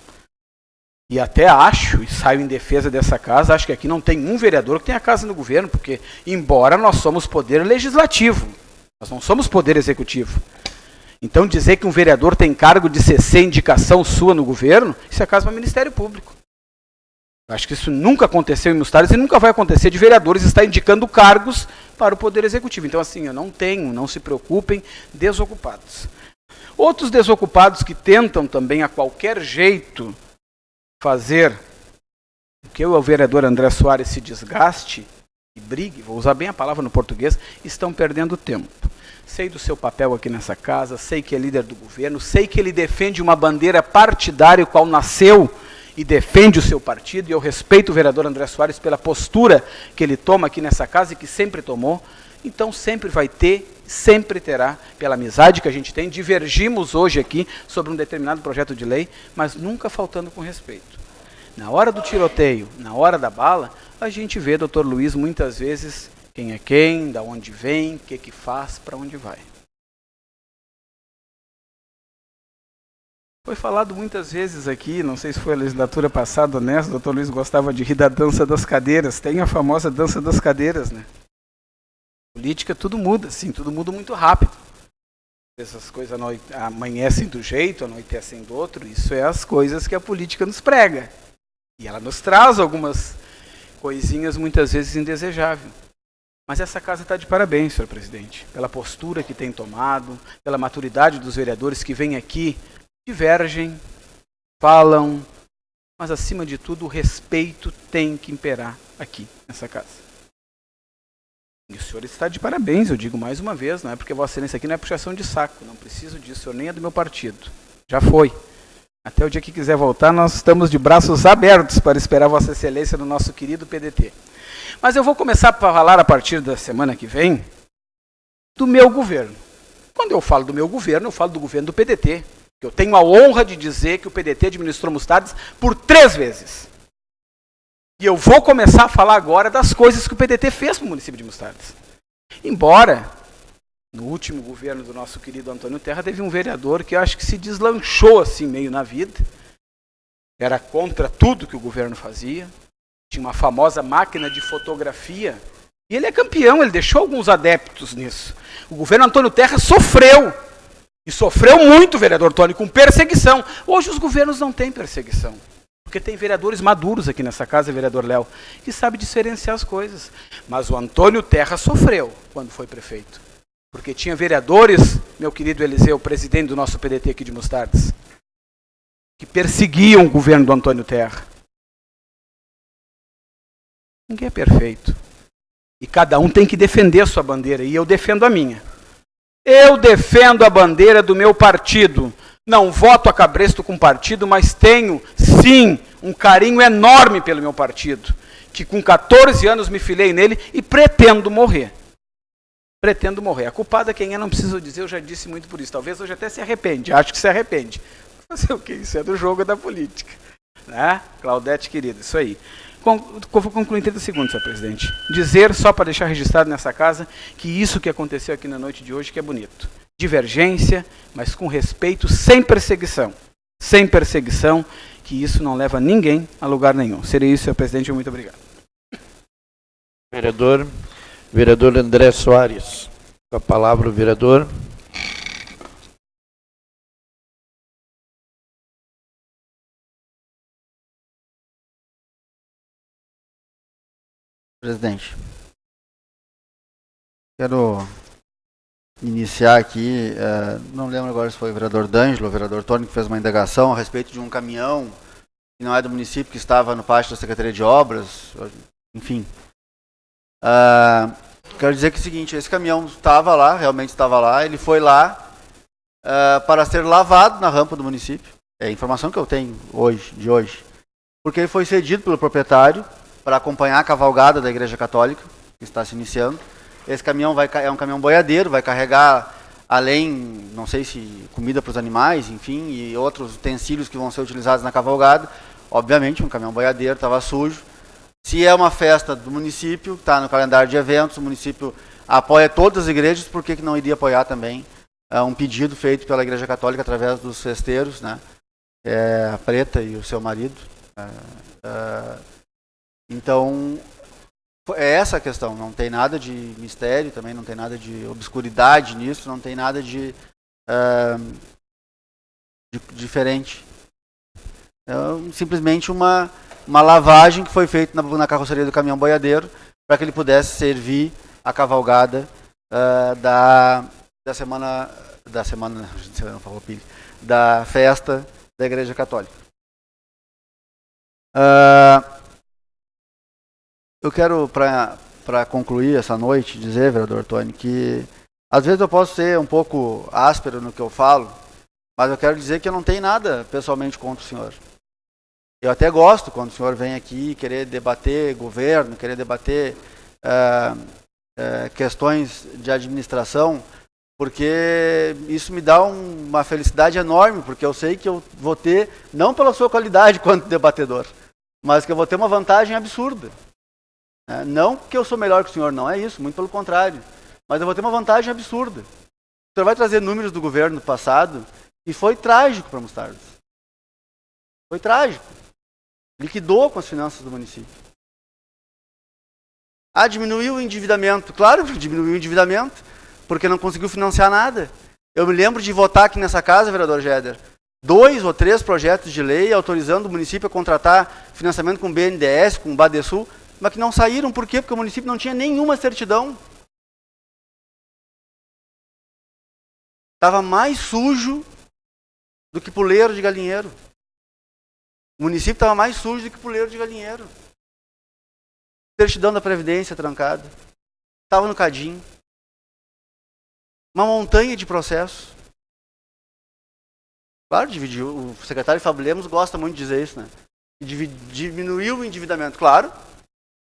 E até acho, e saio em defesa dessa casa, acho que aqui não tem um vereador que tenha casa no governo, porque, embora nós somos poder legislativo, nós não somos poder executivo. Então, dizer que um vereador tem cargo de CC indicação sua no governo, isso é caso para o Ministério Público. Acho que isso nunca aconteceu em Mustares e nunca vai acontecer de vereadores estar indicando cargos para o Poder Executivo. Então, assim, eu não tenho, não se preocupem, desocupados. Outros desocupados que tentam também a qualquer jeito fazer que o vereador André Soares se desgaste e brigue, vou usar bem a palavra no português, estão perdendo tempo. Sei do seu papel aqui nessa casa, sei que é líder do governo, sei que ele defende uma bandeira partidária, qual nasceu e defende o seu partido, e eu respeito o vereador André Soares pela postura que ele toma aqui nessa casa e que sempre tomou. Então sempre vai ter, sempre terá, pela amizade que a gente tem, divergimos hoje aqui sobre um determinado projeto de lei, mas nunca faltando com respeito. Na hora do tiroteio, na hora da bala, a gente vê, doutor Luiz, muitas vezes quem é quem, da onde vem, o que, que faz, para onde vai. Foi falado muitas vezes aqui, não sei se foi a legislatura passada nessa, o doutor Luiz gostava de rir da dança das cadeiras. Tem a famosa dança das cadeiras, né? Política tudo muda, sim, tudo muda muito rápido. Essas coisas amanhecem do jeito, anoitecem do outro, isso é as coisas que a política nos prega. E ela nos traz algumas coisinhas muitas vezes indesejáveis. Mas essa casa está de parabéns, senhor presidente, pela postura que tem tomado, pela maturidade dos vereadores que vêm aqui divergem, falam, mas acima de tudo o respeito tem que imperar aqui nessa casa. E o senhor está de parabéns, eu digo mais uma vez, não é porque Vossa Excelência aqui não é puxação de saco, não preciso disso, o senhor nem é do meu partido. Já foi. Até o dia que quiser voltar, nós estamos de braços abertos para esperar Vossa Excelência no nosso querido PDT. Mas eu vou começar a falar a partir da semana que vem do meu governo. Quando eu falo do meu governo, eu falo do governo do PDT. Eu tenho a honra de dizer que o PDT administrou Mostardes por três vezes. E eu vou começar a falar agora das coisas que o PDT fez para o município de Mostardes. Embora, no último governo do nosso querido Antônio Terra, teve um vereador que eu acho que se deslanchou assim meio na vida. Era contra tudo que o governo fazia. Tinha uma famosa máquina de fotografia. E ele é campeão, ele deixou alguns adeptos nisso. O governo Antônio Terra sofreu e sofreu muito vereador Tony com perseguição. Hoje os governos não têm perseguição. Porque tem vereadores maduros aqui nessa casa, vereador Léo, que sabe diferenciar as coisas. Mas o Antônio Terra sofreu quando foi prefeito. Porque tinha vereadores, meu querido Eliseu, presidente do nosso PDT aqui de Mostardes, que perseguiam o governo do Antônio Terra. Ninguém é perfeito. E cada um tem que defender a sua bandeira, e eu defendo a minha. Eu defendo a bandeira do meu partido. Não voto a cabresto com partido, mas tenho, sim, um carinho enorme pelo meu partido. Que com 14 anos me filei nele e pretendo morrer. Pretendo morrer. A culpada quem é, não preciso dizer, eu já disse muito por isso. Talvez hoje até se arrepende, acho que se arrepende. Fazer o que? Isso é do jogo da política. Né? Claudete, querida, isso aí. Vou concluir em 30 segundos, senhor presidente. Dizer, só para deixar registrado nessa casa, que isso que aconteceu aqui na noite de hoje que é bonito. Divergência, mas com respeito, sem perseguição. Sem perseguição, que isso não leva ninguém a lugar nenhum. Seria isso, senhor presidente. Muito obrigado. Vereador, vereador André Soares. Com a palavra o vereador. Presidente, quero iniciar aqui, é, não lembro agora se foi o vereador D'Angelo o vereador Tony que fez uma indagação a respeito de um caminhão que não é do município, que estava no pátio da Secretaria de Obras, enfim. Uh, quero dizer que é o seguinte, esse caminhão estava lá, realmente estava lá, ele foi lá uh, para ser lavado na rampa do município, é a informação que eu tenho hoje, de hoje, porque ele foi cedido pelo proprietário para acompanhar a cavalgada da Igreja Católica, que está se iniciando. Esse caminhão vai, é um caminhão boiadeiro, vai carregar, além, não sei se comida para os animais, enfim, e outros utensílios que vão ser utilizados na cavalgada. Obviamente, um caminhão boiadeiro estava sujo. Se é uma festa do município, está no calendário de eventos, o município apoia todas as igrejas, por que, que não iria apoiar também é, um pedido feito pela Igreja Católica através dos festeiros, né? É, a Preta e o seu marido. É, é, então, é essa a questão. Não tem nada de mistério, também não tem nada de obscuridade nisso, não tem nada de, é, de diferente. É simplesmente uma, uma lavagem que foi feita na, na carroceria do caminhão boiadeiro para que ele pudesse servir a cavalgada uh, da, da semana da semana não da festa da Igreja Católica. Uh, eu quero, para concluir essa noite, dizer, vereador Tony, que às vezes eu posso ser um pouco áspero no que eu falo, mas eu quero dizer que eu não tenho nada pessoalmente contra o senhor. Eu até gosto quando o senhor vem aqui querer debater governo, querer debater uh, uh, questões de administração, porque isso me dá um, uma felicidade enorme, porque eu sei que eu vou ter, não pela sua qualidade quanto debatedor, mas que eu vou ter uma vantagem absurda. É, não que eu sou melhor que o senhor, não é isso, muito pelo contrário. Mas eu vou ter uma vantagem absurda. O senhor vai trazer números do governo passado e foi trágico para Mostardas. Foi trágico. Liquidou com as finanças do município. Ah, diminuiu o endividamento. Claro que diminuiu o endividamento, porque não conseguiu financiar nada. Eu me lembro de votar aqui nessa casa, vereador Jeder, dois ou três projetos de lei autorizando o município a contratar financiamento com BNDES, com Badesul, mas que não saíram, por quê? Porque o município não tinha nenhuma certidão. Estava mais sujo do que puleiro de galinheiro. O município estava mais sujo do que puleiro de galinheiro. Certidão da Previdência trancada. Estava no cadinho. Uma montanha de processos. Claro, dividiu. O secretário Fábio Lemos gosta muito de dizer isso, né? Diminuiu o endividamento, claro,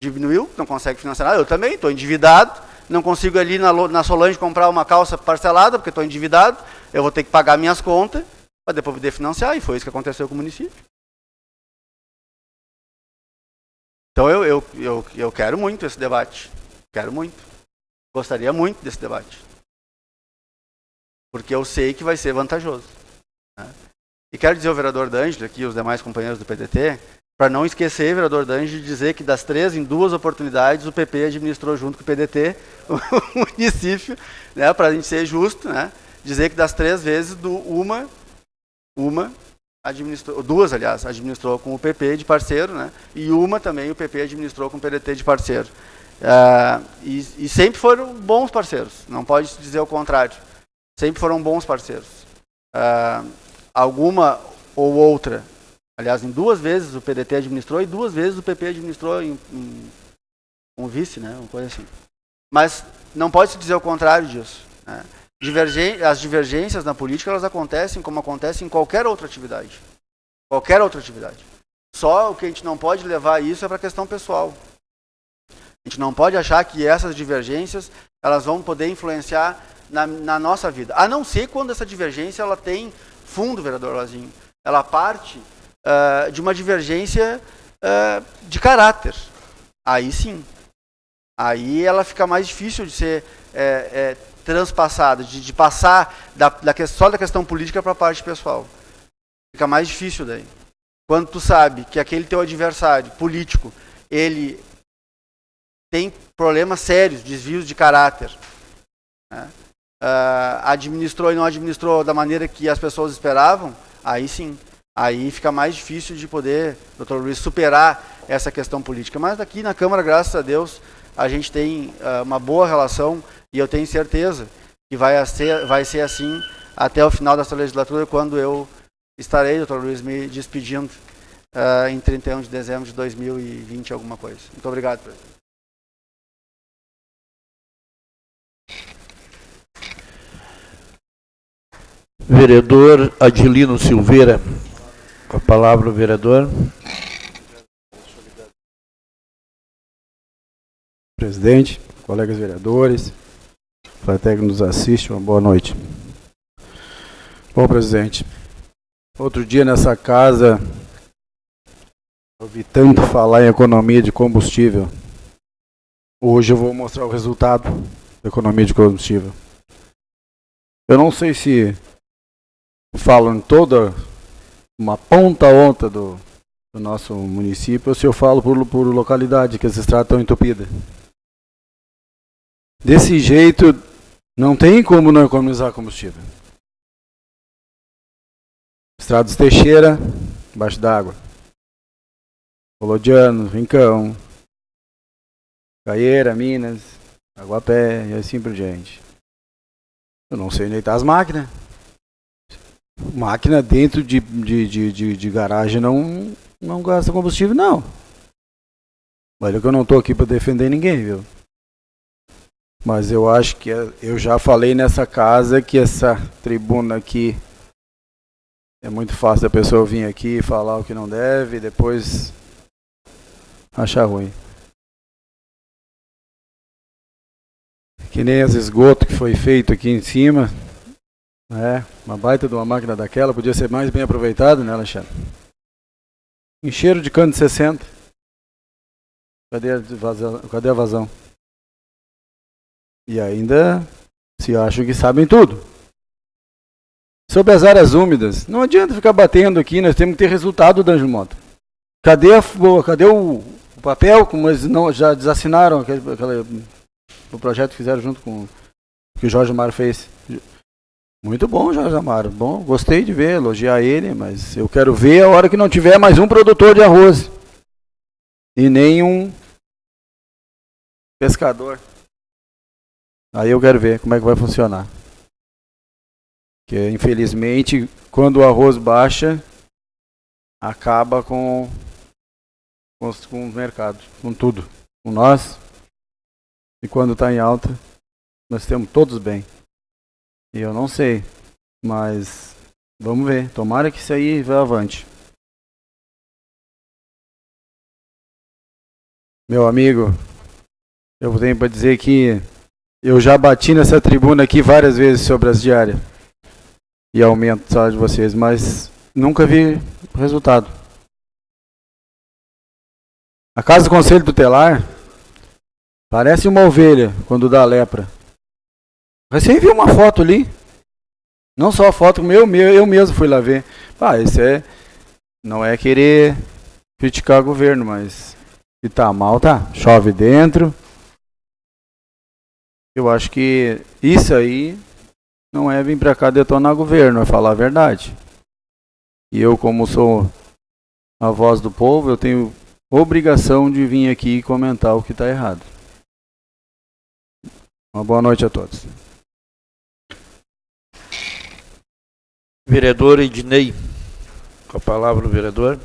diminuiu, não consegue financiar nada. Eu também estou endividado, não consigo ali na, na Solange comprar uma calça parcelada, porque estou endividado, eu vou ter que pagar minhas contas para depois poder financiar, e foi isso que aconteceu com o município. Então eu, eu, eu, eu quero muito esse debate. Quero muito. Gostaria muito desse debate. Porque eu sei que vai ser vantajoso. Né? E quero dizer ao vereador D'Angelo aqui, os demais companheiros do PDT, para não esquecer, vereador Dange, de dizer que das três, em duas oportunidades, o PP administrou junto com o PDT o município, né, para a gente ser justo, né, dizer que das três vezes, do, uma, uma administrou, duas, aliás, administrou com o PP de parceiro, né, e uma também o PP administrou com o PDT de parceiro. Uh, e, e, sempre foram bons parceiros, não pode dizer o contrário. Sempre foram bons parceiros. Uh, alguma ou outra Aliás, em duas vezes o PDT administrou e duas vezes o PP administrou em, em um vice, né? Uma coisa assim. Mas não pode se dizer o contrário disso. Né? Divergen as divergências na política elas acontecem como acontecem em qualquer outra atividade. Qualquer outra atividade. Só o que a gente não pode levar isso é para a questão pessoal. A gente não pode achar que essas divergências elas vão poder influenciar na, na nossa vida. A não ser quando essa divergência ela tem fundo, vereador Lazinho. Ela parte uh, de uma divergência uh, de caráter. Aí sim. Aí ela fica mais difícil de ser é, é, transpassada, de, de, passar da, da, só da questão política para a parte pessoal. Fica mais difícil daí. Quando tu sabe que aquele teu adversário político, ele tem problemas sérios, desvios de caráter, né? uh, administrou e não administrou da maneira que as pessoas esperavam, aí sim aí fica mais difícil de poder, doutor Luiz, superar essa questão política. Mas aqui na Câmara, graças a Deus, a gente tem uh, uma boa relação e eu tenho certeza que vai ser, vai ser assim até o final dessa legislatura, quando eu estarei, doutor Luiz, me despedindo uh, em 31 de dezembro de 2020, alguma coisa. Muito obrigado, presidente. Vereador Adilino Silveira. Com a palavra o vereador. Presidente, colegas vereadores, plateia que nos assiste, uma boa noite. Bom, presidente, outro dia nessa casa, ouvi tanto falar em economia de combustível. Hoje eu vou mostrar o resultado da economia de combustível. Eu não sei se falo em toda uma ponta a outra do, do nosso município se eu falo por, por localidade, que as estradas estão entupidas. Desse jeito, não tem como não economizar combustível. Estradas Teixeira, embaixo d'água. Colodiano, Rincão, Caieira, Minas, Aguapé e assim por diante. Eu não sei onde está as máquinas. Máquina dentro de, de, de, de, de garagem não, não gasta combustível, não. Olha que eu não estou aqui para defender ninguém, viu? Mas eu acho que eu já falei nessa casa que essa tribuna aqui é muito fácil a pessoa vir aqui e falar o que não deve e depois achar ruim. Que nem as esgotos que foi feito aqui em cima. É, uma baita de uma máquina daquela podia ser mais bem aproveitada, né, Alexandre? Encheiro de cano de 60. Cadê a vazão? Cadê a vazão? E ainda se acham que sabem tudo. Sobre as áreas úmidas, não adianta ficar batendo aqui, nós temos que ter resultado, Danjo Mota. Cadê, a, cadê o, o, papel? Como eles não, já desassinaram aquele, aquele, o projeto que fizeram junto com que o Jorge Amaro fez. Muito bom, Jorge Amaro. Bom, gostei de ver, elogiar ele, mas eu quero ver a hora que não tiver mais um produtor de arroz. E nem um pescador. Aí eu quero ver como é que vai funcionar. Que infelizmente, quando o arroz baixa, acaba com, com, com o mercado, com tudo. Com nós. E quando está em alta, nós temos todos bem. Eu não sei, mas vamos ver. Tomara que isso aí vá avante. Meu amigo, eu tenho para dizer que eu já bati nessa tribuna aqui várias vezes sobre as diárias e aumento o salário de vocês, mas nunca vi resultado. A casa do conselho tutelar parece uma ovelha quando dá lepra. Você viu uma foto ali? Não só a foto, eu, eu mesmo fui lá ver. Ah, isso é. Não é querer criticar o governo, mas se tá mal, tá. Chove dentro, eu acho que isso aí não é vir para cá detonar governo, é falar a verdade. E eu, como sou a voz do povo, eu tenho obrigação de vir aqui e comentar o que está errado. Uma boa noite a todos. Vereador Ednei, com a palavra o vereador.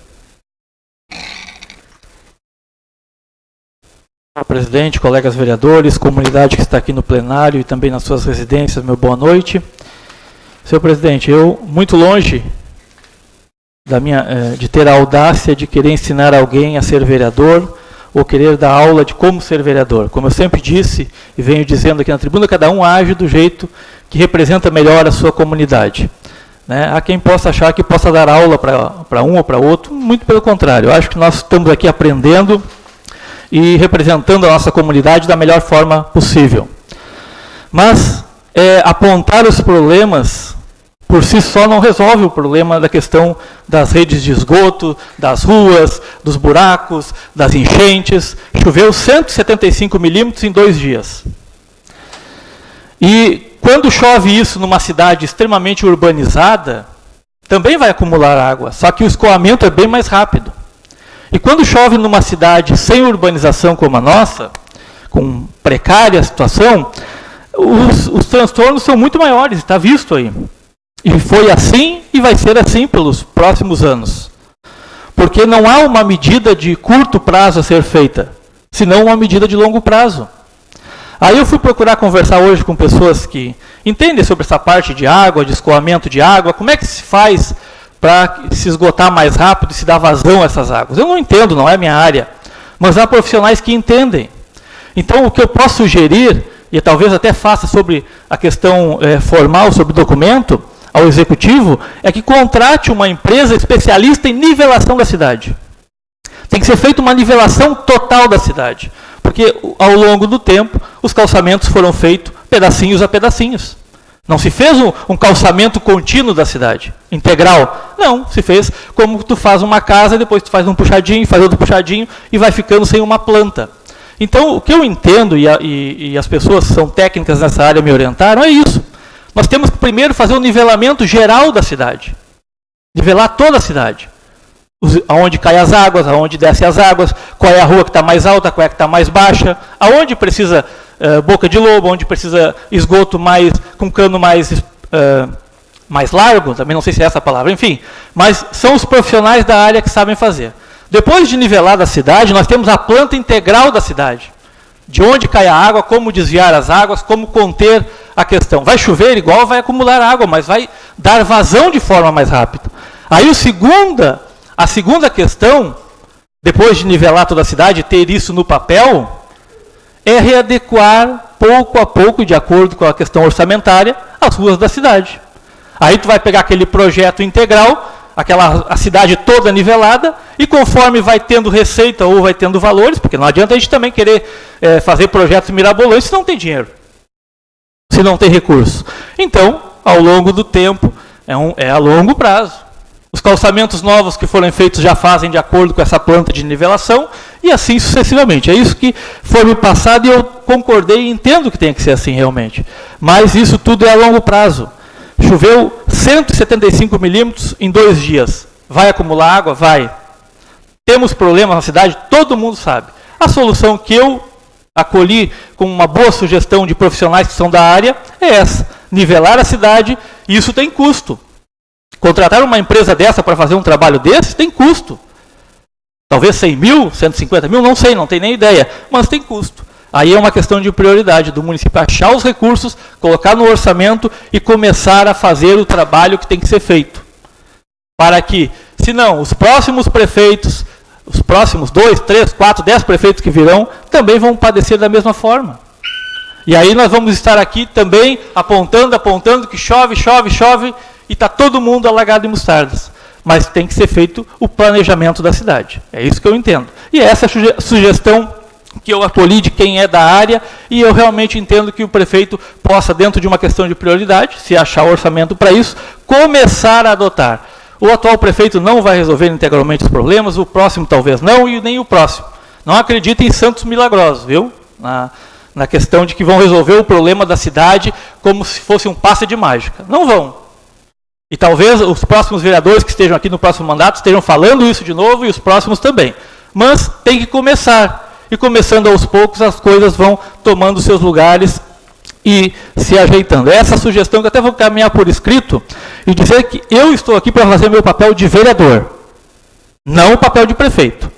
Presidente, colegas vereadores, comunidade que está aqui no plenário e também nas suas residências, meu boa noite. Senhor presidente, eu, muito longe da minha, eh, de ter a audácia de querer ensinar alguém a ser vereador ou querer dar aula de como ser vereador. Como eu sempre disse e venho dizendo aqui na tribuna, cada um age do jeito que representa melhor a sua comunidade. Né? Há quem possa achar que possa dar aula para um ou para outro, muito pelo contrário. Eu acho que nós estamos aqui aprendendo e representando a nossa comunidade da melhor forma possível. Mas é, apontar os problemas por si só não resolve o problema da questão das redes de esgoto, das ruas, dos buracos, das enchentes. Choveu 175 milímetros em dois dias. E quando chove isso numa cidade extremamente urbanizada, também vai acumular água, só que o escoamento é bem mais rápido. E quando chove numa cidade sem urbanização como a nossa, com precária situação, os, os transtornos são muito maiores, está visto aí. E foi assim e vai ser assim pelos próximos anos. Porque não há uma medida de curto prazo a ser feita, senão uma medida de longo prazo. Aí eu fui procurar conversar hoje com pessoas que entendem sobre essa parte de água, de escoamento de água, como é que se faz para se esgotar mais rápido e se dar vazão a essas águas. Eu não entendo, não é minha área, mas há profissionais que entendem. Então, o que eu posso sugerir, e talvez até faça sobre a questão é, formal, sobre documento, ao executivo, é que contrate uma empresa especialista em nivelação da cidade. Tem que ser feita uma nivelação total da cidade. Porque ao longo do tempo, os calçamentos foram feitos pedacinhos a pedacinhos. Não se fez um, um, calçamento contínuo da cidade, integral. Não, se fez como tu faz uma casa, depois tu faz um puxadinho, faz outro puxadinho e vai ficando sem uma planta. Então, o que eu entendo, e, a, e, e as pessoas que são técnicas nessa área me orientaram, é isso. Nós temos que primeiro fazer um nivelamento geral da cidade. Nivelar toda a cidade. Aonde caem as águas, aonde descem as águas, qual é a rua que está mais alta, qual é que está mais baixa, aonde precisa uh, boca de lobo, onde precisa esgoto mais com cano mais, uh, mais largo, também não sei se é essa a palavra, enfim. Mas são os profissionais da área que sabem fazer. Depois de nivelar a cidade, nós temos a planta integral da cidade. De onde cai a água, como desviar as águas, como conter a questão. Vai chover igual, vai acumular água, mas vai dar vazão de forma mais rápida. Aí o segunda, a segunda questão, depois de nivelar toda a cidade, ter isso no papel, é readequar pouco a pouco, de acordo com a questão orçamentária, as ruas da cidade. Aí tu vai pegar aquele projeto integral, aquela a cidade toda nivelada, e conforme vai tendo receita ou vai tendo valores, porque não adianta a gente também querer é, fazer projetos mirabolantes se não tem dinheiro, se não tem recurso. Então, ao longo do tempo, é, um, é a longo prazo. Os calçamentos novos que foram feitos já fazem de acordo com essa planta de nivelação e assim sucessivamente. É isso que foi me passado e eu concordei e entendo que tem que ser assim realmente. Mas isso tudo é a longo prazo. Choveu 175 milímetros em dois dias. Vai acumular água? Vai. Temos problemas na cidade? Todo mundo sabe. A solução que eu acolhi com uma boa sugestão de profissionais que são da área é essa. Nivelar a cidade, isso tem custo. Contratar uma empresa dessa para fazer um trabalho desse tem custo. Talvez 100 mil, 150 mil, não sei, não tem nem ideia, mas tem custo. Aí é uma questão de prioridade do município achar os recursos, colocar no orçamento e começar a fazer o trabalho que tem que ser feito. Para que, se não, os próximos prefeitos, os próximos dois, três, quatro, dez prefeitos que virão, também vão padecer da mesma forma. E aí nós vamos estar aqui também apontando, apontando que chove, chove, chove, e está todo mundo alagado em mostardas. Mas tem que ser feito o planejamento da cidade. É isso que eu entendo. E essa é a sugestão que eu acolhi de quem é da área, e eu realmente entendo que o prefeito possa, dentro de uma questão de prioridade, se achar orçamento para isso, começar a adotar. O atual prefeito não vai resolver integralmente os problemas, o próximo talvez não, e nem o próximo. Não acredite em santos milagrosos, viu? Na, na questão de que vão resolver o problema da cidade como se fosse um passe de mágica. Não vão. E talvez os próximos vereadores que estejam aqui no próximo mandato estejam falando isso de novo e os próximos também. Mas tem que começar. E começando aos poucos, as coisas vão tomando seus lugares e se ajeitando. Essa sugestão que eu até vou caminhar por escrito e dizer que eu estou aqui para fazer meu papel de vereador, não o papel de prefeito.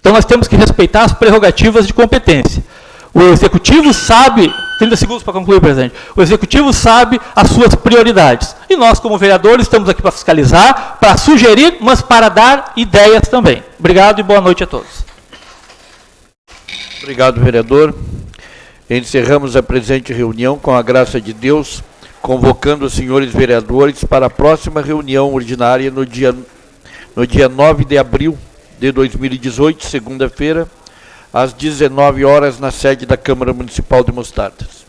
Então nós temos que respeitar as prerrogativas de competência. O executivo sabe 30 segundos para concluir, presidente. O executivo sabe as suas prioridades. E nós, como vereadores, estamos aqui para fiscalizar, para sugerir, mas para dar ideias também. Obrigado e boa noite a todos. Obrigado, vereador. Encerramos a presente reunião com a graça de Deus, convocando os senhores vereadores para a próxima reunião ordinária no dia, no dia 9 de abril de 2018, segunda-feira, às 19 horas na sede da Câmara Municipal de Mostardas.